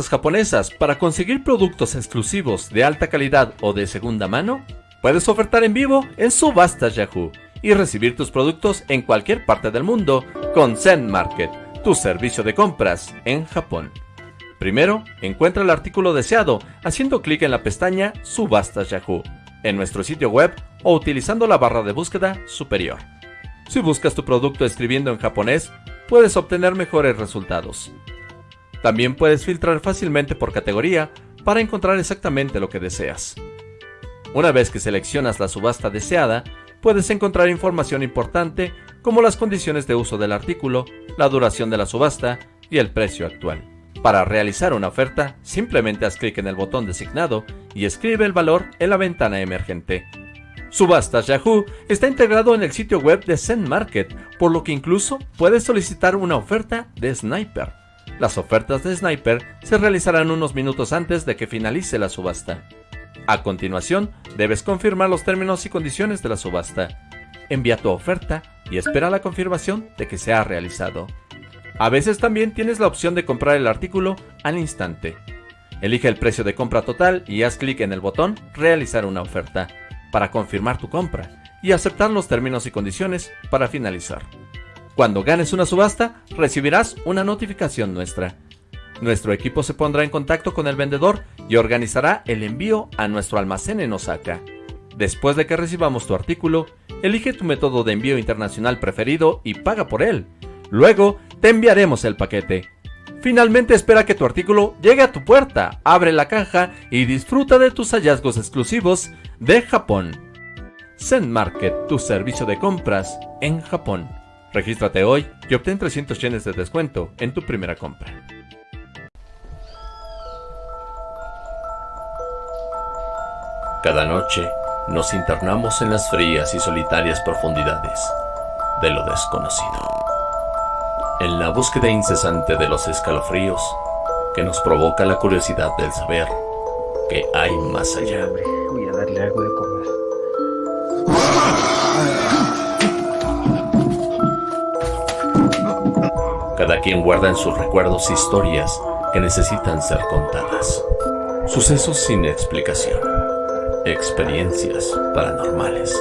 japonesas para conseguir productos exclusivos de alta calidad o de segunda mano? Puedes ofertar en vivo en Subastas Yahoo y recibir tus productos en cualquier parte del mundo con Zen Market, tu servicio de compras en Japón. Primero, encuentra el artículo deseado haciendo clic en la pestaña Subastas Yahoo en nuestro sitio web o utilizando la barra de búsqueda superior. Si buscas tu producto escribiendo en japonés, puedes obtener mejores resultados. También puedes filtrar fácilmente por categoría para encontrar exactamente lo que deseas. Una vez que seleccionas la subasta deseada, puedes encontrar información importante como las condiciones de uso del artículo, la duración de la subasta y el precio actual. Para realizar una oferta, simplemente haz clic en el botón designado y escribe el valor en la ventana emergente. Subastas Yahoo está integrado en el sitio web de Zen Market, por lo que incluso puedes solicitar una oferta de Sniper. Las ofertas de Sniper se realizarán unos minutos antes de que finalice la subasta. A continuación, debes confirmar los términos y condiciones de la subasta. Envía tu oferta y espera la confirmación de que se ha realizado. A veces también tienes la opción de comprar el artículo al instante. Elige el precio de compra total y haz clic en el botón Realizar una oferta para confirmar tu compra y aceptar los términos y condiciones para finalizar. Cuando ganes una subasta, recibirás una notificación nuestra. Nuestro equipo se pondrá en contacto con el vendedor y organizará el envío a nuestro almacén en Osaka. Después de que recibamos tu artículo, elige tu método de envío internacional preferido y paga por él. Luego, te enviaremos el paquete. Finalmente espera que tu artículo llegue a tu puerta, abre la caja y disfruta de tus hallazgos exclusivos de Japón. Zen Market, tu servicio de compras en Japón. Regístrate hoy y obtén 300 yenes de descuento en tu primera compra. Cada noche nos internamos en las frías y solitarias profundidades de lo desconocido. En la búsqueda incesante de los escalofríos que nos provoca la curiosidad del saber que hay más allá. Voy a darle algo Cada quien guarda en sus recuerdos historias que necesitan ser contadas. Sucesos sin explicación. Experiencias paranormales.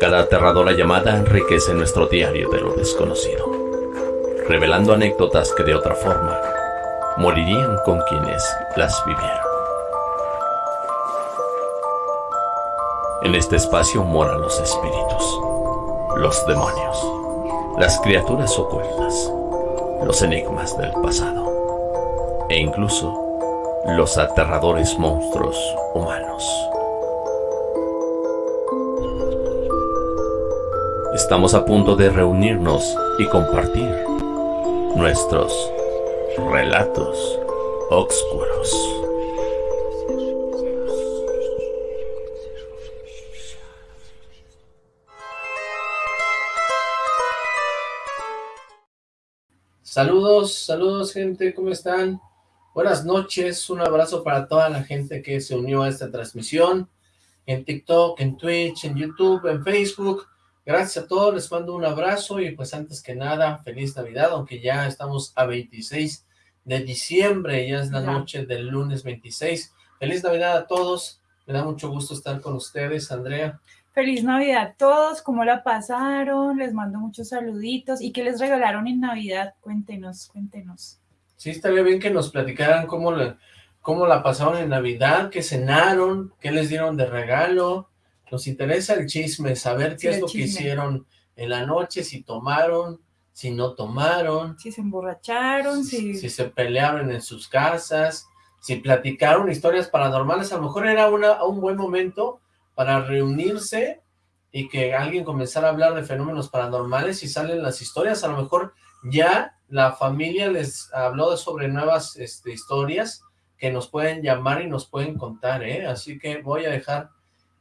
Cada aterradora llamada enriquece nuestro diario de lo desconocido, revelando anécdotas que de otra forma morirían con quienes las vivieron. En este espacio moran los espíritus los demonios, las criaturas ocultas, los enigmas del pasado e incluso los aterradores monstruos humanos. Estamos a punto de reunirnos y compartir nuestros relatos oscuros. Saludos, saludos gente, ¿cómo están? Buenas noches, un abrazo para toda la gente que se unió a esta transmisión en TikTok, en Twitch, en YouTube, en Facebook. Gracias a todos, les mando un abrazo y pues antes que nada, feliz Navidad, aunque ya estamos a 26 de diciembre, ya es la noche del lunes 26. Feliz Navidad a todos, me da mucho gusto estar con ustedes, Andrea. Feliz Navidad a todos, ¿cómo la pasaron? Les mando muchos saluditos. ¿Y qué les regalaron en Navidad? Cuéntenos, cuéntenos. Sí, estaría bien que nos platicaran cómo, cómo la pasaron en Navidad, qué cenaron, qué les dieron de regalo. Nos interesa el chisme, saber qué es lo que hicieron en la noche, si tomaron, si no tomaron. Si se emborracharon, si... Si se pelearon en sus casas, si platicaron historias paranormales. A lo mejor era una, un buen momento para reunirse y que alguien comenzara a hablar de fenómenos paranormales y salen las historias, a lo mejor ya la familia les habló sobre nuevas este, historias que nos pueden llamar y nos pueden contar, ¿eh? Así que voy a dejar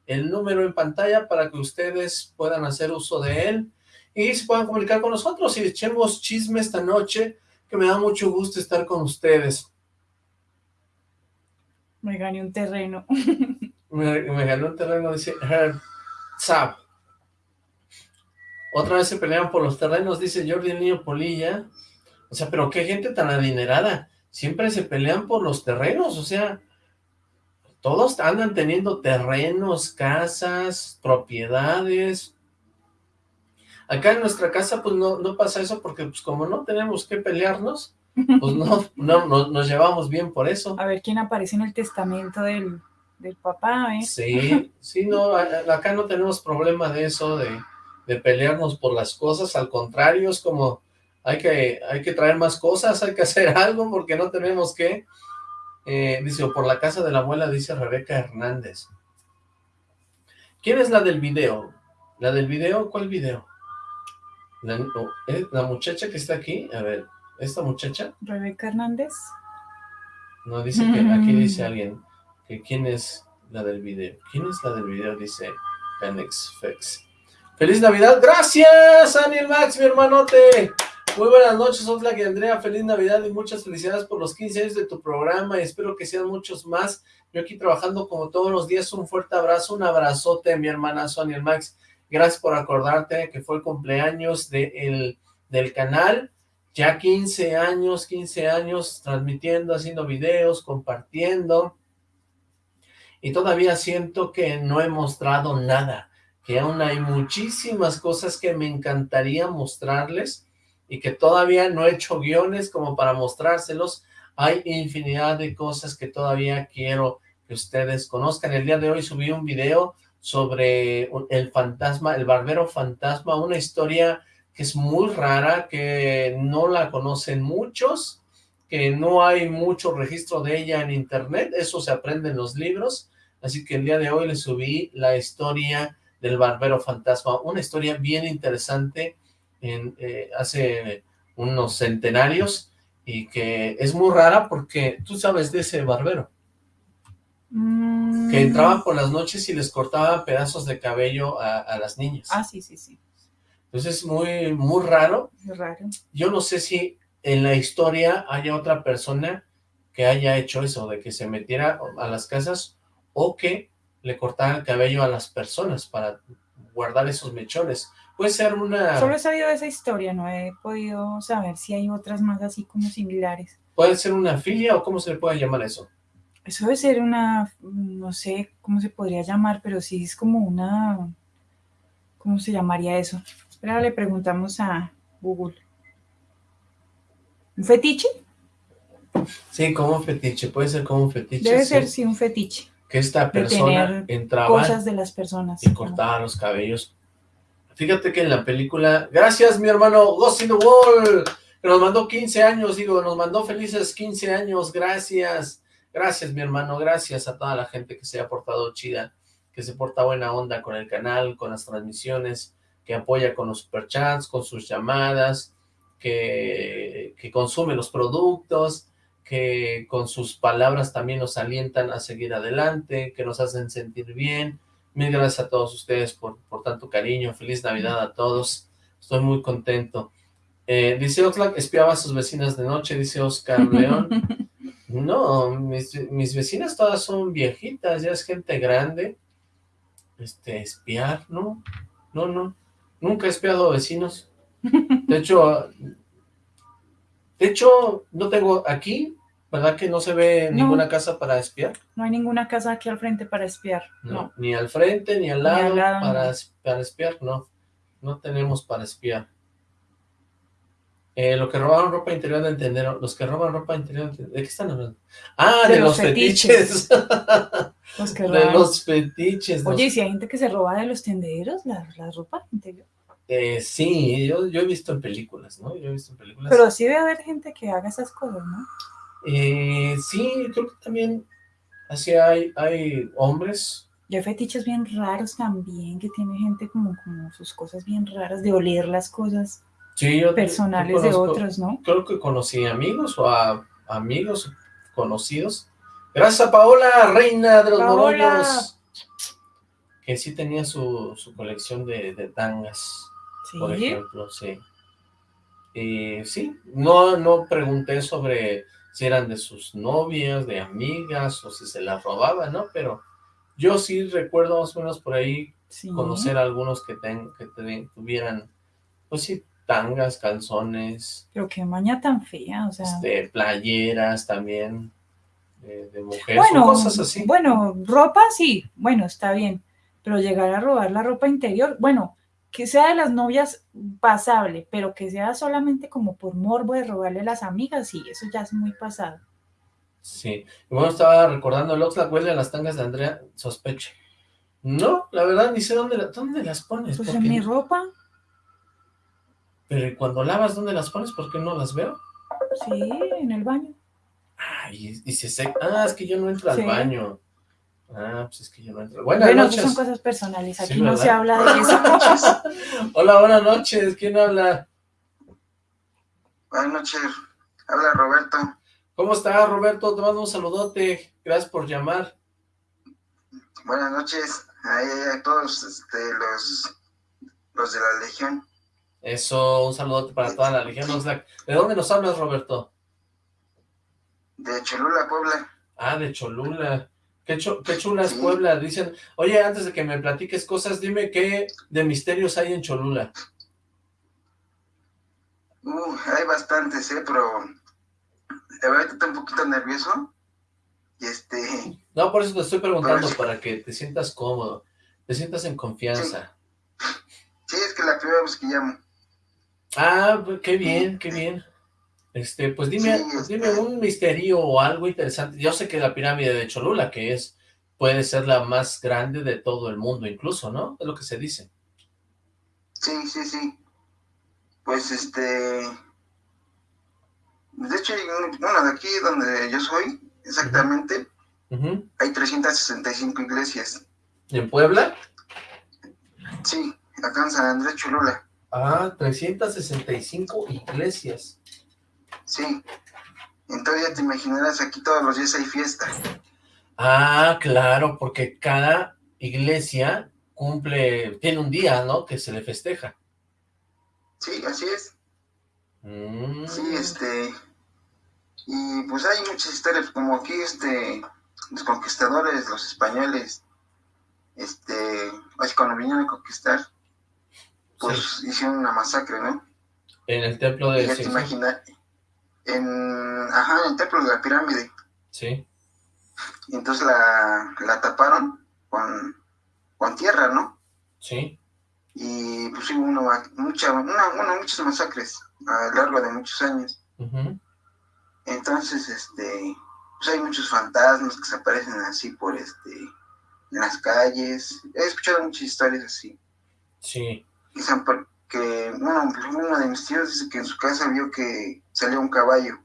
el número en pantalla para que ustedes puedan hacer uso de él y se puedan comunicar con nosotros y echemos chisme esta noche, que me da mucho gusto estar con ustedes. Me gané un terreno. me, ganó el terreno, dice Herb Otra vez se pelearon por los terrenos, dice Jordi el Niño Polilla. O sea, pero qué gente tan adinerada. Siempre se pelean por los terrenos, o sea, todos andan teniendo terrenos, casas, propiedades. Acá en nuestra casa pues no, no pasa eso porque pues como no tenemos que pelearnos, pues no, no, nos llevamos bien por eso. A ver quién aparece en el testamento del, del papá, ¿eh? Sí, sí, no, acá no tenemos problema de eso, de, de pelearnos por las cosas, al contrario, es como hay que, hay que traer más cosas, hay que hacer algo porque no tenemos que, eh, dice, por la casa de la abuela, dice Rebeca Hernández. ¿Quién es la del video? ¿La del video? ¿Cuál video? La, ¿eh? la muchacha que está aquí, a ver, ¿esta muchacha? Rebeca Hernández. No, dice que aquí dice alguien que quién es la del video. ¿Quién es la del video? Dice Canex Fex. ¡Feliz Navidad! ¡Gracias, Daniel Max, mi hermanote! Muy buenas noches, Oxlack y Andrea, feliz Navidad y muchas felicidades por los 15 años de tu programa y espero que sean muchos más. Yo aquí trabajando como todos los días, un fuerte abrazo, un abrazote, mi hermana Sonia Max. Gracias por acordarte que fue el cumpleaños de del canal. Ya 15 años, 15 años transmitiendo, haciendo videos, compartiendo. Y todavía siento que no he mostrado nada, que aún hay muchísimas cosas que me encantaría mostrarles y que todavía no he hecho guiones como para mostrárselos. Hay infinidad de cosas que todavía quiero que ustedes conozcan. El día de hoy subí un video sobre el fantasma, el barbero fantasma, una historia que es muy rara, que no la conocen muchos, que no hay mucho registro de ella en internet, eso se aprende en los libros, así que el día de hoy les subí la historia del barbero fantasma, una historia bien interesante, en, eh, hace unos centenarios y que es muy rara porque tú sabes de ese barbero. Mm. Que entraba por las noches y les cortaba pedazos de cabello a, las niñas. Ah, sí, sí, sí. Entonces es muy, muy raro. raro. Yo no sé si en la historia haya otra persona que haya hecho eso, de que se metiera a las casas o que le cortara el cabello a las personas para guardar esos mechones. Puede ser una... Solo he sabido de esa historia, no he podido saber si hay otras más así como similares. ¿Puede ser una filia o cómo se le puede llamar eso? Eso debe ser una, no sé cómo se podría llamar, pero sí es como una... ¿Cómo se llamaría eso? Espera, le preguntamos a Google. ¿Un fetiche? Sí, como un fetiche, puede ser como un fetiche. Debe ser, sí, un fetiche. Que esta persona entraba cosas de las personas. y cortaba los cabellos Fíjate que en la película, gracias mi hermano Ghost in the Wall, que nos mandó 15 años, digo, nos mandó felices 15 años, gracias, gracias mi hermano, gracias a toda la gente que se ha portado chida, que se porta buena onda con el canal, con las transmisiones, que apoya con los superchats, con sus llamadas, que, que consume los productos, que con sus palabras también nos alientan a seguir adelante, que nos hacen sentir bien, Mil gracias a todos ustedes por, por tanto cariño. Feliz Navidad a todos. Estoy muy contento. Eh, dice Oxlack, espiaba a sus vecinas de noche, dice Oscar León. No, mis, mis, vecinas todas son viejitas, ya es gente grande. Este, espiar, no, no, no. Nunca he espiado a vecinos. De hecho, de hecho, no tengo aquí, ¿Verdad que no se ve ninguna casa para espiar? No hay ninguna casa aquí al frente para espiar, no. Ni al frente, ni al lado, para, para, espiar, no. No tenemos para espiar. Eh, lo que robaron ropa interior de entender, los que roban ropa interior, ¿de qué están hablando? Ah, de, los, fetiches. de los fetiches. Oye, ¿y si hay gente que se roba de los tenderos la, la ropa interior? Eh, sí, yo, yo he visto en películas, ¿no? Yo he visto en películas. Pero sí debe haber gente que haga esas cosas, ¿no? Eh, sí, creo que también así hay, hay hombres. Y hay fetiches bien raros también, que tiene gente como, como sus cosas bien raras, de oler las cosas personales de otros, ¿no? Creo que conocí amigos o a amigos conocidos. Gracias a Paola, reina de los morollos. Que sí tenía su, su colección de, de tangas, por ejemplo, sí. Y sí, no, no pregunté sobre si eran de sus novias, de amigas, o si se las robaba, ¿no? Pero yo sí recuerdo más o menos por ahí conocer a algunos que, ten, que tuvieran Pues sí, tangas, calzones. Pero qué maña tan fea, o sea. Este, playeras también, de, de mujeres, bueno, cosas así. Bueno, ropa sí, bueno, está bien. Pero llegar a robar la ropa interior, bueno, que sea de las novias pasable, pero que sea solamente como por morbo de robarle a las amigas, sí, eso ya es muy pasado. Sí, bueno, estaba recordando, el Oxlack huele a las tangas de Andrea, sospeche. No, la verdad, ni sé dónde, dónde las pones. Pues en mi ropa, Pero ¿y cuando lavas, ¿dónde las pones? ¿Por qué no las veo? sí, en el baño. Ay, y se seca. Ah, es que yo no entro al baño. Ah, pues es que yo no entro. Buenas bueno, noches. son cosas personales, aquí Sí, no se habla de eso. Hola, buenas noches. ¿Quién habla? Buenas noches, habla Roberto. ¿Cómo estás, Roberto? Te mando un saludote. Gracias por llamar. Buenas noches a, a todos este, los, los de la Legión. Eso, un saludote para toda la Legión. ¿De dónde nos hablas, Roberto? De Cholula, Puebla. Ah, de Cholula. Qué, chu- qué chula es Sí. Puebla. Dicen, oye, antes de que me platiques cosas, dime qué de misterios hay en Cholula. Uh, hay bastantes, ¿eh? Pero la verdad estoy un poquito nervioso. Y este, No, por eso te estoy preguntando, Pues- para que te sientas cómodo, te sientas en confianza. sí, es que la primera vez que llamo. Ah, pues, qué bien, qué bien. Este, pues dime, Sí, dime un misterio o algo interesante. Yo sé que la pirámide de Cholula, que es, puede ser la más grande de todo el mundo, incluso, ¿no? Es lo que se dice. Sí, sí, sí. Pues este. De hecho, bueno, de aquí donde yo soy, exactamente, Ujú. hay 365 iglesias. ¿En Puebla? Sí, acá en San Andrés Cholula. Ah, 365 iglesias. Sí. Entonces ya te imaginarás, aquí todos los días hay fiesta. Ah, claro, porque cada iglesia cumple, tiene un día, ¿no? Que se le festeja. Sí, así es. Mm. Sí, este. Y pues hay muchas historias, como aquí, este. Los conquistadores, los españoles, este. Así cuando vinieron a conquistar, pues hicieron una masacre, ¿no? En el templo Y de ya te imaginas. En. Ajá, en el templo de la pirámide. Sí, Y entonces la, la taparon con, con tierra, ¿no? sí. y pues hubo una, mucha, una, bueno, muchas masacres a lo largo de muchos años. ujú. Entonces, este, pues hay muchos fantasmas que se aparecen así por este, en las calles. He escuchado muchas historias así. Sí. Dicen por- que, bueno, pues, uno de mis tíos dice que en su casa vio que salió un caballo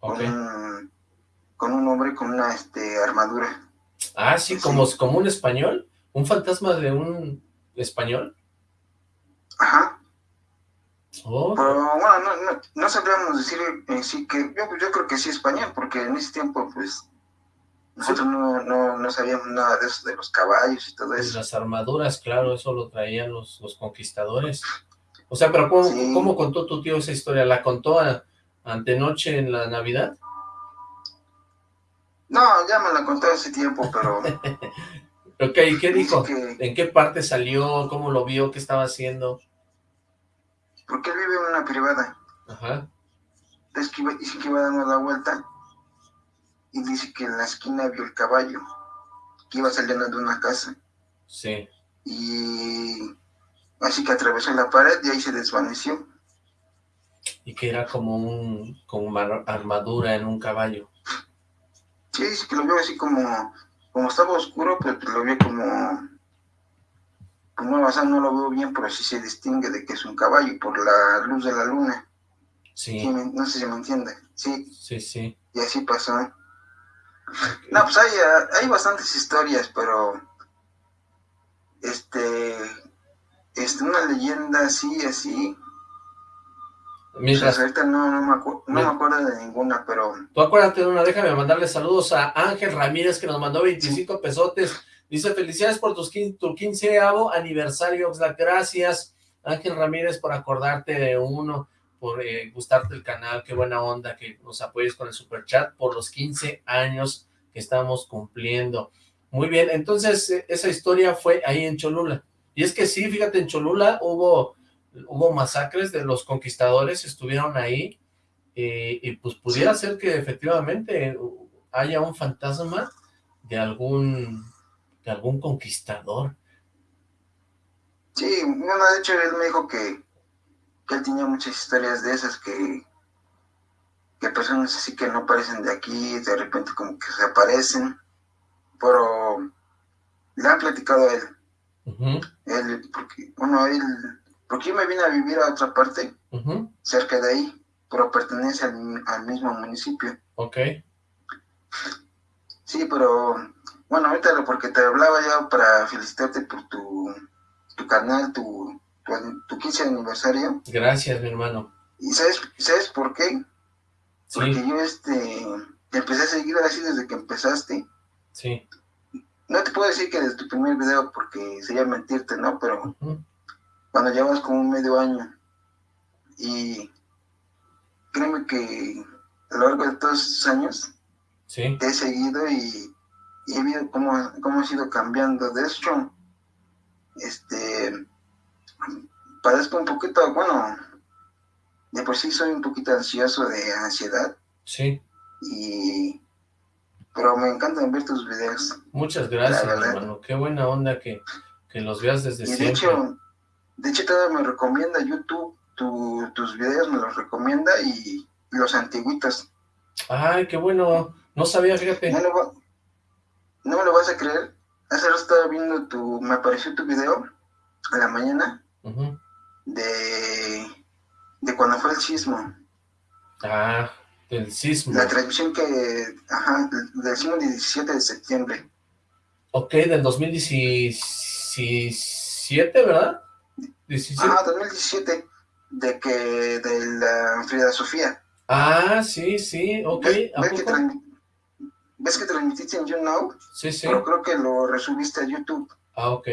con, un, con un hombre con una este, armadura. Ah, sí, como, como un español. Un fantasma de un español. Ajá. Oh, Pero bueno, no, no, no sabríamos decir en sí que, yo, yo creo que sí español, porque en ese tiempo, pues, nosotros no, no, no sabíamos nada de eso, de los caballos y todo eso. las armaduras, claro, eso lo traían los, los conquistadores. O sea, pero ¿cómo, Sí. cómo contó tu tío esa historia? ¿La contó a- antenoche en la Navidad? No, ya me la contó hace tiempo, pero Ok, ¿y qué dijo? que, ¿En qué parte salió? ¿Cómo lo vio? ¿Qué estaba haciendo? porque él vive en una privada, Ajá, es que iba, que iba dando la vuelta y dice que en la esquina vio el caballo, que iba saliendo de una casa sí. y así que atravesó la pared y ahí se desvaneció. Y que era como un como una armadura en un caballo. Sí, dice que lo vio así como, como estaba oscuro, pero lo vio como, como, o sea, no lo veo bien, pero sí se distingue de que es un caballo por la luz de la luna. Sí, no sé si me entiende. Sí, sí, sí. y así pasó. No, pues hay, ah, hay bastantes historias, pero este, este, una leyenda así, así, pues Mientras, ahorita no, no, me acu- no me Mira. acuerdo de ninguna, pero tú acuérdate de una, déjame mandarle saludos a Ángel Ramírez que nos mandó 25 pesotes. Dice, felicidades por tus tu quinceavo aniversario, Oxlack. Gracias, Ángel Ramírez, por acordarte de uno, por eh, gustarte el canal. Qué buena onda que nos apoyes con el super chat por los 15 años que estamos cumpliendo. Muy bien, entonces eh, esa historia fue ahí en Cholula. Y es que sí, fíjate, en Cholula hubo hubo masacres de los conquistadores, estuvieron ahí, y pues pudiera ser que efectivamente haya un fantasma de algún, de algún conquistador. Sí, de hecho él me dijo que, que él tenía muchas historias de esas que, que personas así que no parecen de aquí, de repente como que se aparecen, pero le han platicado a él. Él, porque, bueno, él, porque yo me vine a vivir a otra parte, cerca de ahí, pero pertenece al, al mismo municipio. Ok. Sí, pero bueno, ahorita lo porque te hablaba ya para felicitarte por tu, tu canal, tu, tu, 15 aniversario. Gracias, mi hermano. ¿Y sabes, sabes por qué? Porque yo este empecé a seguir así desde que empezaste. Sí. No te puedo decir que desde tu primer video porque sería mentirte, ¿no? Pero cuando llevas como un medio año y créeme que a lo largo de todos esos años te he seguido y, he visto cómo, cómo ha ido cambiando. De hecho, este, padezco un poquito, bueno, de por sí soy un poquito ansioso de ansiedad. Sí. Y, pero me encantan ver tus videos. Muchas gracias, hermano. Qué buena onda que, los veas desde siempre. De hecho, de hecho, todavía me recomienda YouTube, tus videos me los recomienda y los antiguitos. Ay, qué bueno. No sabía, fíjate. No, me lo vas a creer. Hace rato estaba viendo tu... Me apareció tu video a la mañana de... De cuando fue el sismo. Ah, del sismo. La transmisión que... Ajá, del sismo del 17 de septiembre. Ok, del 2017, ¿verdad? 17. Ah, 2017. De que... De la Frida Sofía. Ah, sí, sí, ok. ¿Ves que transmitiste en YouNow? Sí, sí. Pero creo que lo resubiste a YouTube. Ah, ok.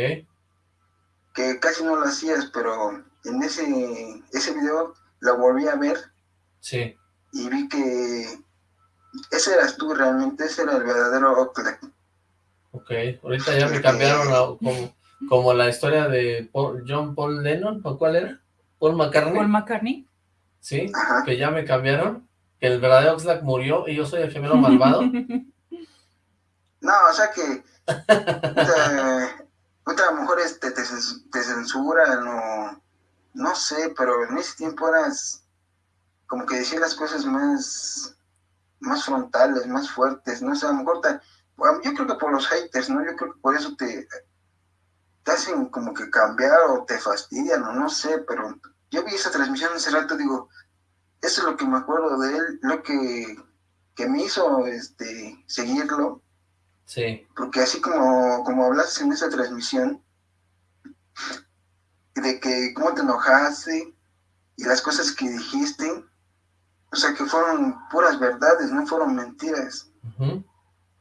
Que casi no lo hacías, pero en ese, ese video lo volví a ver. Sí. Y vi que ese eras tú realmente, ese era el verdadero Oxlack. Ok, ahorita ya me cambiaron como, como la historia de John Paul Lennon, ¿o cuál era? Paul McCartney. Paul McCartney. Sí, que ya me cambiaron, que el verdadero Oxlack murió y yo soy el gemelo malvado. No, o sea que otra mujer este, te, te censuran o no sé, pero en ese tiempo eras como que decían las cosas más más frontales, más fuertes, no sé, a lo mejor yo creo que por los haters, ¿no? Yo creo que por eso te, te hacen como que cambiar o te fastidian o no sé, pero yo vi esa transmisión hace rato, digo, eso es lo que me acuerdo de él, lo que, que me hizo este seguirlo Sí. Porque así como, como hablaste en esa transmisión, de que cómo te enojaste y las cosas que dijiste, o sea, que fueron puras verdades, no fueron mentiras.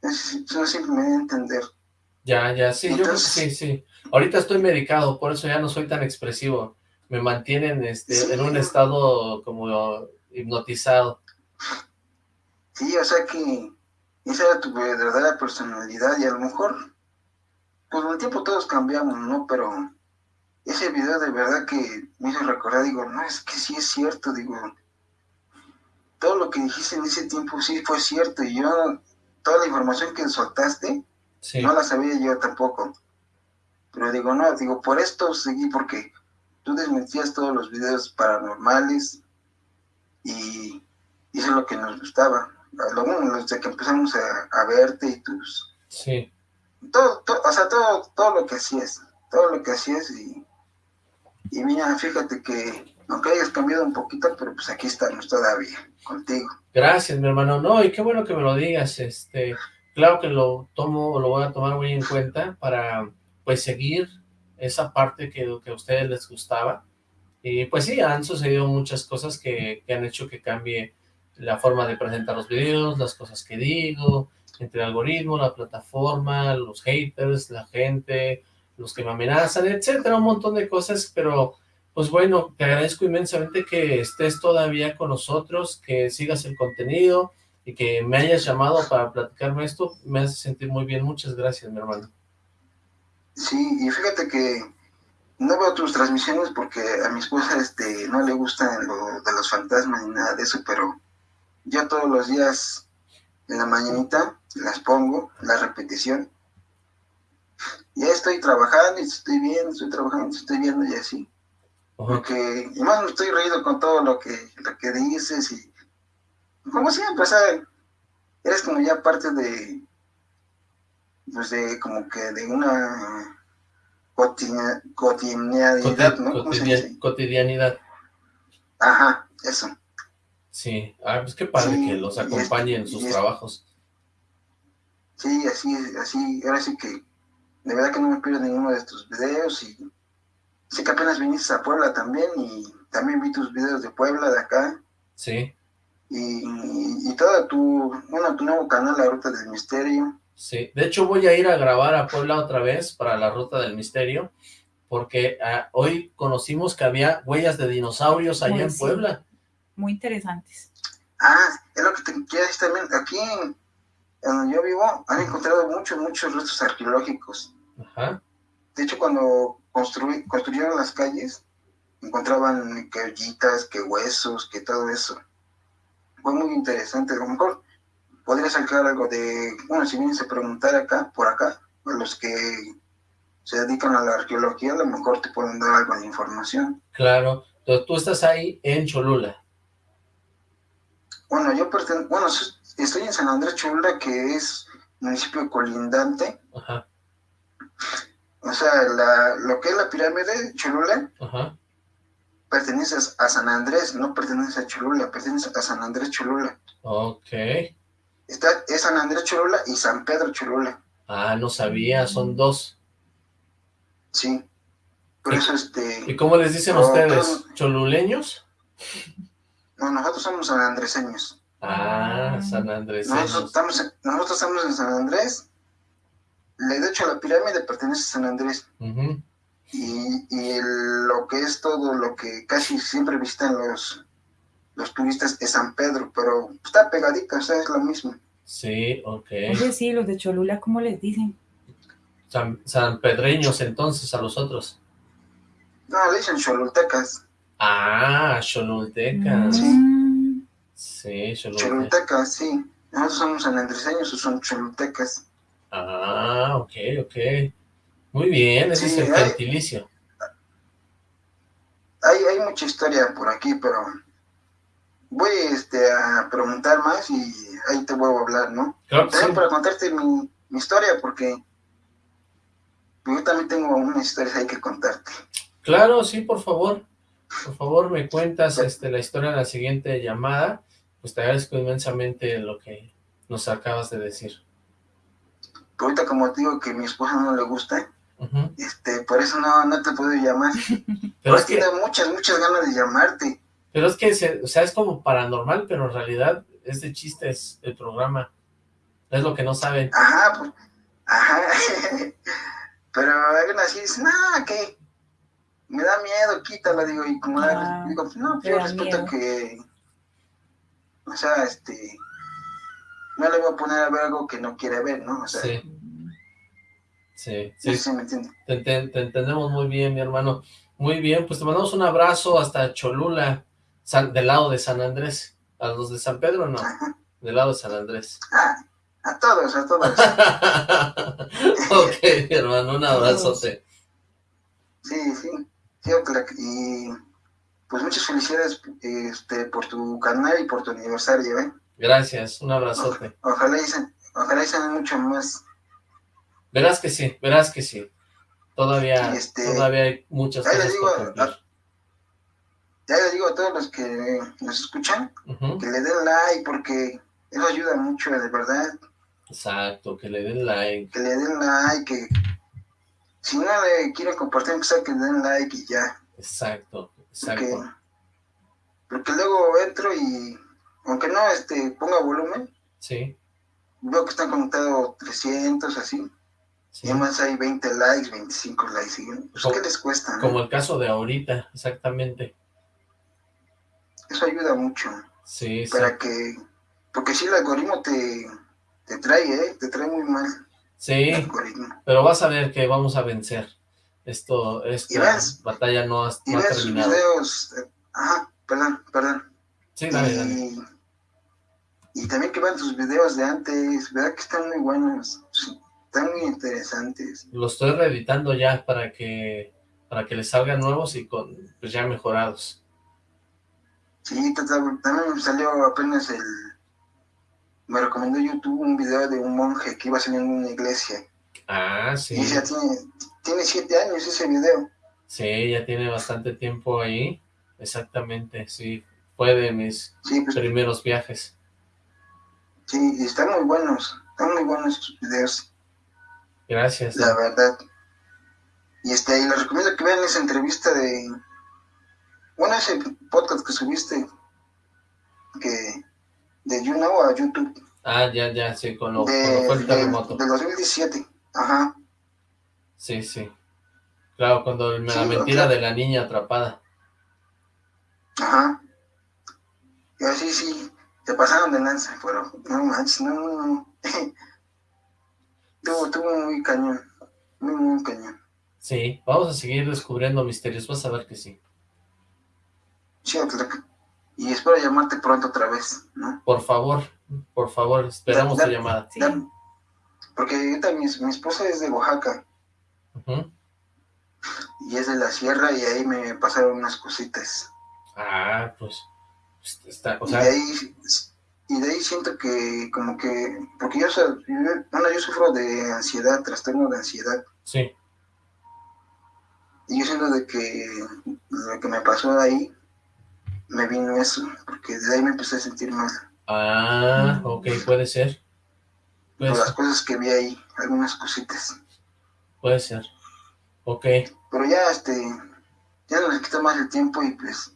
Eso sí me a entender. Ya, ya, sí, yo sí, sí. Ahorita estoy medicado, por eso ya no soy tan expresivo. Me mantienen este, en un estado como hipnotizado. Sí, o sea que esa era tu verdadera personalidad y a lo mejor, pues con el tiempo todos cambiamos, ¿no? Pero ese video de verdad que me hizo recordar, digo, no, es que sí es cierto, digo, todo lo que dijiste en ese tiempo sí fue cierto y yo, toda la información que soltaste, no la sabía yo tampoco. Pero digo, no, digo, por esto seguí porque tú desmentías todos los videos paranormales y es lo que nos gustaba lo desde que empezamos a, verte y tus... Sí. Todo, o sea, todo, todo lo que hacías, todo lo que hacías y, y mira, fíjate que aunque hayas cambiado un poquito, pero pues aquí estamos todavía, contigo. Gracias, mi hermano. No, y qué bueno que me lo digas, este, claro que lo tomo, lo voy a tomar muy en cuenta para, pues, seguir esa parte que, que a ustedes les gustaba. Y pues sí, han sucedido muchas cosas que, que han hecho que cambie la forma de presentar los videos, las cosas que digo, entre el algoritmo, la plataforma, los haters, la gente, los que me amenazan, etcétera, un montón de cosas, pero pues bueno, te agradezco inmensamente que estés todavía con nosotros, que sigas el contenido y que me hayas llamado para platicarme esto, me hace sentir muy bien, muchas gracias mi hermano. Sí, y fíjate que no veo tus transmisiones porque a mi esposa este, no le gustan lo de los fantasmas ni nada de eso, pero yo todos los días en la mañanita las pongo, la repetición. Ya estoy trabajando y estoy viendo, estoy trabajando, estoy viendo y así. Porque, y más me estoy reído con todo lo que, lo que dices y como siempre, o sea, eres como ya parte de, pues de como que de una cotidianidad, ¿no? cotidianidad. Ajá, eso. Sí, ah, pues qué padre que los acompañe en sus trabajos. Sí, así, así, ahora sí que, de verdad que no me pierdo ninguno de tus videos y sé que apenas viniste a Puebla también y también vi tus videos de Puebla, de acá. Sí. Y, y, todo tu, bueno, tu nuevo canal, La Ruta del Misterio. Sí, de hecho voy a ir a grabar a Puebla otra vez para La Ruta del Misterio, porque ah, hoy conocimos que había huellas de dinosaurios allá en Puebla. Muy interesantes. Ah, es lo que te quiero decir también. Aquí en, donde yo vivo han encontrado muchos, muchos restos arqueológicos. Ajá. De hecho, cuando construyeron las calles, encontraban que ollitas, que huesos, que todo eso. Fue muy interesante. A lo mejor podría sacar algo de, bueno, si vienes a preguntar acá, por acá, a los que se dedican a la arqueología, a lo mejor te pueden dar algo de información. Claro, entonces tú estás ahí en Cholula. Bueno, yo pertenezco, bueno, estoy en San Andrés Cholula, que es municipio colindante. Ajá. O sea, la, lo que es la pirámide Cholula Ajá. pertenece a San Andrés, no pertenece a Cholula, pertenece a San Andrés Cholula. Ok. Está, es San Andrés Cholula y San Pedro Cholula. Ah, no sabía, son dos. Sí. Por eso este... ¿Y cómo les dicen ustedes? ¿Choluleños? No, nosotros somos sanandreseños. Ah, sanandreseños. Nosotros estamos, en, nosotros estamos en San Andrés. De hecho, la pirámide pertenece a San Andrés. Y, y lo que es todo lo que casi siempre visitan los los turistas es San Pedro, pero está pegadita, o sea, es lo mismo. Sí, ok. Oye, sí, los de Cholula, ¿cómo les dicen? San, San Pedreños, entonces, a los otros. No, le dicen cholultecas. Ah, cholultecas. Sí. Sí, cholultecas. Cholultecas, sí. Nosotros somos sanandreseños o son cholultecas. Ah, ok, ok. Muy bien, ese es el gentilicio. Hay, hay mucha historia por aquí, pero voy este, a preguntar más y ahí te vuelvo a hablar, ¿no? Claro, también para contarte mi, historia, porque yo también tengo unas historias ahí que contarte. Claro, sí, por favor. Por favor, me cuentas este, la historia en la siguiente llamada. Pues te agradezco inmensamente lo que nos acabas de decir. ahorita como te digo que a mi esposa no le gusta, este, por eso no, no te puedo llamar. Pero es que... tiene muchas, muchas ganas de llamarte. Pero es que, o sea, es como paranormal, pero en realidad es de chistes el programa. Es lo que no saben. Ajá, pues, ajá. pero alguien así dice, no, que me da miedo, quítala, digo, y como ah, digo, no, yo respeto que, o sea, este, no le voy a poner a ver algo que no quiere ver, ¿no? O sea, sí. Sí, sí. sí me entiende. te, entendemos muy bien, mi hermano. Muy bien, pues te mandamos un abrazo hasta Cholula del lado de San Andrés. ¿A los de San Pedro no? Del lado de San Andrés. a todos, a todos. ok, hermano, un abrazote. Sí, sí. Y pues muchas felicidades este, por tu canal y por tu aniversario, ¿eh? Gracias, un abrazote. ojalá dicen, ojalá dicen mucho más. Verás que sí, verás que sí. Todavía, este, todavía hay muchas cosas por ya les digo a todos los que nos escuchan, que le den like porque eso ayuda mucho, de verdad. Exacto, que le den like. Que le den like, que si no le quieren compartir, que den like y ya. Exacto, exacto. Porque, luego entro y, aunque no este ponga volumen, sí. veo que están conectados 300, así. Y además hay 20 likes, 25 likes. Pues, ¿qué les cuesta? Como el caso de ahorita, exactamente. Eso ayuda mucho. Sí, Para que, porque si el algoritmo te, te trae, ¿eh? Te trae muy mal. Sí, pero vas a ver que vamos a vencer. esto, esta ves- batalla no ha, no terminado. videos, eh, ajá, perdón, perdón. Sí, dale, dale. y, también que vean sus videos de antes, verdad que están muy buenos, están muy interesantes. Lo estoy reeditando ya para que para que les salgan nuevos y con pues ya mejorados. Sí, también me salió apenas el... Me recomendó YouTube un video de un monje que iba saliendo en una iglesia. Ah, sí. Y ya tiene, tiene siete años ese video. Sí, ya tiene bastante tiempo ahí. Exactamente, sí. Fue de mis Sí, pues primeros viajes. sí, y están muy buenos. Están muy buenos sus videos, Gracias. la verdad. Y este, y les recomiendo que vean esa entrevista de... Bueno, ese podcast que subiste, que de YouNow a YouTube, Ah, ya, ya, sí, con lo, de, cuando fue el terremoto. del 2017. Ajá, Sí, sí. Claro, cuando el- la mentira claro. de la niña atrapada. ajá. Y así sí, se pasaron de lanza, pero no manches, no, no, no. Tuvo, tuvo muy cañón, muy, muy cañón. Sí, vamos a seguir descubriendo misterios, vas a ver que sí. Sí, Oxlack. Y espero llamarte pronto otra vez, ¿no? Por favor, por favor, esperamos Da- tu da- llamada. Sí. Porque ahorita mi, mi esposa es de Oaxaca Ujú. y es de la sierra y ahí me pasaron unas cositas. Ah, pues, pues, está, o y sea, de ahí y de ahí siento que como que porque yo, yo- bueno, yo sufro de ansiedad, trastorno de ansiedad sí, y yo siento de que lo que me pasó ahí me vino eso, porque desde ahí me empecé a sentir mal ah, ok, puede ser, puede por las cosas que vi ahí, algunas cositas. puede ser, ok, Pero ya este ya no les quita más el tiempo y pues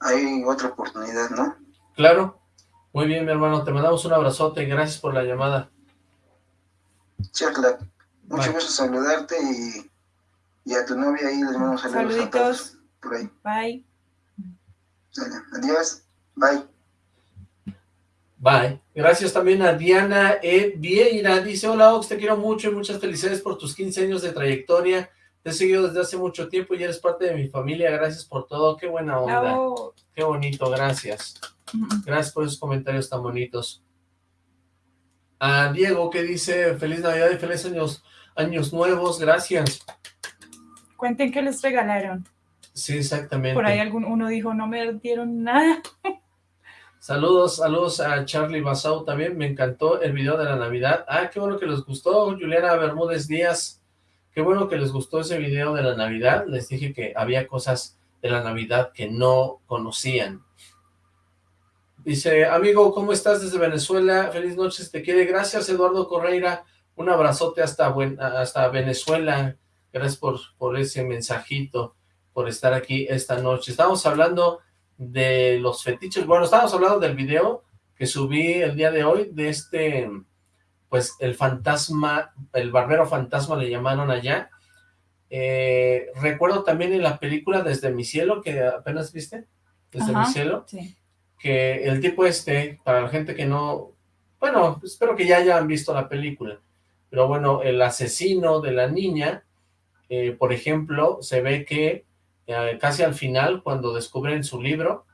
hay otra oportunidad, ¿no? claro, muy bien mi hermano, te mandamos un abrazote, gracias por la llamada, Chacla, mucho Bye. gusto saludarte y, y a tu novia ahí les mando saludos a Saluditos. todos por ahí. Bye. Adiós, bye. Bye. Gracias también a Diana E. Vieira. Dice, hola Ox, te quiero mucho y muchas felicidades por tus 15 años de trayectoria. Te he seguido desde hace mucho tiempo y eres parte de mi familia. Gracias por todo. Qué buena onda. Bravo. Qué bonito. Gracias. Gracias por esos comentarios tan bonitos. A Diego que dice, feliz Navidad y feliz años, años nuevos. Gracias. Cuenten qué les regalaron. Sí, exactamente. Por ahí algún uno dijo, no me dieron nada. Saludos, saludos a Charlie Basau también, me encantó el video de la Navidad. Ah, qué bueno que les gustó, Juliana Bermúdez Díaz. Qué bueno que les gustó ese video de la Navidad. Les dije que había cosas de la Navidad que no conocían. Dice, amigo, ¿cómo estás desde Venezuela? Feliz noche, te quiere. Gracias, Eduardo Correira. Un abrazote hasta, buen, hasta Venezuela. Gracias por, por ese mensajito, por estar aquí esta noche. Estamos hablando de los fetiches. Bueno, estábamos hablando del video que subí el día de hoy, de este, pues, el fantasma, el barbero fantasma le llamaron allá. Eh, recuerdo también en la película Desde mi cielo, que apenas viste, Desde Ajá. mi cielo, Sí. que el tipo este, para la gente que no, bueno, espero que ya hayan visto la película, pero bueno, el asesino de la niña, eh, por ejemplo, se ve que eh, casi al final, cuando descubren su libro,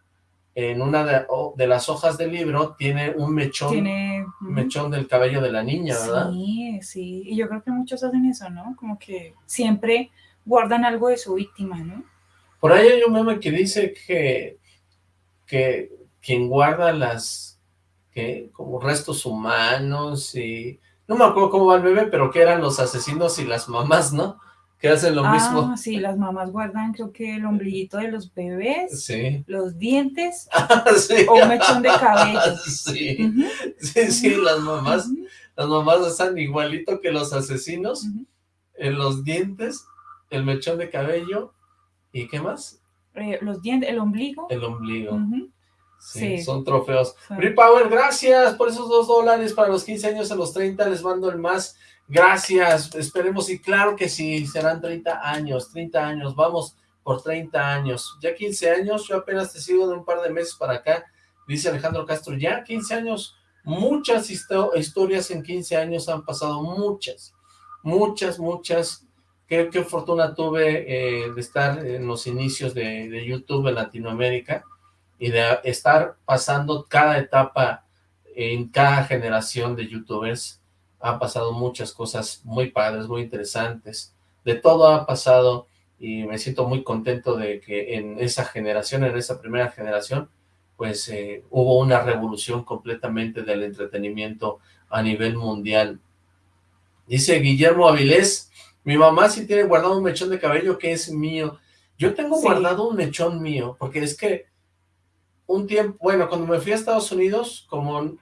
en una de, las hojas del libro tiene un mechón, Tiene... mechón del cabello de la niña, ¿verdad? Sí, sí. Y yo creo que muchos hacen eso, ¿no? Como que siempre guardan algo de su víctima, ¿no? Por ahí hay un meme que dice que, que quien guarda las, que como restos humanos y, no me acuerdo cómo va el meme, pero que eran los asesinos y las mamás, ¿no? Que hacen lo ah, mismo. sí, las mamás guardan creo que el ombliguito de los bebés, Sí. los dientes sí. o un mechón de cabello. Sí, sí, sí, las mamás, las mamás están igualito que los asesinos, en los dientes, el mechón de cabello, ¿y qué más? Eh, los dientes, el ombligo. El ombligo. Sí, Sí. son trofeos. Free Power, gracias por esos dos dólares para los 15 años, a los 30 les mando el más. Gracias, esperemos y claro que sí, serán 30 años, 30 años, vamos por 30 años. Ya 15 años, yo apenas te sigo de un par de meses para acá, dice Alejandro Castro, ya 15 años, muchas histo- historias en 15 años han pasado, muchas, muchas, muchas qué, qué fortuna tuve eh, de estar en los inicios de, de YouTube en Latinoamérica y de estar pasando cada etapa en cada generación de youtubers. Ha pasado muchas cosas muy padres, muy interesantes. De todo ha pasado y me siento muy contento de que en esa generación, en esa primera generación, pues eh, hubo una revolución completamente del entretenimiento a nivel mundial. Dice Guillermo Avilés, mi mamá sí tiene guardado un mechón de cabello que es mío. Yo tengo Sí. guardado un mechón mío, porque es que un tiempo, bueno, cuando me fui a Estados Unidos, como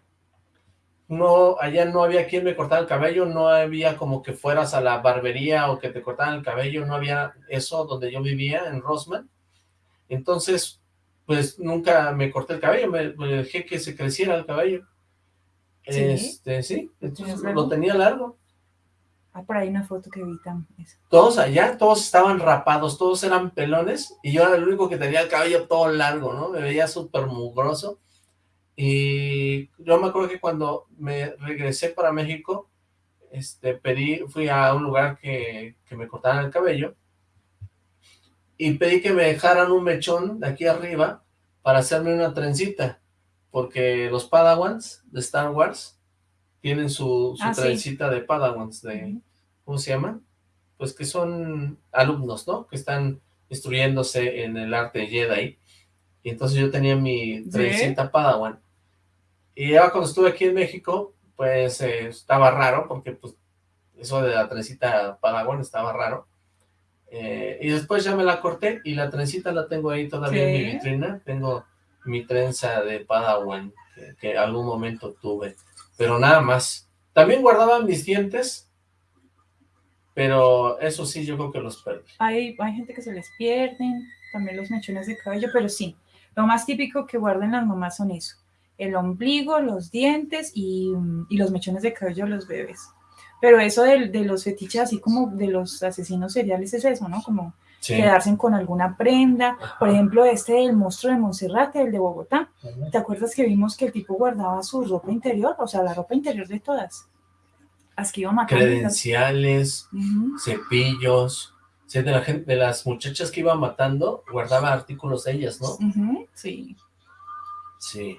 no, allá no había quien me cortara el cabello, no había como que fueras a la barbería o que te cortaran el cabello, no había eso donde yo vivía, en Rosman. Entonces, pues nunca me corté el cabello, me, me dejé que se creciera el cabello. ¿Sí? Este, sí, entonces ¿Tenías lo tenía largo. Ah, por ahí una foto que vi también. Todos allá, todos estaban rapados, todos eran pelones, y yo era el único que tenía el cabello todo largo, ¿no? Me veía súper mugroso. Y yo me acuerdo que cuando me regresé para México, este, pedí, fui a un lugar que, que me cortaran el cabello, y pedí que me dejaran un mechón de aquí arriba para hacerme una trencita, porque los Padawans de Star Wars tienen su, su Ah, sí. trencita de Padawans, de. ¿cómo se llaman? Pues que son alumnos, ¿no? Que están instruyéndose en el arte Jedi. Y entonces yo tenía mi trencita Padawan. Y ya cuando estuve aquí en México, pues eh, estaba raro, porque pues eso de la trencita Padawan estaba raro. Eh, y después ya me la corté y la trencita la tengo ahí todavía en mi vitrina. Tengo mi trenza de Padawan que, que algún momento tuve. Pero nada más. También guardaba mis dientes, pero eso sí yo creo que los perdí. Hay, hay gente que se les pierden, también los mechones de cabello, pero sí, lo más típico que guardan las mamás son eso, el ombligo, los dientes y, y los mechones de cabello de los bebés. Pero eso de, de los fetiches, así como de los asesinos seriales, es eso, ¿no? Como Sí. quedarse con alguna prenda. Por ejemplo, este del monstruo de Monserrate, el de Bogotá. ¿Te acuerdas que vimos que el tipo guardaba su ropa interior? O sea, la ropa interior de todas. Las que iba matando. Credenciales, cepillos, sí, de la gente, de las muchachas que iba matando, guardaba artículos de ellas, ¿no? Sí. Sí.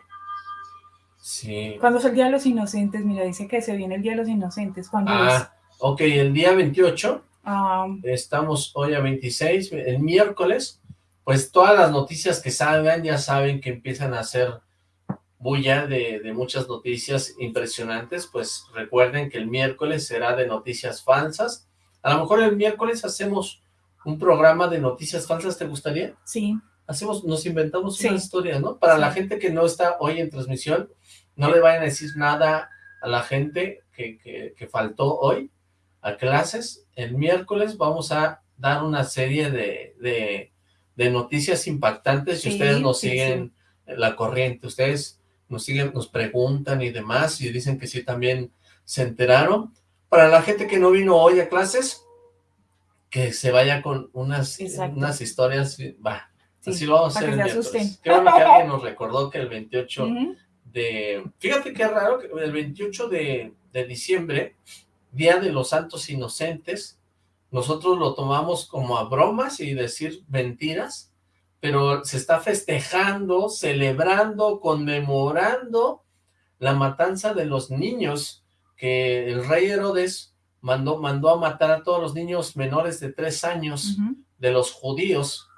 Sí. ¿Cuándo es el Día de los Inocentes? Mira, dice que se viene el Día de los Inocentes. ¿Cuándo es? Ah, ok, el día 28, Ah, estamos hoy a 26, el miércoles, pues todas las noticias que salgan ya saben que empiezan a hacer bulla de, de muchas noticias impresionantes, pues recuerden que el miércoles será de noticias falsas. A lo mejor el miércoles hacemos un programa de noticias falsas, ¿te gustaría? sí. hacemos, nos inventamos Sí. una historia, ¿no? Para Sí. la gente que no está hoy en transmisión, no le vayan a decir nada a la gente que, que, que faltó hoy a clases. El miércoles vamos a dar una serie de, de, de noticias impactantes y Sí, ustedes nos sí, siguen la corriente, ustedes nos siguen, nos preguntan y demás y dicen que sí también se enteraron. Para la gente que no vino hoy a clases, que se vaya con unas, Exacto. unas historias, va, sí, Así lo vamos a hacer el miércoles. asusten. Bueno que alguien nos recordó que el 28 Ujú. De... Fíjate qué raro, que el 28 de, de diciembre, Día de los Santos Inocentes, nosotros lo tomamos como a bromas y decir mentiras, pero se está festejando, celebrando, conmemorando la matanza de los niños que el rey Herodes mandó, mandó a matar a todos los niños menores de tres años de los judíos,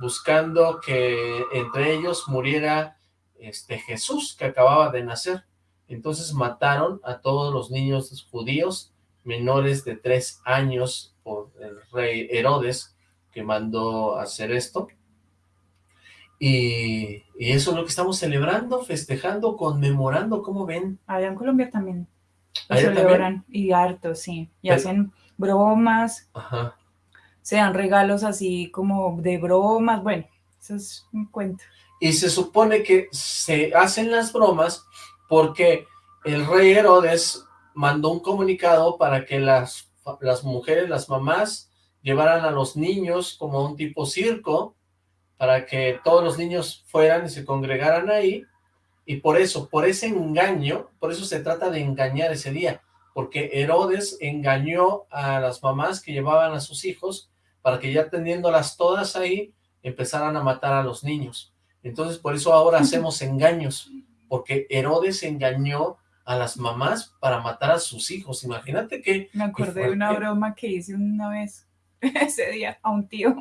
buscando que entre ellos muriera este Jesús, que acababa de nacer. Entonces mataron a todos los niños judíos menores de tres años por el rey Herodes, que mandó hacer esto. Y, y eso es lo que estamos celebrando, festejando, conmemorando, ¿cómo ven? Allá en Colombia también ¿Allá celebran y harto, sí. Y Pero- hacen bromas, Ajá. se dan regalos así como de bromas. Bueno, eso es un cuento. Y se supone que se hacen las bromas porque el rey Herodes mandó un comunicado para que las, las mujeres, las mamás, llevaran a los niños como un tipo circo, para que todos los niños fueran y se congregaran ahí, y por eso, por ese engaño, por eso se trata de engañar ese día, porque Herodes engañó a las mamás que llevaban a sus hijos para que ya teniéndolas todas ahí, empezaran a matar a los niños. Entonces, por eso ahora hacemos engaños, porque Herodes engañó a las mamás para matar a sus hijos. Imagínate que... Me acordé de una broma que hice una vez ese día a un tío.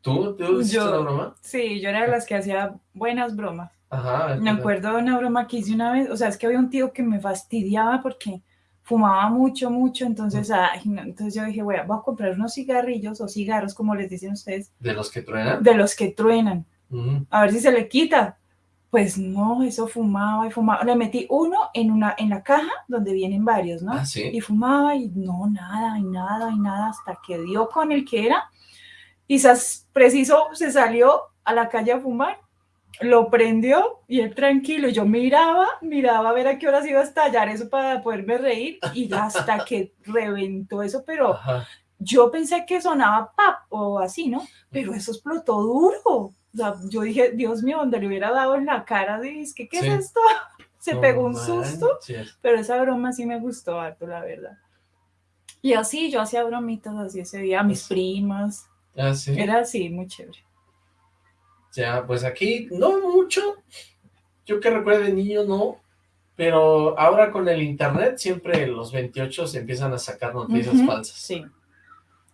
¿Tú? ¿Tú hiciste Yo- una broma? Sí, yo era de las que hacía buenas bromas. Ajá. Me acuerdo de una broma que hice una vez, o sea, es que había un tío que me fastidiaba porque fumaba mucho, mucho, entonces, ay, no, entonces yo dije, bueno, voy a comprar unos cigarrillos o cigarros, como les dicen ustedes, ¿De los que truenan? de los que truenan, Ujú. a ver si se le quita. Pues no, eso fumaba y fumaba. Le metí uno en, una, en la caja donde vienen varios, ¿no? Ah, sí. Y fumaba y no, nada, y nada, y nada, hasta que dio con el que era. Sas- preciso se salió a la calle a fumar, lo prendió y él tranquilo. Yo miraba, miraba a ver a qué horas iba a estallar eso para poderme reír y hasta que reventó eso, pero Ajá. yo pensé que sonaba pap o así, ¿no? Pero eso explotó duro. O sea, yo dije, Dios mío, donde le hubiera dado en la cara, dije, ¿qué, qué Sí. es esto? Se No pegó un susto. manches. Pero esa broma sí me gustó harto, la verdad. Y así, yo hacía bromitas así ese día a mis primas. Ah, sí. Era así, muy chévere. Ya, pues aquí no mucho. Yo que recuerde de niño no. Pero ahora con el internet siempre los 28 se empiezan a sacar noticias Ujú, falsas. Sí.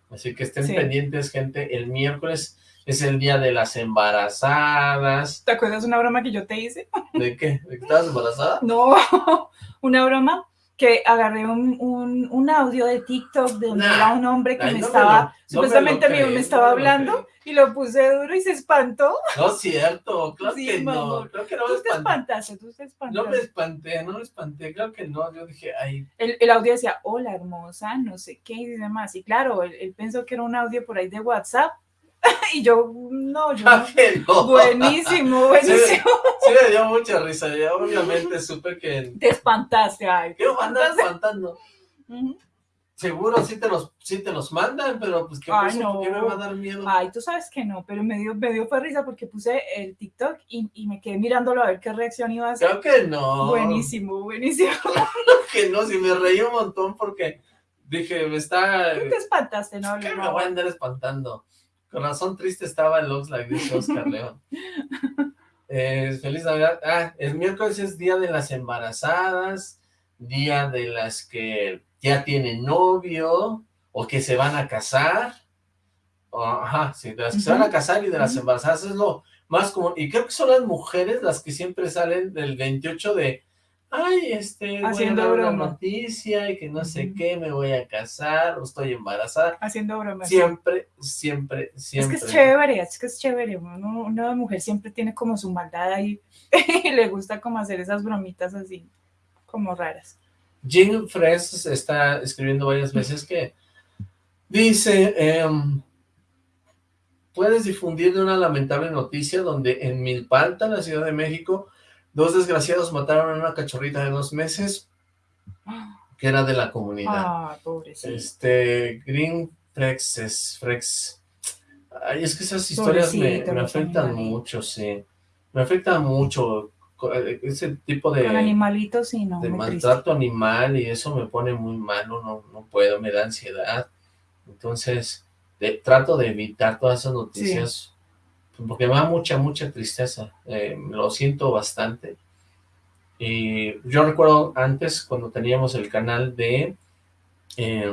Así que estén Sí. pendientes, gente. El miércoles es el día de las embarazadas. ¿Te acuerdas una broma que yo te hice? ¿De qué? ¿De que estabas embarazada? No, una broma que agarré un, un, un audio de TikTok de donde Nah. era un hombre que Ay, me no me estaba, lo- no me supuestamente me, estaba no hablando y lo puse duro y se espantó. No es cierto, claro Sí, que no. mamón. Creo que no me Tú te espantaste, tú te No espantaste. me espanté, no me espanté, creo que no. Yo dije, ay, El, el audio decía, hola hermosa, no sé qué y demás. Y claro, él, él pensó que era un audio por ahí de WhatsApp. y yo, no, yo claro no. Buenísimo, buenísimo. Sí me dio mucha risa, ya obviamente supe que... Te espantaste, ay. ¿Qué me andan espantando? Ujú. Seguro sí te los, sí te los mandan, pero pues qué, Ay, cosa, no. ¿por qué me va a dar miedo? Ay, tú sabes que no, pero me dio, me dio fue risa porque puse el TikTok y, y me quedé mirándolo a ver qué reacción iba a hacer. Creo que no. Buenísimo, buenísimo. Creo que no, si me reí un montón porque dije, me está... Tú te espantaste, ¿no? ¿Qué me No. voy a andar espantando? Con razón triste estaba el Oxlack, dice Oscar León. Eh, feliz Navidad. Ah, el miércoles es día de las embarazadas, día de las que ya tienen novio o que se van a casar. Ajá, sí, de las que se van a casar y de las embarazadas es lo más común. Y creo que son las mujeres las que siempre salen del 28 de, ay, este, voy Haciendo a dar una broma. noticia y que no sé qué, me voy a casar o estoy embarazada. Haciendo bromas. Siempre, siempre, Es siempre. que es chévere, es que es chévere. Uno, una mujer siempre tiene como su maldad ahí y le gusta como hacer esas bromitas así, como raras. Jean Fres está escribiendo varias veces que dice, em, puedes difundir una lamentable noticia donde en Milpalta, la Ciudad de México, dos desgraciados mataron a una cachorrita de dos meses que era de la comunidad. Ah, pobrecito. Este, Green Frex es Frex. Ay, es que esas historias me, me afectan mucho, sí. Me afectan mucho eh, ese tipo de, Con animalitos sí, no, de triste. maltrato animal y eso me pone muy malo, no, no puedo, me da ansiedad. Entonces, de- trato de evitar todas esas noticias porque me da mucha, mucha tristeza. eh, lo siento bastante. Y yo recuerdo antes cuando teníamos el canal de... eh,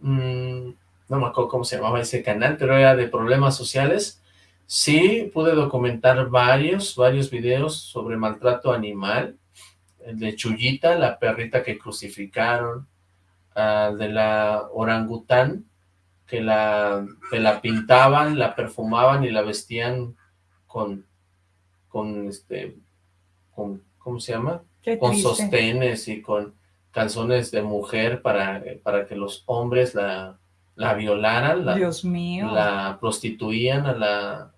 mm, no me acuerdo cómo se llamaba ese canal, pero era de problemas sociales. Sí, pude documentar varios, varios videos sobre maltrato animal. El de Chuyita, la perrita que crucificaron. ah, de la orangután, que la, que la pintaban, la perfumaban y la vestían con, con este, con, ¿cómo se llama? Qué con triste. sostenes y con calzones de mujer para, para que los hombres la, la violaran, la, Dios mío. la prostituían a la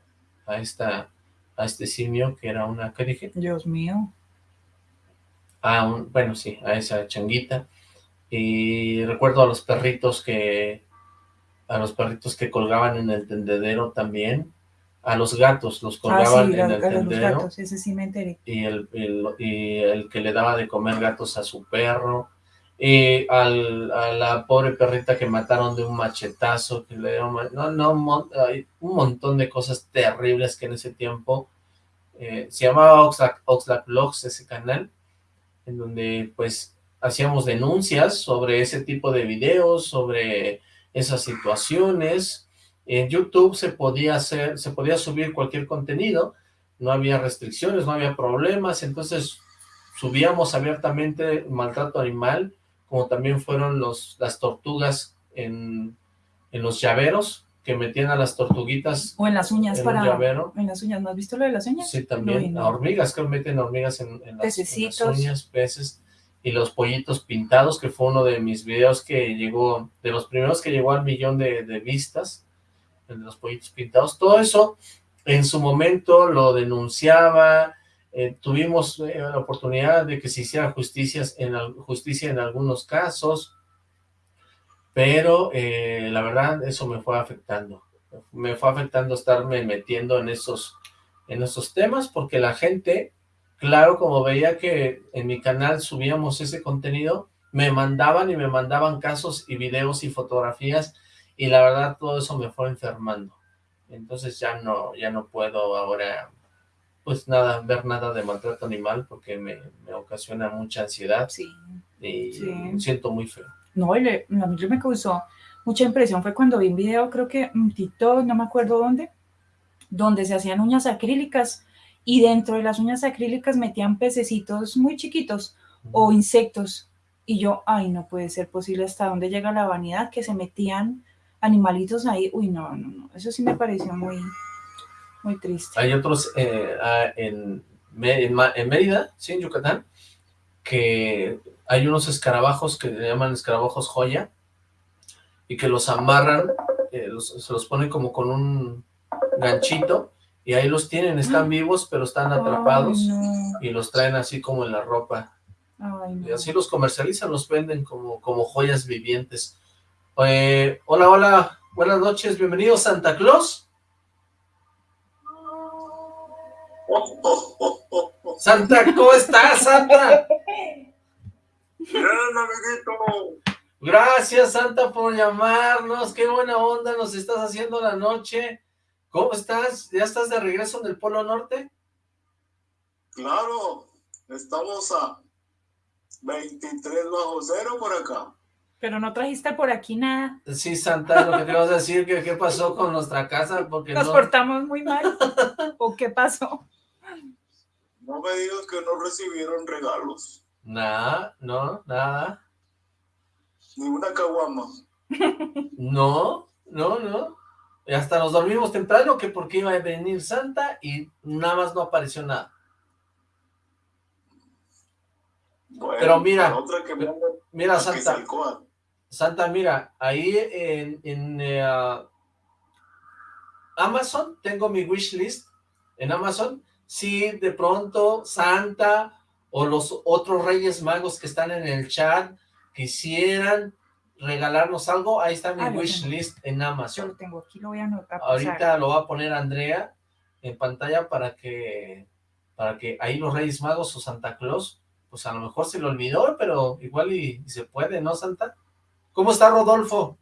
a esta a este simio que era una ¿qué dije? Dios mío. A un, bueno sí, a esa changuita y recuerdo a los perritos que a los perritos que colgaban en el tendedero también, a los gatos los Ah, colgaban sí, en el los tendedero. gatos, ese sí me enteré. y el, el- y el que le daba de comer gatos a su perro, y al, a la pobre perrita que mataron de un machetazo, que le dieron, no, no, hay un montón de cosas terribles que en ese tiempo eh, se llamaba Oxlack, Oxlack Vlogs, ese canal, en donde pues hacíamos denuncias sobre ese tipo de videos, sobre esas situaciones, en YouTube se podía hacer, se podía subir cualquier contenido, no había restricciones, no había problemas, entonces subíamos abiertamente maltrato animal, como también fueron los, las tortugas en, en los llaveros, que metían a las tortuguitas. O en las uñas en para... llavero. En las uñas, ¿no has visto lo de las uñas? Sí, también. No, A hormigas, que meten hormigas en, en, las, en Pececitos. las uñas, peces. Y los pollitos pintados, que fue uno de mis videos que llegó, de los primeros que llegó al millón de, vistas, de los pollitos pintados. Todo eso, en su momento, lo denunciaba, eh, tuvimos eh, la oportunidad de que se hiciera justicias en, justicia en algunos casos, pero eh, la verdad eso me fue afectando. Me fue afectando estarme metiendo en esos, en esos temas, porque la gente, claro, como veía que en mi canal subíamos ese contenido, me mandaban y me mandaban casos y videos y fotografías, y la verdad todo eso me fue enfermando. Entonces ya no, ya no puedo ahora pues nada, ver nada de maltrato animal porque me, me ocasiona mucha ansiedad Sí. y Sí. me siento muy feo. No, y le- a mí me causó mucha impresión fue cuando vi un video, creo que en TikTok, no me acuerdo dónde, donde se hacían uñas acrílicas y dentro de las uñas acrílicas metían pececitos muy chiquitos o insectos. Y yo, ay, no puede ser posible hasta dónde llega la vanidad que se metían animalitos ahí. Uy, no, no, no. Eso sí me pareció muy, muy triste. Hay otros eh, ah, en, Mérida, sí, en Yucatán, que hay unos escarabajos que le llaman escarabajos joya y que los amarran, eh, los- se los ponen como con un ganchito y ahí los tienen, están vivos pero están atrapados Ay, no. y los traen así como en la ropa. Ay, no. Y así los comercializan, los venden como, como joyas vivientes. Eh, hola, hola, buenas noches, bienvenido Santa Claus. Santa, ¿cómo estás, Santa? Bien, amiguito. Gracias, Santa, por llamarnos. Qué buena onda nos estás haciendo la noche. ¿Cómo estás? ¿Ya estás de regreso en el Polo Norte? Claro, estamos a 23 bajo cero por acá. Pero no trajiste por aquí nada. Sí, Santa, lo que te ibas a decir, que qué pasó con nuestra casa, porque Nos no... portamos muy mal. ¿O qué pasó? No me digas que no recibieron regalos, Nada, no, nada. ni una caguama. No, no, no. Y hasta nos dormimos temprano que porque iba a venir Santa y nada más no apareció nada. Bueno, Pero mira, la otra que manda Mira, Santa, Quetzalcóatl. Santa, mira, ahí en, en eh, Amazon, tengo mi wish list en Amazon, si de pronto Santa o los otros Reyes Magos que están en el chat quisieran regalarnos algo, ahí está mi Ah, wish tengo. list en Yo Amazon. lo tengo aquí, lo voy a anotar. Ahorita lo va a poner Andrea en pantalla para que para que ahí los Reyes Magos o Santa Claus, pues a lo mejor se lo olvidó, pero igual y, y se puede, ¿no, Santa? ¿Cómo está Rodolfo?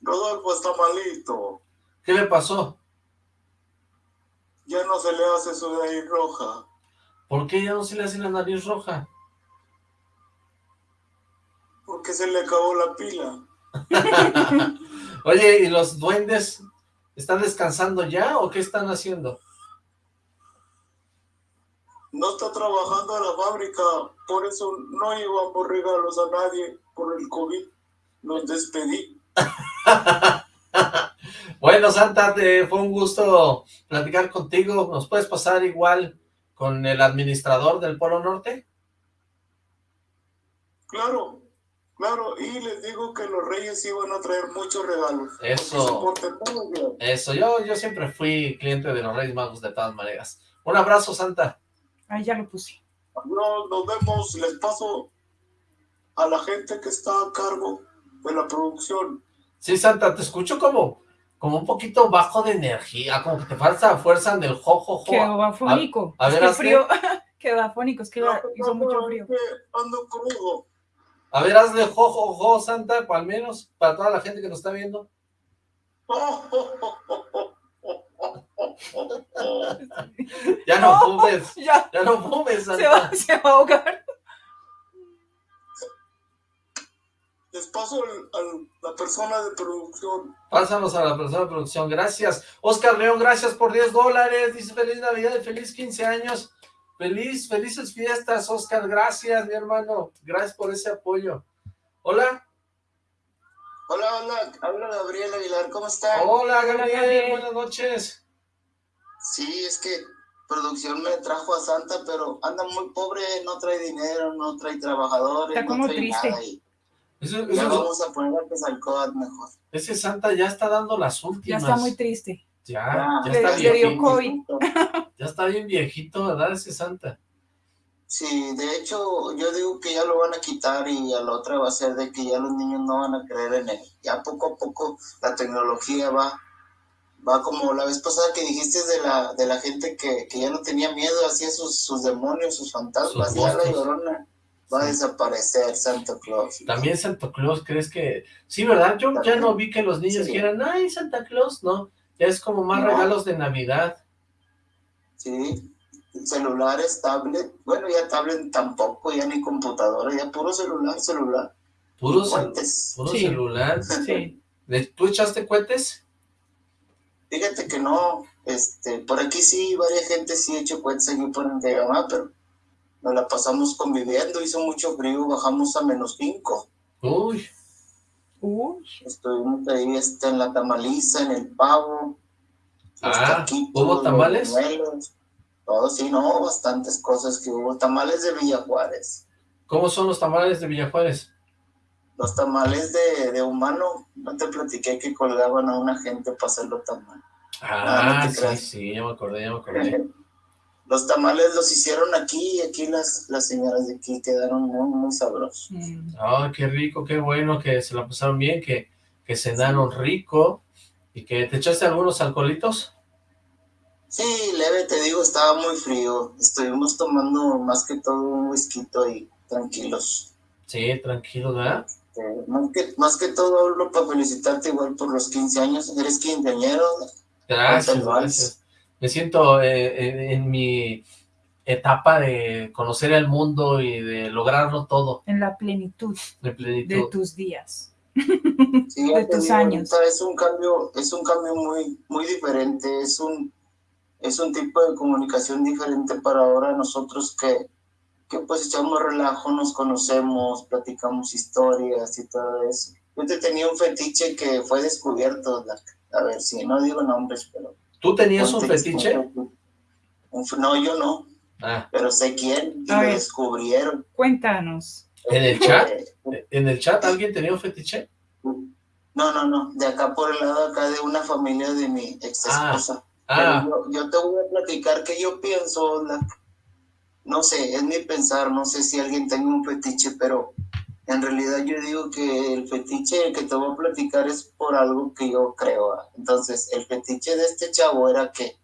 Rodolfo está malito. ¿Qué le pasó? Ya no se le hace su nariz roja. ¿Por qué ya no se le hace la nariz roja? Porque se le acabó la pila. Oye, ¿y los duendes están descansando ya o qué están haciendo? No está trabajando en la fábrica, por eso no llevamos regalos a nadie por el COVID. Los despedí. Bueno, Santa, te fue un gusto platicar contigo. ¿Nos puedes pasar igual con el administrador del Polo Norte? Claro, claro. Y les digo que los reyes iban a traer muchos regalos. Eso. Que. Eso, yo, yo siempre fui cliente de los Reyes Magos de todas maneras. Un abrazo, Santa. Ahí ya lo puse. Adiós, nos vemos. Les paso a la gente que está a cargo de la producción. Sí, Santa, te escucho como, como un poquito bajo de energía, como que te falta fuerza en el jojojo. Quedó afónico. a Es ver, que el hazte. frío, Quedó afónico, es que que hizo mucho frío. es que ando crudo. A ver, hazle jo, jo, jo, Santa, al menos, para toda la gente que nos está viendo. Ya no, fumes, Ya, ya no fumes, se va, Santa. se va a ahogar. Les paso al- la persona de producción. Pásanos a la persona de producción, gracias. Oscar León, gracias por 10 dólares. Dice feliz Navidad y feliz 15 años. Feliz, felices fiestas, Oscar. Gracias, mi hermano. Gracias por ese apoyo. Hola. Hola, hola, habla Gabriel Aguilar, ¿cómo están? Hola, Gabriel. Buenas noches. Sí, es que producción me trajo a Santa, pero anda muy pobre, no trae dinero, no trae trabajadores, Está como no trae triste. nada. Y ya vamos a poner a Quetzalcóatl mejor. ese Santa ya está dando las Ya últimas. está muy triste. Ya, Ah, ya Le- está le dio viejito. COVID. Ya está bien viejito, ¿verdad? Ese Santa. Sí, de hecho, yo digo que ya lo van a quitar y a la otra va a ser de que ya los niños no van a creer en él. Ya poco a poco la tecnología va, va como la vez pasada que dijiste de la, de la gente que, que ya no tenía miedo, hacía sus, sus demonios, sus fantasmas, Sus ya la llorona va a desaparecer, Santa Claus. También Santa Claus, ¿crees que...? Sí, ¿verdad? Yo ya no vi que los niños Sí. dijeran, ay, Santa Claus, no. Ya es como más No. regalos de Navidad. Sí, celulares, tablet, bueno, ya tablet tampoco, ya ni computadora, ya puro celular, celular. Puro, cohetes. puro Sí. celular. Sí. ¿De- ¿Tú echaste cohetes? Fíjate que no, este, por aquí sí, varias gente sí hecho cuentas aquí por el de mamá, pero nos la pasamos conviviendo, hizo mucho frío, bajamos a menos 5. Uy, Uy, Estuvimos ahí este, en la tamaliza, en el pavo, Ah, taquitos, ¿hubo tamales? buñuelos, todo, sí, no, bastantes cosas que hubo. Tamales de Villa Juárez, ¿cómo son los tamales de Villajuárez? los tamales de, de humano, no te platiqué que colgaban a una gente para hacerlo tamal. Ah, no sí, creas. sí, ya me acordé, ya me acordé. Los tamales los hicieron aquí y aquí las, las señoras de aquí quedaron muy, muy sabrosos. mm, Ay, qué rico, qué bueno que se la pasaron bien, que, que cenaron rico y que te echaste algunos alcoholitos. Sí, leve, te digo, estaba muy frío. Estuvimos tomando más que todo un whisky y tranquilos. Sí, tranquilo, ¿verdad? Eh, más, que, más que todo hablo para felicitarte igual por los 15 años. Eres quinceañero. Gracias. Me siento eh, en, en mi etapa de conocer el mundo y de lograrlo todo en la plenitud de de plenitud. tus días. Sí, De tus años. ahorita Es un cambio, es un cambio muy, muy diferente. Es un, es un tipo de comunicación diferente para ahora nosotros que, que pues echamos relajo, nos conocemos, platicamos historias y todo eso. Yo te tenía un fetiche que fue descubierto, la- a ver si no digo nombres, pero... ¿Tú tenías un fetiche? no, yo no, Ah, pero sé quién y lo descubrieron. Cuéntanos. ¿En el chat? Eh, ¿En el chat alguien tenía un fetiche? No, no, no, de acá por el lado acá de una familia de mi ex esposa. Ah, Pero yo, yo te voy a platicar que yo pienso, la- no sé, es mi pensar, no sé si alguien tenga un fetiche, pero en realidad yo digo que el fetiche que te voy a platicar es por algo que yo creo. Entonces, el fetiche de este chavo era que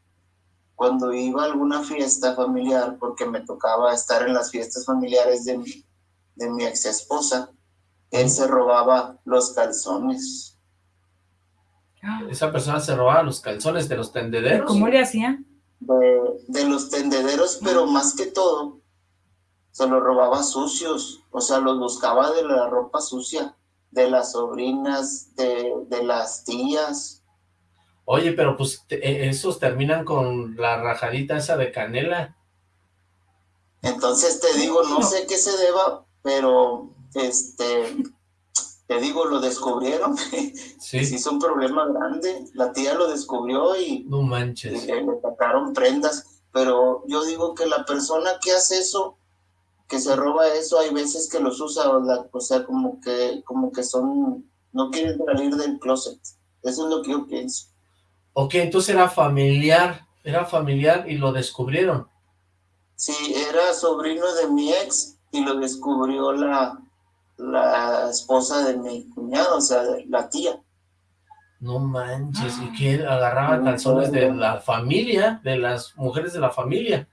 cuando iba a alguna fiesta familiar, porque me tocaba estar en las fiestas familiares de mi, de mi ex esposa, él se robaba los calzones. Esa persona se robaba los calzones de los ¿y tendederos. ¿Cómo le hacían? de, de los tendederos, pero más que todo, se los robaba sucios, o sea, los buscaba de la ropa sucia, de las sobrinas, de, de las tías. Oye, pero pues te- eh, esos terminan con la rajadita esa de canela. Entonces te digo, no sé qué se deba, pero este, te digo, lo descubrieron, sí Sí, es un problema grande, la tía lo descubrió y, no y manches. le, le sacaron prendas, pero yo digo que la persona que hace eso, que se roba eso, hay veces que los usa, o, sea, como que, como que son, no quieren salir del closet. Eso es lo que yo pienso. Ok, entonces era familiar, era familiar y lo descubrieron. Sí, era sobrino de mi ex y lo descubrió la, la esposa de mi cuñado, o sea, la tía. No manches, y que él agarraba calzones de la familia, de las mujeres de la familia.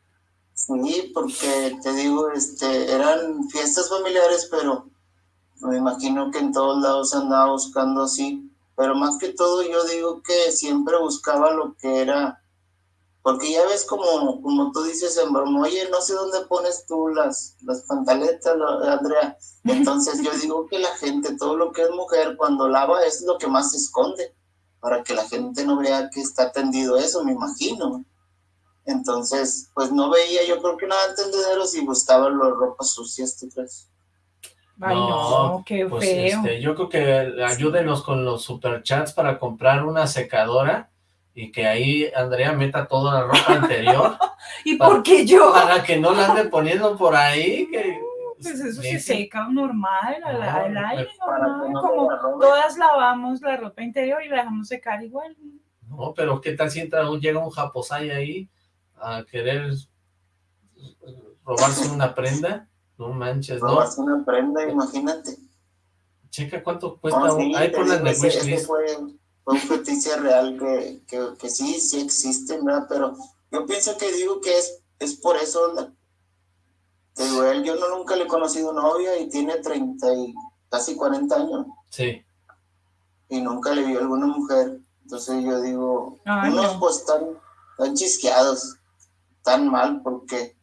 Sí, porque te digo, este, eran fiestas familiares, pero me imagino que en todos lados andaba buscando así. Pero más que todo yo digo que siempre buscaba lo que era, porque ya ves como, como tú dices en broma, oye, no sé dónde pones tú las, las pantaletas, Andrea. Entonces yo digo que la gente, todo lo que es mujer, cuando lava es lo que más se esconde, para que la gente no vea que está tendido eso, me imagino. Entonces, pues no veía yo creo que nada entendederos y buscaba las ropas sucias, ¿tú crees? Ay, no, qué pues, feo. este, yo creo que ayúdenos con los superchats para comprar una secadora y que ahí Andrea meta toda la ropa interior. ¿Y para- por qué yo? Para que no la ande poniendo por ahí. Que, Pues eso se seca normal, al, Ah, al aire, normal, no como la todas lavamos la ropa interior y la dejamos secar igual. No, pero ¿qué tal si entra, un- llega un japosai ahí a querer robarse una prenda? No manches, ¿no? Robas una prenda, imagínate. Checa cuánto cuesta. No, un- sí, ahí te ponla en digo, el ese- ese wishlist. fue, fue un fetiche real que, que, que sí, sí existe, ¿verdad? Pero yo pienso que digo que es, es por eso. la- te digo, él, yo no nunca le he conocido novia y tiene 30 y casi 40 años Sí. y nunca le vio alguna mujer. Entonces yo digo, Ay, unos no. pues están, están chisqueados, tan mal porque,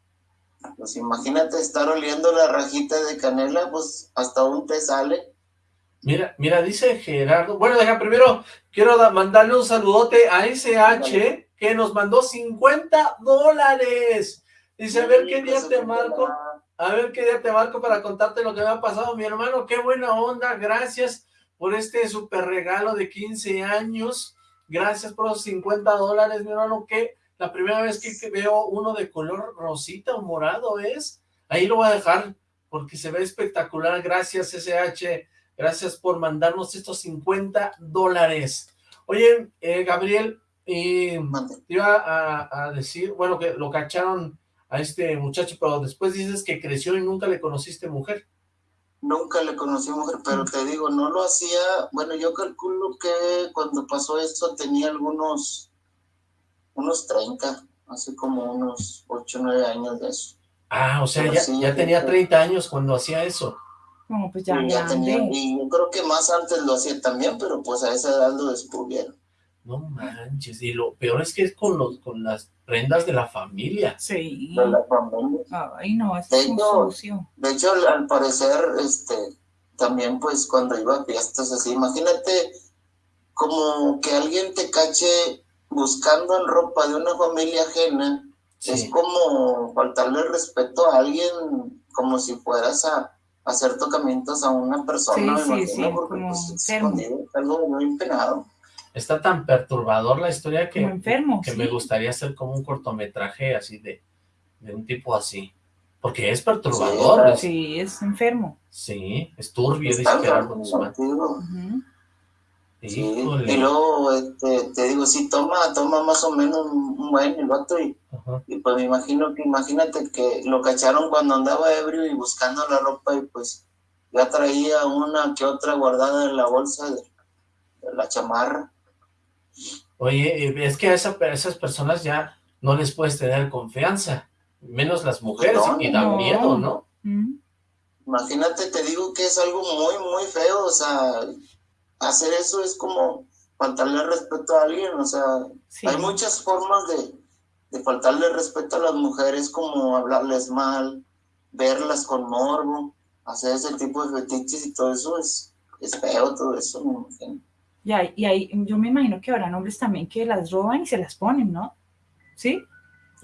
pues imagínate estar oliendo la rajita de canela, pues hasta un te sale. Mira, mira, dice Gerardo. Bueno, deja primero, quiero da- mandarle un saludote a SH que nos mandó 50 dólares. Dice, a ver qué día Hijos de te marco. A ver qué día te marco para contarte lo que me ha pasado, mi hermano. Qué buena onda. Gracias por este super regalo de 15 años. Gracias por los 50 dólares, mi hermano. Que la primera vez que, veo uno de color rosita o morado es. Ahí lo voy a dejar porque se ve espectacular. Gracias, SH. Gracias por mandarnos estos 50 dólares. Oye, eh, Gabriel, y Mande. te iba a, a decir, bueno, que lo cacharon a este muchacho, pero después dices que creció y nunca le conociste mujer. Nunca le conocí mujer, pero te digo, no lo hacía, bueno, yo calculo que cuando pasó esto tenía algunos, unos 30, hace como unos 8 o 9 años de eso. Ah, o sea, ya, sí, ya tenía fue. 30 años cuando hacía eso. Como pues ya ya tenía, y yo creo que más antes lo hacía también, pero pues a esa edad lo descubrieron. No manches, y lo peor es que es con, los, con las prendas de la familia. Sí. De la familia. Ay, no, es Tengo- sucio. De hecho, al, al parecer, este, también pues cuando iba a fiestas así, imagínate como que alguien te cache buscando en ropa de una familia ajena, es Sí. como faltarle respeto a alguien como si fueras a, a hacer tocamientos a una persona, Sí, me sí, imagino, sí, porque como pues, es enfermo. escondido, es algo muy penado. Está tan perturbador la historia que, enfermo, que sí. me gustaría hacer como un cortometraje así de, de un tipo así. Porque es perturbador. es- Sí, es enfermo. Sí, es turbio, dice Está Gerardo enfermo, Guzmán. contigo. Ujú. Sí, y luego este, te digo, sí, toma, toma más o menos un un buen el vato y, pues me imagino que, imagínate que lo cacharon cuando andaba ebrio y buscando la ropa y pues ya traía una que otra guardada en la bolsa de, de la chamarra. Oye, eh, es que a, esa- a esas personas ya no les puedes tener confianza, menos las mujeres, No, y da no. miedo, ¿no? Mm. Imagínate, te digo que es algo muy, muy feo, o sea, hacer eso es como faltarle respeto a alguien, o sea, Sí. Hay muchas formas de, de faltarle respeto a las mujeres, como hablarles mal, verlas con morbo, hacer ese tipo de fetiches y todo eso es, es feo, todo eso, me imagino. Y hay, y hay- yo me imagino que habrán hombres también que las roban y se las ponen, ¿no? ¿Sí?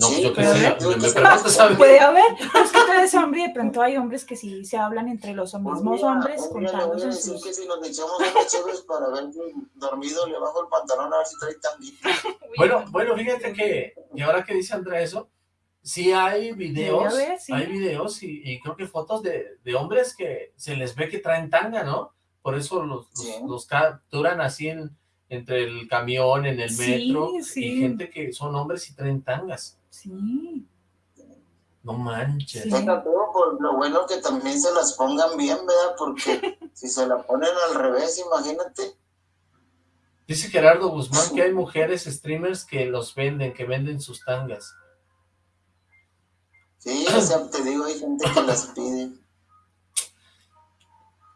No, Sí, yo qué sé, ve- me, me yo- preguntas a mí. Puede haber, es que tú eres hombre y de pronto hay hombres que sí se hablan entre los mismos Un día- hombres un día le voy a contándose decir sus... que si nos echamos unas chéves para ver si dormido le bajo el pantalón a ver si trae tanguita. Bueno, bueno, fíjate que, y ahora que dice Andrea eso, sí hay videos, sí. hay videos y, y creo que fotos de, de hombres que se les ve que traen tanga, ¿no? Por eso los, los- Sí. los capturan así en, entre el camión, en el Sí, metro, sí. y gente que son hombres y traen tangas. Sí, No manches. Sí. Por lo bueno que también se las pongan bien, ¿verdad? Porque si se la ponen al revés, imagínate. Dice Gerardo Guzmán que hay mujeres streamers que los venden, que venden sus tangas. O sea, te digo, hay gente que las pide.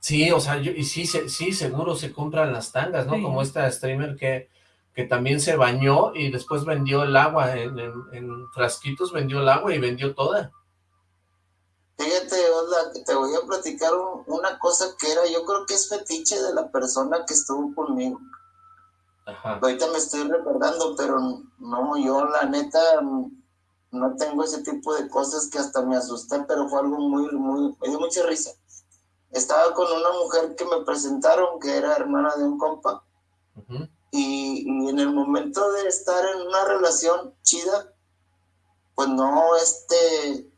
Sí, o sea, yo, y sí, se- sí, seguro se compran las tangas, ¿no? Sí. Como esta streamer que, que también se bañó y después vendió el agua en, en- en frasquitos, vendió el agua y vendió toda. Fíjate, Osla, que te voy a platicar un- una cosa que era, yo creo que es fetiche de la persona que estuvo conmigo. Ajá. Ahorita me estoy recordando, pero no, yo la neta no tengo ese tipo de cosas que hasta me asusté, pero fue algo muy, muy, me dio mucha risa. Estaba con una mujer que me presentaron, que era hermana de un compa, ujú. Y, y en el momento de estar en una relación chida, pues no, este,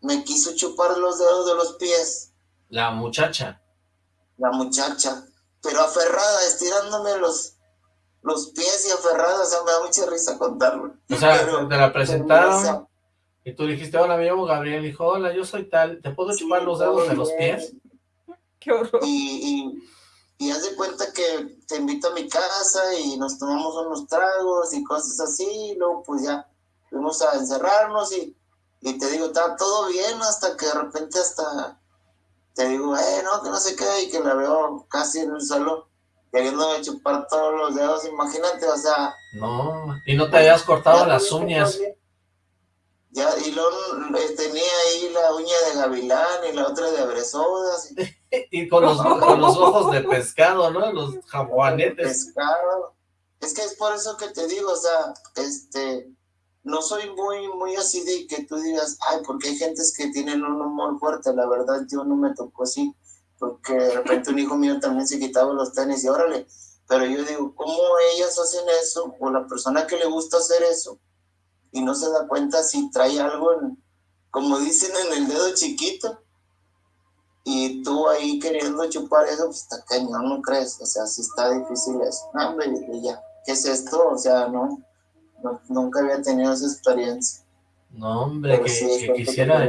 me quiso chupar los dedos de los pies, La muchacha. la muchacha, pero aferrada, estirándome los, los pies y aferrada, o sea, me da mucha risa contarlo. O sea, Pero- te la presentaron O sea, y tú dijiste, hola, me llamo Gabriel. Dijo, hola, yo soy tal, ¿te puedo chupar los dedos de los pies? Qué horror. y, y, y haz de cuenta que te invito a mi casa y nos tomamos unos tragos y cosas así, y luego pues ya fuimos a encerrarnos y, y te digo, está todo bien hasta que de repente hasta te digo, eh, no, que no sé qué, y que la veo casi en el suelo queriéndome chupar todos los dedos, imagínate, o sea... No, y no te habías cortado ya las uñas. Ya, y luego eh, tenía ahí la uña de gavilán y la otra de abresodas y Y con los, con los ojos de pescado, ¿no? Los jaguanetes. pescado. Es que es por eso que te digo, o sea, este, no soy muy, muy así de que tú digas, ay, porque hay gentes que tienen un humor fuerte, la verdad yo no me tocó así, porque de repente un hijo mío también se quitaba los tenis y órale, pero yo digo, ¿cómo ellas hacen eso? O la persona que le gusta hacer eso y no se da cuenta si trae algo, en, como dicen, en el dedo chiquito. Y tú ahí queriendo chupar eso, pues está cañón, ¿no crees? O sea, sí está difícil eso. No, hombre, dije, ya, ¿qué es esto? O sea, no, no- nunca había tenido esa experiencia. No, hombre, que, sí, que quisiera...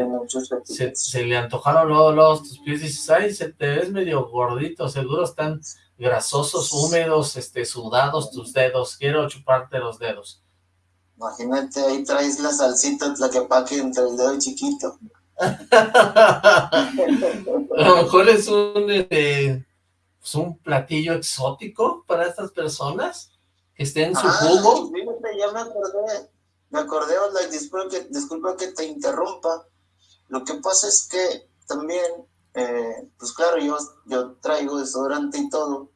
Se, le antojaron luego, luego tus pies y dices, ay, se te ves medio gordito, seguro están grasosos, húmedos, este, sudados tus dedos, quiero chuparte los dedos. Imagínate, ahí traes la salsita tlaquepaque entre el dedo chiquito. A lo mejor es un, pues, un platillo exótico para estas personas que esté en su Ah, jugo. fíjate, ya me acordé. Me acordé, Osla, disculpa que, disculpa que te interrumpa. Lo que pasa es que también, eh, pues claro, yo, yo traigo desodorante y todo,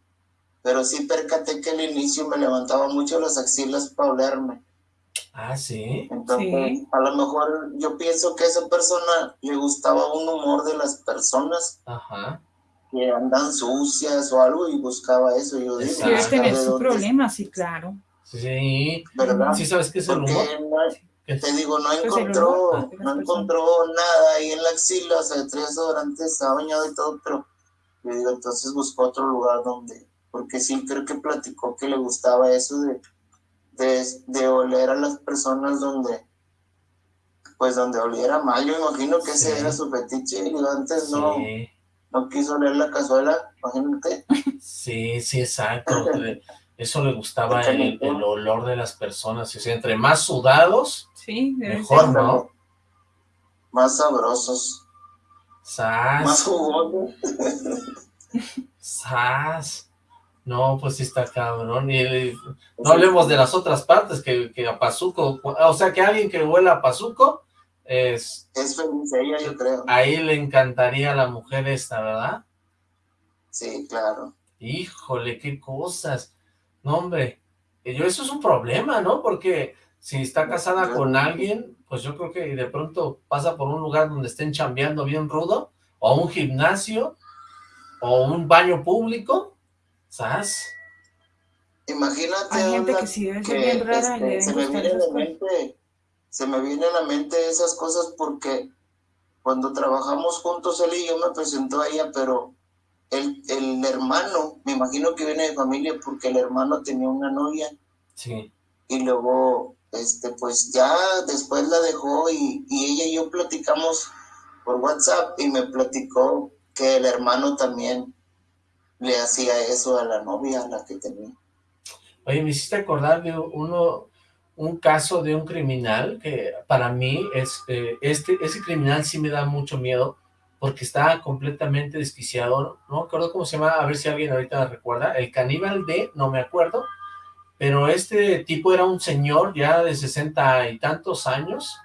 pero sí percaté que al inicio me levantaba mucho las axilas para olerme. Ah, sí. Entonces, Sí. a lo mejor yo pienso que a esa persona le gustaba un humor de las personas Ajá. que andan sucias o algo y buscaba eso. Yo digo. Debe "Busca tener su problema, sí, claro. Sí. ¿verdad? ¿Sí sabes qué es el humor? te digo, no Pues encontró, no encontró nada ahí en la axila, o sea, traía desodorante, estaba bañado y todo, pero yo digo, entonces buscó otro lugar donde, porque sí creo que platicó que le gustaba eso de, de, de oler a las personas donde, pues donde oliera mal, yo imagino que ese era su fetiche, y antes no, Sí, no quiso oler la cazuela, imagínate, sí, sí, exacto. Eh, Eso le gustaba el, olor de las personas. O sea, entre más sudados, Sí, mejor, ser. ¿no? más sabrosos, más Sas, jugosos. sas. No, pues sí está cabrón. Y no hablemos de las otras partes, que, que a Pazuco, o sea, que alguien que huela a Pazuco, es, Es feliz ella, yo creo. ahí le encantaría a la mujer esta, ¿verdad? Sí, claro. Híjole, qué cosas. No, hombre, eh, yo eso es un problema, ¿no? Porque si está casada con alguien, pues yo creo que de pronto pasa por un lugar donde estén chambeando bien rudo, o un gimnasio, o un baño público, ¿sabes? Imagínate, Hay gente que sí debe ser que, bien rara, este, le se me viene a la mente, se me viene a la mente esas cosas porque cuando trabajamos juntos él y yo me presentó a ella, pero el, el hermano, me imagino que viene de familia porque el hermano tenía una novia Sí. y luego, este, pues ya después la dejó y, y ella y yo platicamos por WhatsApp y me platicó que el hermano también le hacía eso a la novia, a la que tenía. Oye, me hiciste acordar de uno, un caso de un criminal que para mí es, eh, este, ese criminal sí me da mucho miedo porque está completamente desquiciado, no me acuerdo cómo se llama, a ver si alguien ahorita recuerda, el caníbal de, no me acuerdo, pero este tipo era un señor ya de sesenta y tantos años,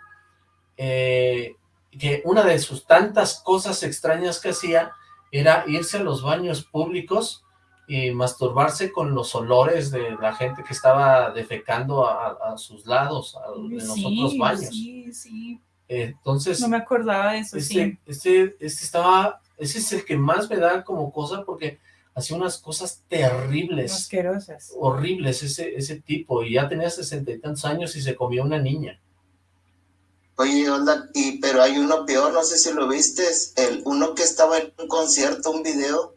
eh, que una de sus tantas cosas extrañas que hacía era irse a los baños públicos y masturbarse con los olores de la gente que estaba defecando a, sus lados, a, en los otros baños. Sí, sí. Entonces... No me acordaba de eso, este, sí. Este, este estaba... Ese es el que más me da como cosa porque hacía unas cosas terribles. Asquerosas. Horribles ese, ese tipo. Y ya tenía sesenta y tantos años y se comió una niña. Oye, onda, y, pero hay uno peor, no sé si lo viste, el uno que estaba en un concierto, un video,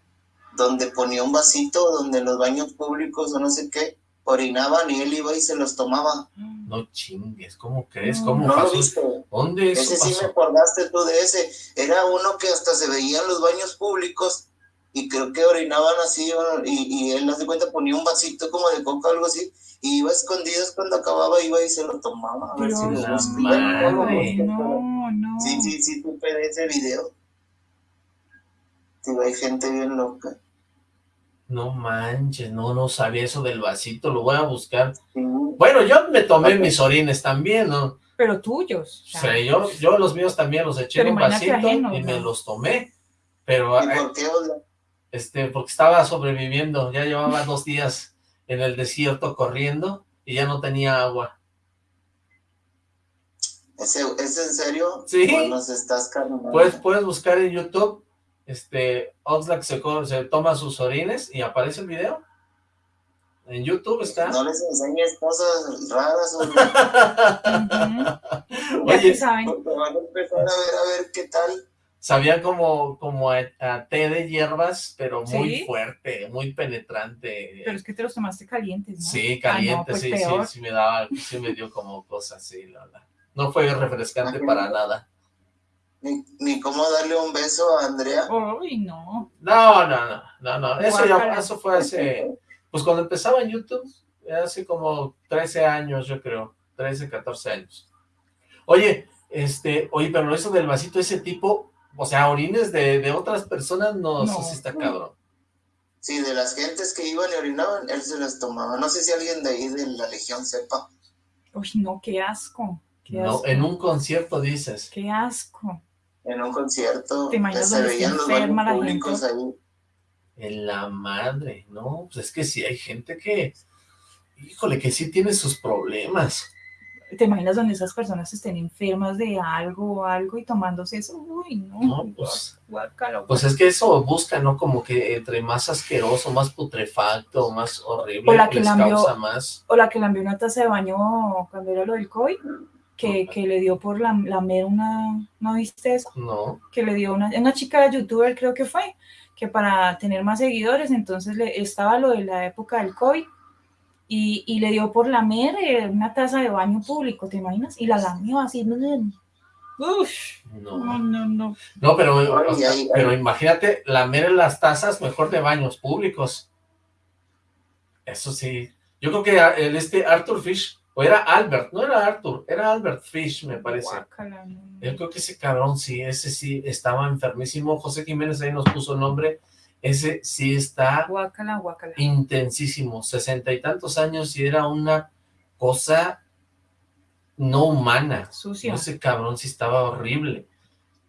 donde ponía un vasito, donde en los baños públicos o no sé qué, orinaban y él iba y se los tomaba. No chingues, ¿cómo crees? ¿Cómo ¿No lo viste? ¿Dónde eso Ese sí me acordaste tú de ese. Era uno que hasta se veía en los baños públicos y creo que orinaban así y, y él, haz de cuenta, ponía un vasito como de coca o algo así y iba escondidas cuando acababa, iba y se lo tomaba. A ver si lo busco. no Madre. busco, pero- No, no. Sí, sí, sí, de ese video. Sí, hay gente bien loca. No manches, no, no sabía eso del vasito, lo voy a buscar. Sí. Bueno, yo me tomé mis orines también, ¿no? Pero tuyos. O sea, yo, yo los míos también los eché en un vasito y me ¿no? los tomé. Pero, ¿Y eh, por qué? Ola? Este, porque estaba sobreviviendo, ya llevaba dos días en el desierto corriendo y ya no tenía agua. ¿Ese, ¿Es en serio? Sí. Puedes, puedes buscar en YouTube, este, Oxlack se, se toma sus orines y aparece el video. En YouTube está. No les enseñes cosas raras, o Ujú. Ya Oye, saben. porque van a empezar a ver, a ver qué tal. Sabía como, como a, a té de hierbas, pero muy ¿Sí? fuerte, muy penetrante. Pero es que te los tomaste calientes, ¿no? Sí, Ah, no, pues sí, peor. sí, sí me daba, sí me dio como cosas, sí, la verdad. No fue refrescante para nada. Ni, ni cómo darle un beso a Andrea. Uy, no. No, no, no, no, no, eso ya, eso fue hace, pues cuando empezaba en YouTube, hace como 13 años, yo creo, 13, 14 años. Oye, este, oye, pero eso del vasito, ese tipo, o sea, orines de, de otras personas, no, No. sí está cabrón. Sí, de las gentes que iban y orinaban, él se las tomaba. No sé si alguien de ahí de la Legión sepa. Uy, no, qué asco. Qué No, asco. en un concierto dices. Qué asco. En un concierto, ¿Te imaginas se veían los baños públicos ahí. En la madre, no, pues es que sí hay gente que, híjole, que sí tiene sus problemas. ¿Te imaginas donde esas personas estén enfermas de algo o algo y tomándose eso? Uy, no. No, pues, Guácala, pues es que eso busca, ¿no? Como que entre más asqueroso, más putrefacto, más horrible, O la que les causa más. O la que envió una taza de baño cuando era lo del COVID, que, que le dio por la- lamer una, ¿no viste eso? No, Que le dio una, una chica youtuber creo que fue, que para tener más seguidores, entonces le, estaba lo de la época del COVID y, y le dio por lamer eh, una taza de baño público, ¿te imaginas? Y la lamió así. Uf, no, no. no, no. No, pero, o sea, pero imagínate lamer en las tazas mejor de baños públicos. Eso sí. Yo creo que el este Arthur Fish, o era Albert, no era Arthur, era Albert Fish, me parece. Guácala, no, no. Yo creo que ese cabrón sí, ese sí estaba enfermísimo. José Jiménez ahí nos puso el nombre. Ese sí está Guácala, guácala. intensísimo, sesenta y tantos años y era una cosa no humana. Sucia. Ese cabrón sí estaba horrible.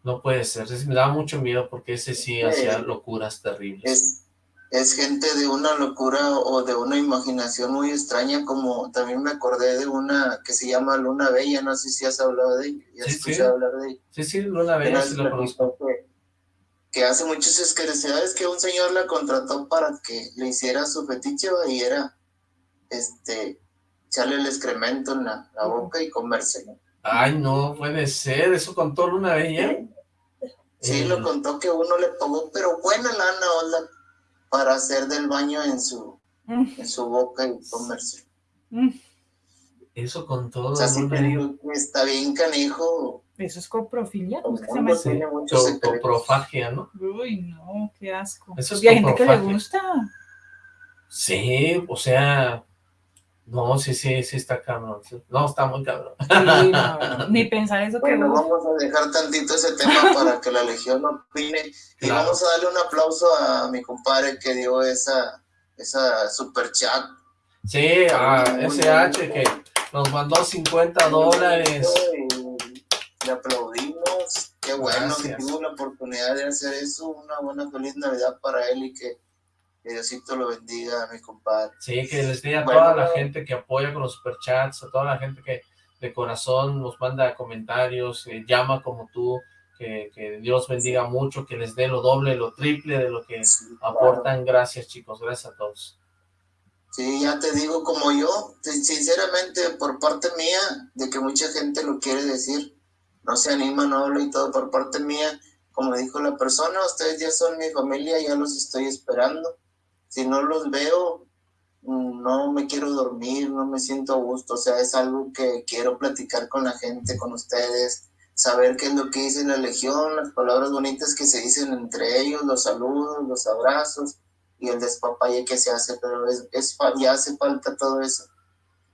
No puede ser, ese me daba mucho miedo porque ese sí hacía locuras terribles. Es, es gente de una locura o de una imaginación muy extraña, como también me acordé de una que se llama Luna Bella, no sé si has hablado de ella, Sí, sí. hablar de ella. Sí, sí, Luna Bella sí lo conozco. platicó que, que hace muchas esclarecedades que un señor la contrató para que le hiciera su fetiche y era este echarle el excremento en la, la boca y comérselo. Ay, no puede ser, eso contó Luna Bella. Sí, Eh, lo contó que uno le pagó, pero buena lana, hola, para hacer del baño en su, Mm, en su boca y comérselo. mm. Eso contó O sea, sí te digo que está bien canijo. Eso es coprofilia. ¿Cómo es que se llama secretos. Coprofagia, ¿no? Uy, no, qué asco. Eso es y hay gente que le gusta. Sí, o sea, No, sí, sí, sí está cabrón. No, está muy cabrón. Sí, no, ni pensar eso que... Bueno, vamos a dejar tantito ese tema para que la Legión opine. Y Claro. vamos a darle un aplauso a mi compadre que dio esa, esa super chat. Sí, a SH que nos mandó 50 dólares. Y Aplaudimos. Qué bueno que tuvo la oportunidad de hacer eso. Una buena feliz Navidad para él y que, que Diosito lo bendiga a mi compadre. Sí, que les dé a toda la gente que apoya con los superchats, a toda la gente que de corazón nos manda comentarios, llama como tú, que, que Dios bendiga mucho, que les dé lo doble, lo triple de lo que aportan. Gracias, chicos, gracias a todos. Sí, ya te digo, como yo, sin- sinceramente, por parte mía, de que mucha gente lo quiere decir, no se anima, no habla y todo, por parte mía, como dijo la persona, ustedes ya son mi familia, ya los estoy esperando. Si no los veo, no me quiero dormir, no me siento gusto, o sea, es algo que quiero platicar con la gente, con ustedes, saber qué es lo que dice la Legión, las palabras bonitas que se dicen entre ellos, los saludos, los abrazos y el despapalle que se hace, pero es, es ya hace falta todo eso.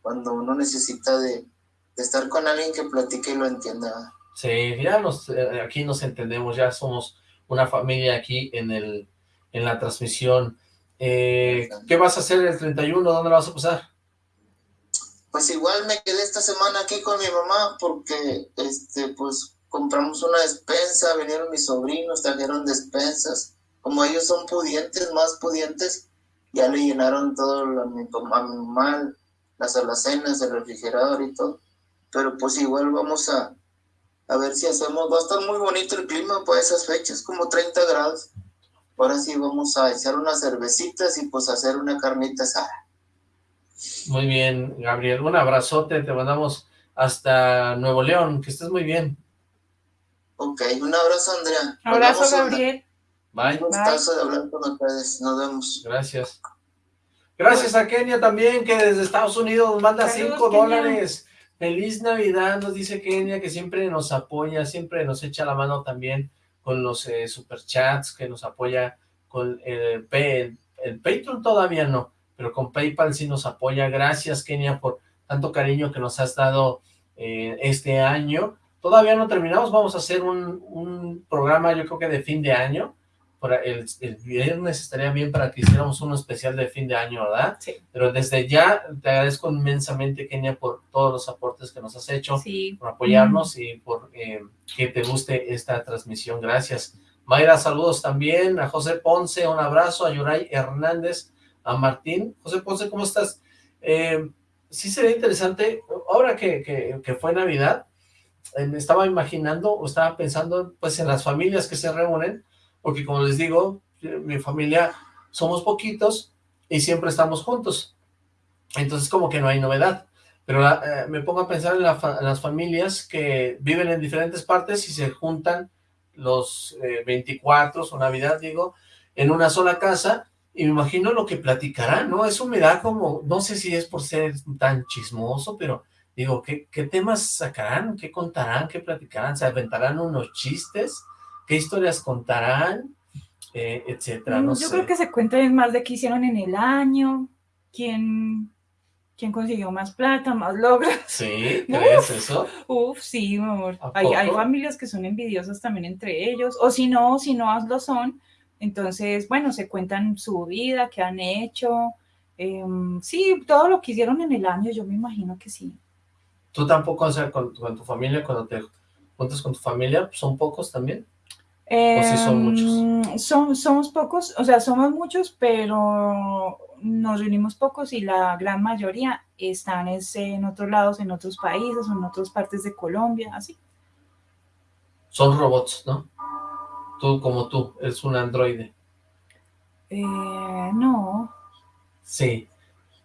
Cuando uno necesita de, de estar con alguien que platique y lo entienda. Sí, ya nos, eh, aquí nos entendemos, ya somos una familia aquí en el en la transmisión. Eh, ¿Qué vas a hacer el 31? ¿Dónde la vas a pasar? Pues igual me quedé esta semana aquí con mi mamá porque este pues compramos una despensa, vinieron mis sobrinos, trajeron despensas. Como ellos son pudientes, más pudientes, ya le llenaron todo lo- a mi, a mi mamá, las alacenas, el refrigerador y todo. Pero pues igual vamos a, a ver si hacemos, va a estar muy bonito el clima para esas fechas, como 30 grados. Ahora sí vamos a echar unas cervecitas y pues hacer una carnita asada. Muy bien, Gabriel. Un abrazote, te mandamos hasta Nuevo León, que estés muy bien. Ok, un abrazo Andrea. Abrazo, Gabriel. Bye. Un gustazo de hablar con ustedes. Nos vemos. Gracias. Gracias a Kenia también, que desde Estados Unidos nos manda Saludos, 5 Kenia. dólares. Feliz Navidad, nos dice Kenia, que siempre nos apoya, siempre nos echa la mano también con los eh, superchats, que nos apoya con el, P- el, el Patreon todavía no, pero con PayPal sí nos apoya. Gracias, Kenia, por tanto cariño que nos has dado eh, este año. Todavía no terminamos, vamos a hacer un, un programa, yo creo que de fin de año, el, el viernes estaría bien para que hiciéramos uno especial de fin de año, ¿verdad? Sí. Pero desde ya te agradezco inmensamente, Kenia, por todos los aportes que nos has hecho, Sí. por apoyarnos y por eh, que te guste esta transmisión. Gracias. Mayra, saludos también. A José Ponce, un abrazo. A Yuray Hernández, a Martín. José Ponce, ¿cómo estás? Eh, sí sería interesante, ahora que, que, que fue Navidad, eh, me estaba imaginando o estaba pensando pues en las familias que se reúnen, porque como les digo, eh, mi familia somos poquitos y siempre estamos juntos. Entonces como que no hay novedad. Pero eh, me pongo a pensar en las familias que viven en diferentes partes y se juntan los eh, 24 o Navidad, digo, en una sola casa y me imagino lo que platicarán, ¿no? Eso me da como, no sé si es por ser tan chismoso, pero digo, ¿qué, qué temas sacarán? ¿Qué contarán? ¿Qué platicarán? ¿Se aventarán unos chistes? ¿Qué historias contarán? Eh, etcétera, no Mm, Yo sé. creo que se cuentan más de qué hicieron en el año, quién, quién consiguió más plata, más logros. ¿Sí? ¿Crees eso? Uf, sí, mi amor. ¿A Hay, familias que son envidiosas también entre ellos, o si no, si no lo son, entonces, bueno, se cuentan su vida, qué han hecho. em, sí, todo lo que hicieron en el año, yo me imagino que sí. ¿Tú tampoco, o sea, con, con tu familia, cuando te juntas con tu familia, son pocos también? ¿O sí son muchos? Em, son- somos pocos, o sea, somos muchos, pero nos reunimos pocos y la gran mayoría están es, en otros lados, en otros países, en otras partes de Colombia, así. Son robots, ¿no? Tú, como tú, eres un androide. Eh, no, Sí,